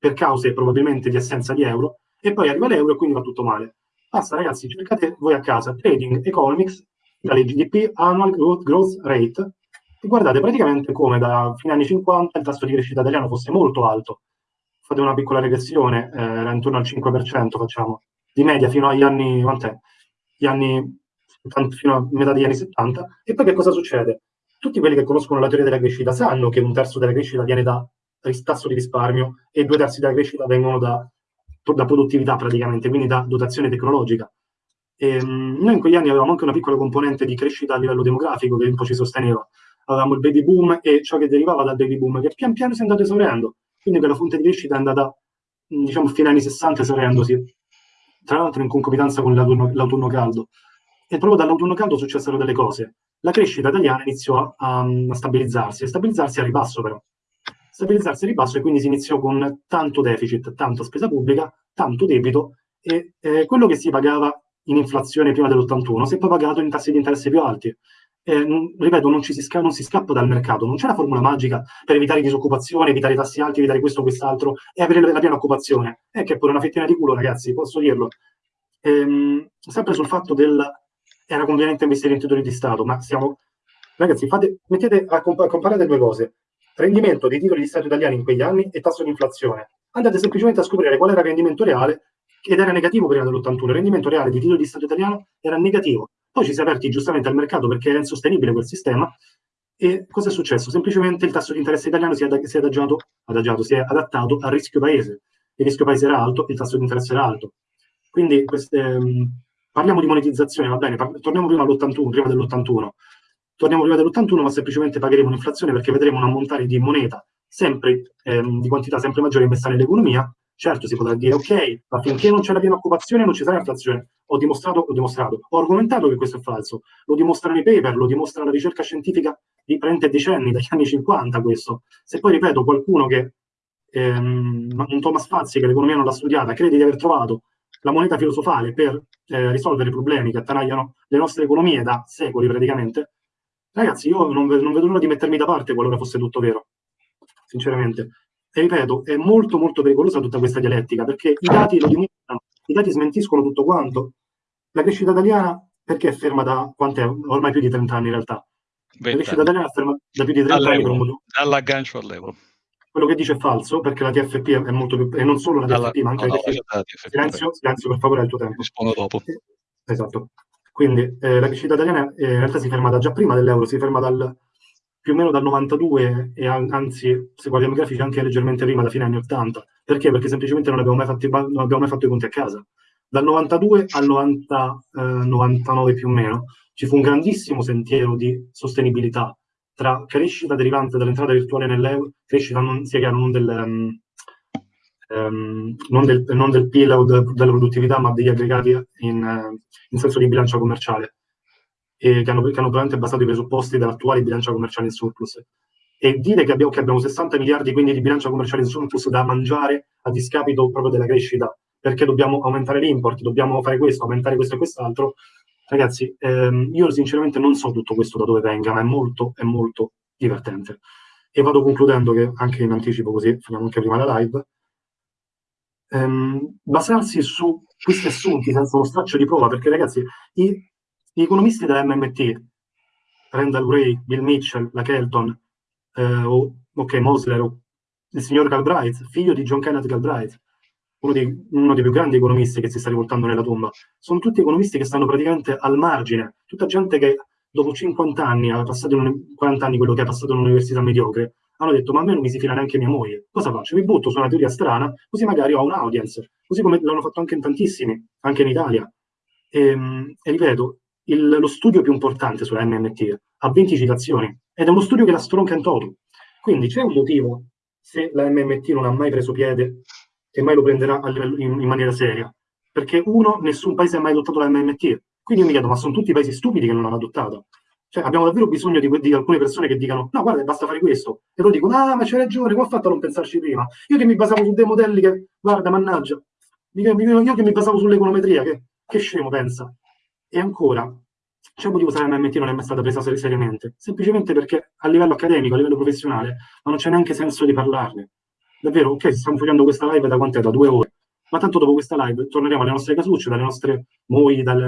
per cause probabilmente di assenza di euro, e poi arriva l'euro e quindi va tutto male. Basta ragazzi, cercate voi a casa Trading Economics, dalle GDP Annual Growth, Rate, e guardate praticamente come da fine anni 50 il tasso di crescita italiano fosse molto alto. Fate una piccola regressione, eh, era intorno al 5%, facciamo, di media fino agli anni, quant'è? Gli anni, fino a metà degli anni 70, e poi che cosa succede? tutti quelli che conoscono la teoria della crescita sanno che un terzo della crescita viene da tasso di risparmio e due terzi della crescita vengono da, da produttività praticamente, quindi da dotazione tecnologica. E, um, noi in quegli anni avevamo anche una piccola componente di crescita a livello demografico che un po' ci sosteneva. Avevamo il baby boom e ciò che derivava dal baby boom che pian piano si è andato esaurendo. Quindi quella fonte di crescita è andata, diciamo, fino agli anni 60 esaurendosi. Tra l'altro in concomitanza con l'autunno, l'autunno caldo. E proprio dall'autunno caldo successero delle cose la crescita italiana iniziò a, a stabilizzarsi, a stabilizzarsi a ribasso però. Stabilizzarsi a ribasso e quindi si iniziò con tanto deficit, tanta spesa pubblica, tanto debito e eh, quello che si pagava in inflazione prima dell'81 si è poi pagato in tassi di interesse più alti. Eh, ripeto, non, si non, si scappa dal mercato, non c'è la formula magica per evitare disoccupazione, evitare tassi alti, evitare questo o quest'altro e avere la piena occupazione. È che è pure una fettina di culo, ragazzi, posso dirlo. Ehm, sempre sul fatto del era conveniente investire in titoli di Stato, ma siamo... Ragazzi, fate, mettete a, comp a comparare due cose. Rendimento dei titoli di Stato italiani in quegli anni e tasso di inflazione. Andate semplicemente a scoprire qual era il rendimento reale ed era negativo prima dell'81. Il rendimento reale dei titoli di Stato italiano era negativo. Poi ci si è aperti giustamente al mercato perché era insostenibile quel sistema e cosa è successo? Semplicemente il tasso di interesse italiano si è, ad si è adagiato, adagiato, si è adattato al rischio paese. Il rischio paese era alto, il tasso di interesse era alto. Quindi queste, um, parliamo di monetizzazione, va bene, torniamo prima all'81, prima dell'81. Torniamo prima dell'81, ma semplicemente pagheremo un'inflazione perché vedremo un ammontare di moneta sempre ehm, di quantità sempre maggiore investita nell'economia Certo, si potrà dire, ok, ma finché non c'è la piena occupazione non ci sarà inflazione. Ho dimostrato, ho dimostrato, ho argomentato che questo è falso. Lo dimostrano i paper, lo dimostra la ricerca scientifica di 30 decenni, dagli anni 50 questo. Se poi, ripeto, qualcuno che, ehm, un Thomas Fazzi, che l'economia non l'ha studiata, crede di aver trovato la moneta filosofale per eh, risolvere i problemi che attanagliano le nostre economie da secoli praticamente, ragazzi, io non, non vedo l'ora di mettermi da parte qualora fosse tutto vero, sinceramente. E ripeto, è molto molto pericolosa tutta questa dialettica, perché i dati lo dimostrano, i dati smentiscono tutto quanto. La crescita italiana, perché è ferma da, quant'è? Ormai più di 30 anni in realtà. La crescita italiana è ferma da più di 30 anni per un. Dall'aggancio all'euro. Quello che dice è falso, perché la TFP è molto più, e non solo la TFP, ma anche no, la TFP. No, TFP. Silenzio, silenzio, per favore, al tuo tempo. Rispondo dopo. Esatto. Quindi eh, la crescita italiana eh, in realtà si ferma da già prima dell'euro, si ferma dal più o meno dal 92 e anzi, se guardiamo i grafici, anche leggermente prima, da fine anni 80. Perché? Perché semplicemente non abbiamo mai, fatti, non abbiamo mai fatto i conti a casa. Dal 92 al 90, eh, 99 più o meno ci fu un grandissimo sentiero di sostenibilità tra crescita derivante dall'entrata virtuale nell'euro, crescita non, sia chiaro, non del, um, um, non del, non del PIL o de, della produttività, ma degli aggregati in, uh, in senso di bilancia commerciale che hanno, che hanno probabilmente basato i presupposti dell'attuale bilancia commerciale in surplus. E dire che abbiamo, che abbiamo 60 miliardi quindi di bilancia commerciale in surplus da mangiare a discapito proprio della crescita, perché dobbiamo aumentare l'import, dobbiamo fare questo, aumentare questo e quest'altro, ragazzi, ehm, io sinceramente non so tutto questo da dove venga, ma è molto, è molto divertente. E vado concludendo che anche in anticipo così, finiamo anche prima la live, ehm, basarsi su questi assunti senza uno straccio di prova, perché ragazzi, i, gli economisti dell'MMT, Randall Gray, Bill Mitchell, la Kelton, eh, o, ok, Mosler, o il signor Galbraith, figlio di John Kenneth Galbraith, uno dei, uno dei, più grandi economisti che si sta rivoltando nella tomba, sono tutti economisti che stanno praticamente al margine, tutta gente che dopo 50 anni, ha passato in, 40 anni quello che ha passato in un'università mediocre, hanno detto ma a me non mi si fila neanche mia moglie, cosa faccio? Mi butto su una teoria strana, così magari ho un audience, così come l'hanno fatto anche in tantissimi, anche in Italia. E, ehm, e ripeto, il, lo studio più importante sulla MMT ha 20 citazioni ed è uno studio che la stronca in toto. Quindi c'è un motivo se la MMT non ha mai preso piede e mai lo prenderà in, in, maniera seria. Perché uno, nessun paese ha mai adottato la MMT. Quindi io mi chiedo, ma sono tutti paesi stupidi che non l'hanno adottata? Cioè, abbiamo davvero bisogno di, di, alcune persone che dicano, no, guarda, basta fare questo. E loro dicono, ah, ma c'è ragione, come ho fatto a non pensarci prima? Io che mi basavo su dei modelli che, guarda, mannaggia, io che mi basavo sull'econometria, che, che scemo pensa. E ancora, c'è un motivo se la MMT non è mai stata presa seriamente, semplicemente perché a livello accademico, a livello professionale, non c'è neanche senso di parlarne. Davvero, ok, stiamo facendo questa live da quant'è? Da due ore. Ma tanto dopo questa live torneremo alle nostre casucce, dalle nostre mogli, dal,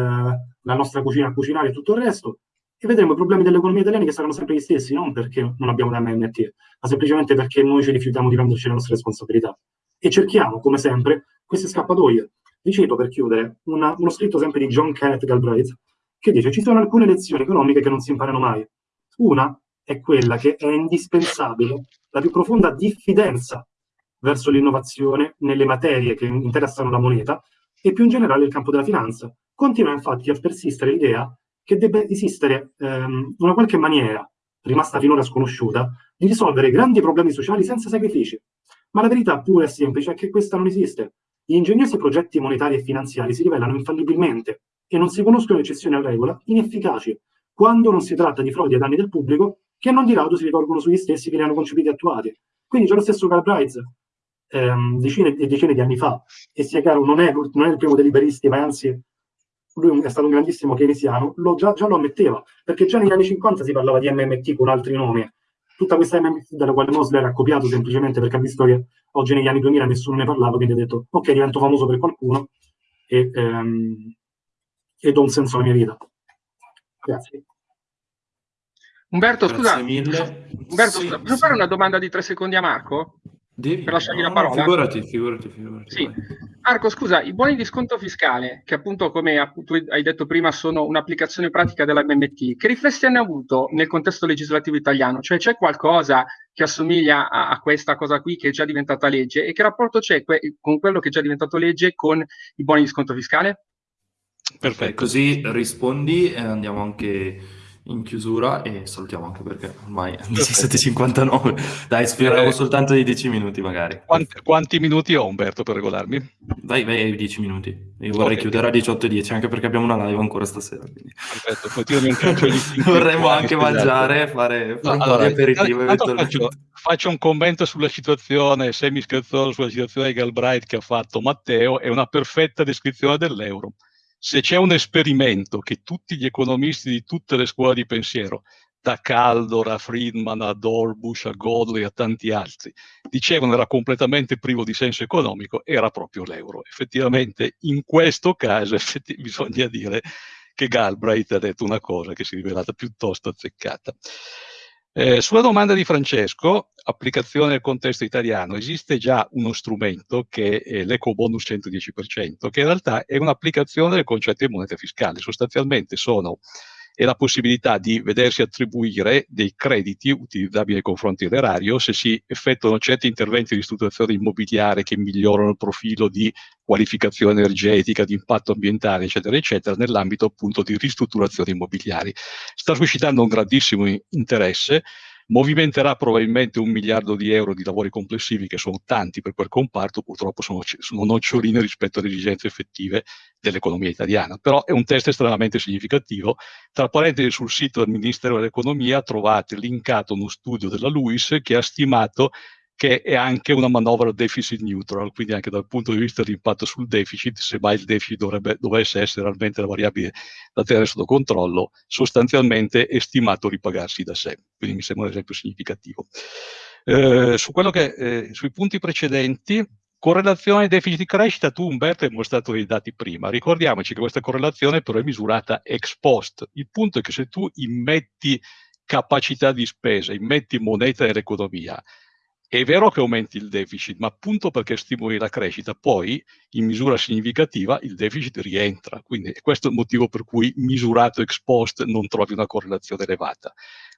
dalla nostra cucina a cucinare e tutto il resto, e vedremo i problemi dell'economia italiana che saranno sempre gli stessi, non perché non abbiamo la MMT, ma semplicemente perché noi ci rifiutiamo di prenderci le nostre responsabilità. E cerchiamo, come sempre, queste scappatoie. Vi cito per chiudere una, uno scritto sempre di John Kenneth Galbraith, che dice ci sono alcune lezioni economiche che non si imparano mai. Una è quella che è indispensabile la più profonda diffidenza verso l'innovazione nelle materie che interessano la moneta e più in generale il campo della finanza. Continua infatti a persistere l'idea che debba esistere ehm, una qualche maniera, rimasta finora sconosciuta, di risolvere grandi problemi sociali senza sacrifici. Ma la verità pura e semplice è che questa non esiste. Gli ingegnosi progetti monetari e finanziari si rivelano infallibilmente e non si conoscono eccezioni a regola, inefficaci, quando non si tratta di frodi ai danni del pubblico, che non di rado si ritorgono sugli stessi che li hanno concepiti e attuati. Quindi già lo stesso Galbraith, ehm, decine e decine di anni fa, e sia chiaro, non è, non è il primo dei liberisti, ma anzi lui è stato un grandissimo keynesiano, lo, già, già, lo ammetteva, perché già negli anni 50 si parlava di MMT con altri nomi. Tutta questa MMT dalla quale Mosler ha copiato semplicemente perché ha visto che oggi negli anni 2000 nessuno ne parlava, quindi ha detto ok, divento famoso per qualcuno e, ehm, e do un senso alla mia vita. Grazie. Umberto, scusa, Umberto, sì, posso sì. fare una domanda di tre secondi a Marco? Devi, per lasciargli no, la parola? Figurati, figurati, figurati. Sì. Marco, scusa, i buoni di sconto fiscale, che appunto, come tu hai detto prima, sono un'applicazione pratica della MMT, che riflessi hanno avuto nel contesto legislativo italiano? Cioè c'è qualcosa che assomiglia a, a, questa cosa qui che è già diventata legge e che rapporto c'è que- con quello che è già diventato legge con i buoni di sconto fiscale? Perfetto, così rispondi e andiamo anche in chiusura e salutiamo anche perché ormai è 17.59. Dai, speriamo eh, soltanto di 10 minuti magari. Quanti, quanti, minuti ho Umberto per regolarmi? Vai, vai ai 10 minuti. Io vorrei okay. chiudere a 18.10 anche perché abbiamo una live ancora stasera. Quindi. Perfetto, poi tirami un calcio di Vorremmo anche mangiare, fare, fare no, un allora, po' di aperitivo. Faccio, faccio, un commento sulla situazione semi-scherzoso sulla situazione di Galbraith che ha fatto Matteo, è una perfetta descrizione dell'euro se c'è un esperimento che tutti gli economisti di tutte le scuole di pensiero, da Caldor a Friedman a Dorbush a Godley a tanti altri, dicevano era completamente privo di senso economico, era proprio l'euro. Effettivamente in questo caso bisogna dire che Galbraith ha detto una cosa che si è rivelata piuttosto azzeccata. Eh, sulla domanda di Francesco, applicazione nel contesto italiano, esiste già uno strumento che è l'eco bonus 110%, che in realtà è un'applicazione del concetto di moneta fiscale. Sostanzialmente sono e la possibilità di vedersi attribuire dei crediti utilizzabili nei confronti dell'erario se si effettuano certi interventi di ristrutturazione immobiliare che migliorano il profilo di qualificazione energetica, di impatto ambientale, eccetera, eccetera, nell'ambito appunto di ristrutturazioni immobiliari. Sta suscitando un grandissimo interesse movimenterà probabilmente un miliardo di euro di lavori complessivi, che sono tanti per quel comparto, purtroppo sono, sono noccioline rispetto alle esigenze effettive dell'economia italiana. Però è un test estremamente significativo. Tra parentesi, sul sito del Ministero dell'Economia trovate linkato uno studio della LUIS che ha stimato che è anche una manovra deficit neutral, quindi anche dal punto di vista dell'impatto sul deficit, se mai il deficit dovrebbe, dovesse essere realmente la variabile da tenere sotto controllo, sostanzialmente è stimato ripagarsi da sé. Quindi mi sembra un esempio significativo. Eh, su che, eh, sui punti precedenti, correlazione deficit-crescita, tu Umberto hai mostrato dei dati prima, ricordiamoci che questa correlazione però è misurata ex post. Il punto è che se tu immetti capacità di spesa, immetti moneta nell'economia, è vero che aumenti il deficit, ma appunto perché stimoli la crescita, poi in misura significativa il deficit rientra. Quindi questo è il motivo per cui misurato ex post non trovi una correlazione elevata.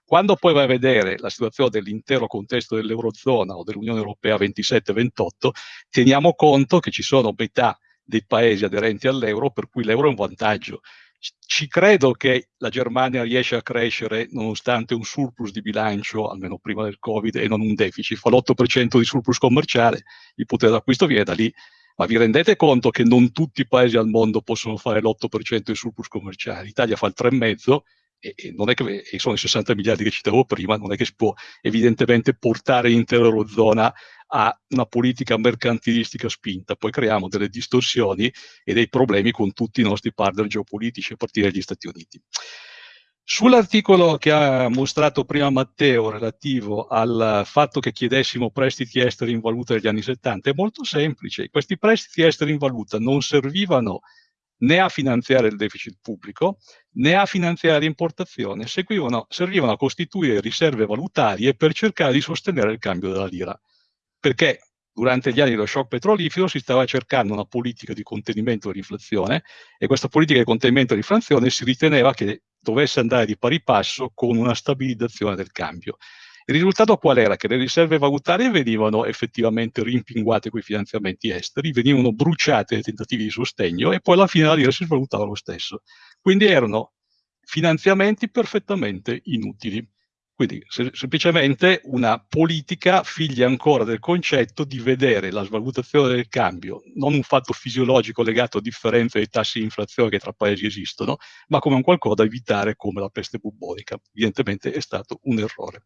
Quando poi vai a vedere la situazione dell'intero contesto dell'Eurozona o dell'Unione Europea 27-28, teniamo conto che ci sono metà dei paesi aderenti all'euro per cui l'euro è un vantaggio ci credo che la Germania riesce a crescere nonostante un surplus di bilancio, almeno prima del Covid, e non un deficit. Fa l'8% di surplus commerciale, il potere d'acquisto viene da lì. Ma vi rendete conto che non tutti i paesi al mondo possono fare l'8% di surplus commerciale? L'Italia fa il 3,5% e, e, non è che, e sono i 60 miliardi che citavo prima, non è che si può evidentemente portare l'intera Eurozona a una politica mercantilistica spinta, poi creiamo delle distorsioni e dei problemi con tutti i nostri partner geopolitici, a partire dagli Stati Uniti. Sull'articolo che ha mostrato prima Matteo relativo al fatto che chiedessimo prestiti esteri in valuta negli anni 70, è molto semplice. Questi prestiti esteri in valuta non servivano né a finanziare il deficit pubblico né a finanziare l'importazione, servivano a costituire riserve valutarie per cercare di sostenere il cambio della lira perché durante gli anni dello shock petrolifero si stava cercando una politica di contenimento dell'inflazione e questa politica di contenimento dell'inflazione si riteneva che dovesse andare di pari passo con una stabilizzazione del cambio. Il risultato qual era? Che le riserve valutarie venivano effettivamente rimpinguate con i finanziamenti esteri, venivano bruciate i tentativi di sostegno e poi alla fine la lira si svalutava lo stesso. Quindi erano finanziamenti perfettamente inutili. Quindi se, semplicemente una politica figlia ancora del concetto di vedere la svalutazione del cambio non un fatto fisiologico legato a differenze dei tassi di inflazione che tra paesi esistono, ma come un qualcosa da evitare come la peste bubbonica. Evidentemente è stato un errore.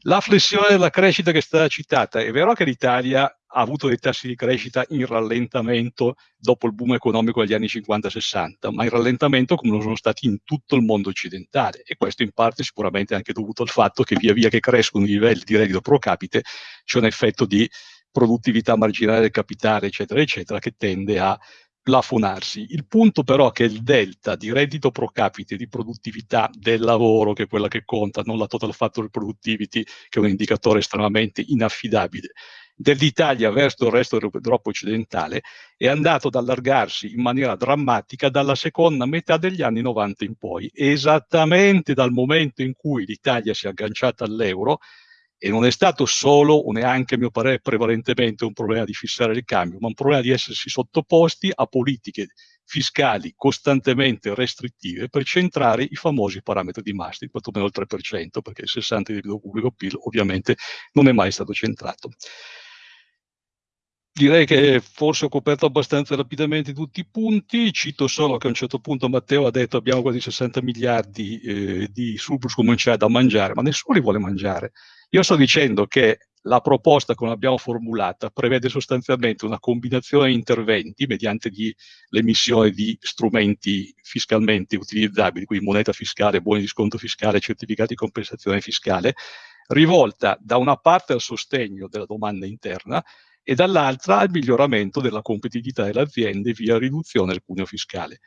La flessione della crescita che è stata citata, è vero che l'Italia ha avuto dei tassi di crescita in rallentamento dopo il boom economico degli anni 50-60, ma in rallentamento come lo sono stati in tutto il mondo occidentale e questo in parte sicuramente anche dovuto al fatto che via via che crescono i livelli di reddito pro capite c'è un effetto di produttività marginale del capitale, eccetera, eccetera, che tende a plafonarsi. Il punto però è che il delta di reddito pro capite, di produttività del lavoro, che è quella che conta, non la total factor productivity, che è un indicatore estremamente inaffidabile, dell'Italia verso il resto dell'Europa occidentale è andato ad allargarsi in maniera drammatica dalla seconda metà degli anni 90 in poi, esattamente dal momento in cui l'Italia si è agganciata all'euro e non è stato solo o neanche, a mio parere, prevalentemente un problema di fissare il cambio, ma un problema di essersi sottoposti a politiche fiscali costantemente restrittive per centrare i famosi parametri di Maastricht, quantomeno il 3%, perché il 60% del debito pubblico PIL ovviamente non è mai stato centrato direi che forse ho coperto abbastanza rapidamente tutti i punti, cito solo che a un certo punto Matteo ha detto abbiamo quasi 60 miliardi eh, di surplus commerciale da mangiare, ma nessuno li vuole mangiare. Io sto dicendo che la proposta come l'abbiamo formulata prevede sostanzialmente una combinazione di interventi mediante l'emissione di strumenti fiscalmente utilizzabili, quindi moneta fiscale, buoni di sconto fiscale, certificati di compensazione fiscale, rivolta da una parte al sostegno della domanda interna e dall'altra al miglioramento della competitività delle aziende via riduzione del cuneo fiscale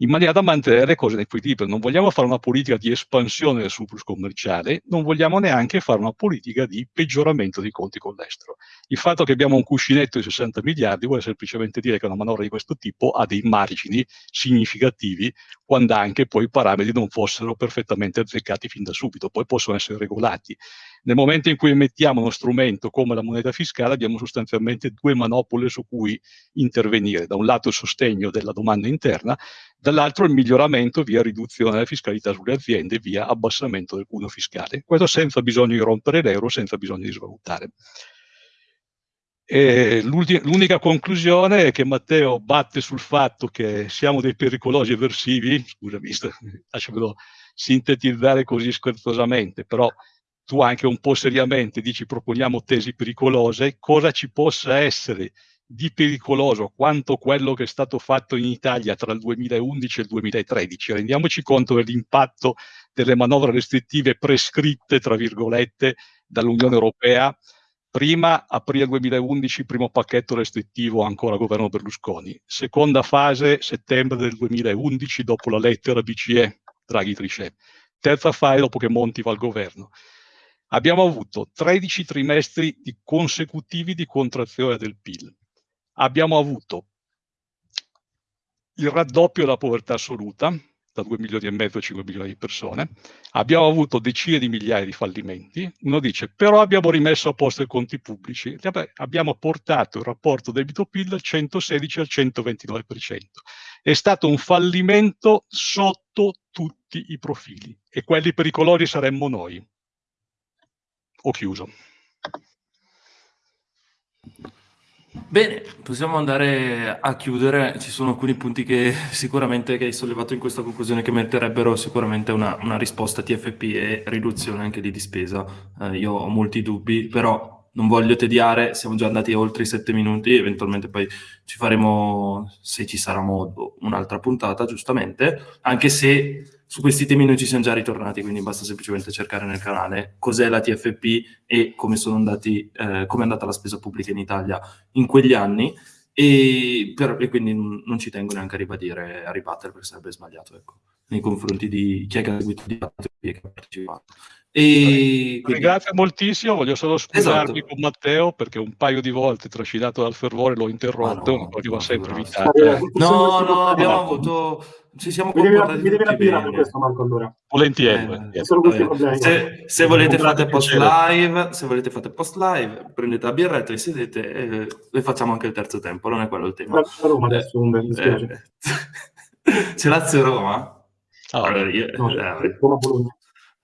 in maniera da mantenere le cose in equilibrio. Non vogliamo fare una politica di espansione del surplus commerciale, non vogliamo neanche fare una politica di peggioramento dei conti con l'estero. Il fatto che abbiamo un cuscinetto di 60 miliardi vuole semplicemente dire che una manovra di questo tipo ha dei margini significativi quando anche poi i parametri non fossero perfettamente azzeccati fin da subito, poi possono essere regolati. Nel momento in cui emettiamo uno strumento come la moneta fiscale abbiamo sostanzialmente due manopole su cui intervenire. Da un lato il sostegno della domanda interna, dall'altro il miglioramento via riduzione della fiscalità sulle aziende, via abbassamento del cuneo fiscale. Questo senza bisogno di rompere l'euro, senza bisogno di svalutare. L'unica conclusione è che Matteo batte sul fatto che siamo dei pericolosi eversivi, scusami, lasciamelo sintetizzare così scherzosamente, però tu anche un po' seriamente dici proponiamo tesi pericolose, cosa ci possa essere di pericoloso quanto quello che è stato fatto in Italia tra il 2011 e il 2013. Rendiamoci conto dell'impatto delle manovre restrittive prescritte, tra virgolette, dall'Unione Europea. Prima, aprile 2011, primo pacchetto restrittivo ancora governo Berlusconi. Seconda fase, settembre del 2011, dopo la lettera BCE, Draghi Trichet. Terza fase, dopo che Monti va al governo. Abbiamo avuto 13 trimestri di consecutivi di contrazione del PIL. Abbiamo avuto il raddoppio della povertà assoluta, da 2 milioni e mezzo a 5 milioni di persone. Abbiamo avuto decine di migliaia di fallimenti. Uno dice, però abbiamo rimesso a posto i conti pubblici. Abbiamo portato il rapporto debito-PIL dal 116 al 129%. È stato un fallimento sotto tutti i profili e quelli pericolosi saremmo noi ho chiuso. Bene, possiamo andare a chiudere. Ci sono alcuni punti che sicuramente che hai sollevato in questa conclusione che meriterebbero sicuramente una, una risposta TFP e riduzione anche di spesa. Eh, io ho molti dubbi, però non voglio tediare, siamo già andati oltre i sette minuti, eventualmente poi ci faremo, se ci sarà modo, un'altra puntata, giustamente, anche se su questi temi noi ci siamo già ritornati, quindi basta semplicemente cercare nel canale cos'è la TFP e come, andati, eh, come è andata la spesa pubblica in Italia in quegli anni, e, per, e quindi non ci tengo neanche a ribadire, a ribattere perché sarebbe sbagliato, ecco, nei confronti di chi ha seguito il dibattito e chi ha partecipato. E quindi... Ringrazio moltissimo, voglio solo scusarmi esatto. con Matteo perché un paio di volte trascinato dal fervore l'ho interrotto, ah no, va sempre invitato. No, no, abbiamo avuto... Ci siamo mi devi, mi devi rapire per questo Marco allora. Volentieri. Eh, se, se, volete fate post live, se volete fate post live, prendete la birretta e sedete e, e facciamo anche il terzo tempo, non è quello il tema. Roma adesso, mi dispiace. Eh, c'è Lazio Roma? Oh, allora, io, no, eh, Roma Bologna.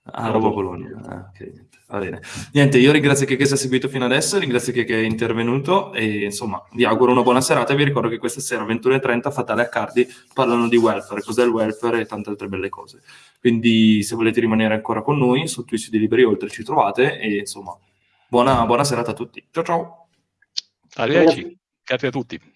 Ah, Roma Bologna. Ah, okay. Va bene. Niente, io ringrazio chi si è seguito fino adesso, ringrazio chi è intervenuto e insomma vi auguro una buona serata e vi ricordo che questa sera 21.30 Fatale Accardi parlano di welfare, cos'è il welfare e tante altre belle cose. Quindi se volete rimanere ancora con noi su Twitch di Liberi Oltre ci trovate e insomma buona, buona serata a tutti. Ciao ciao. Arrivederci. Grazie a tutti.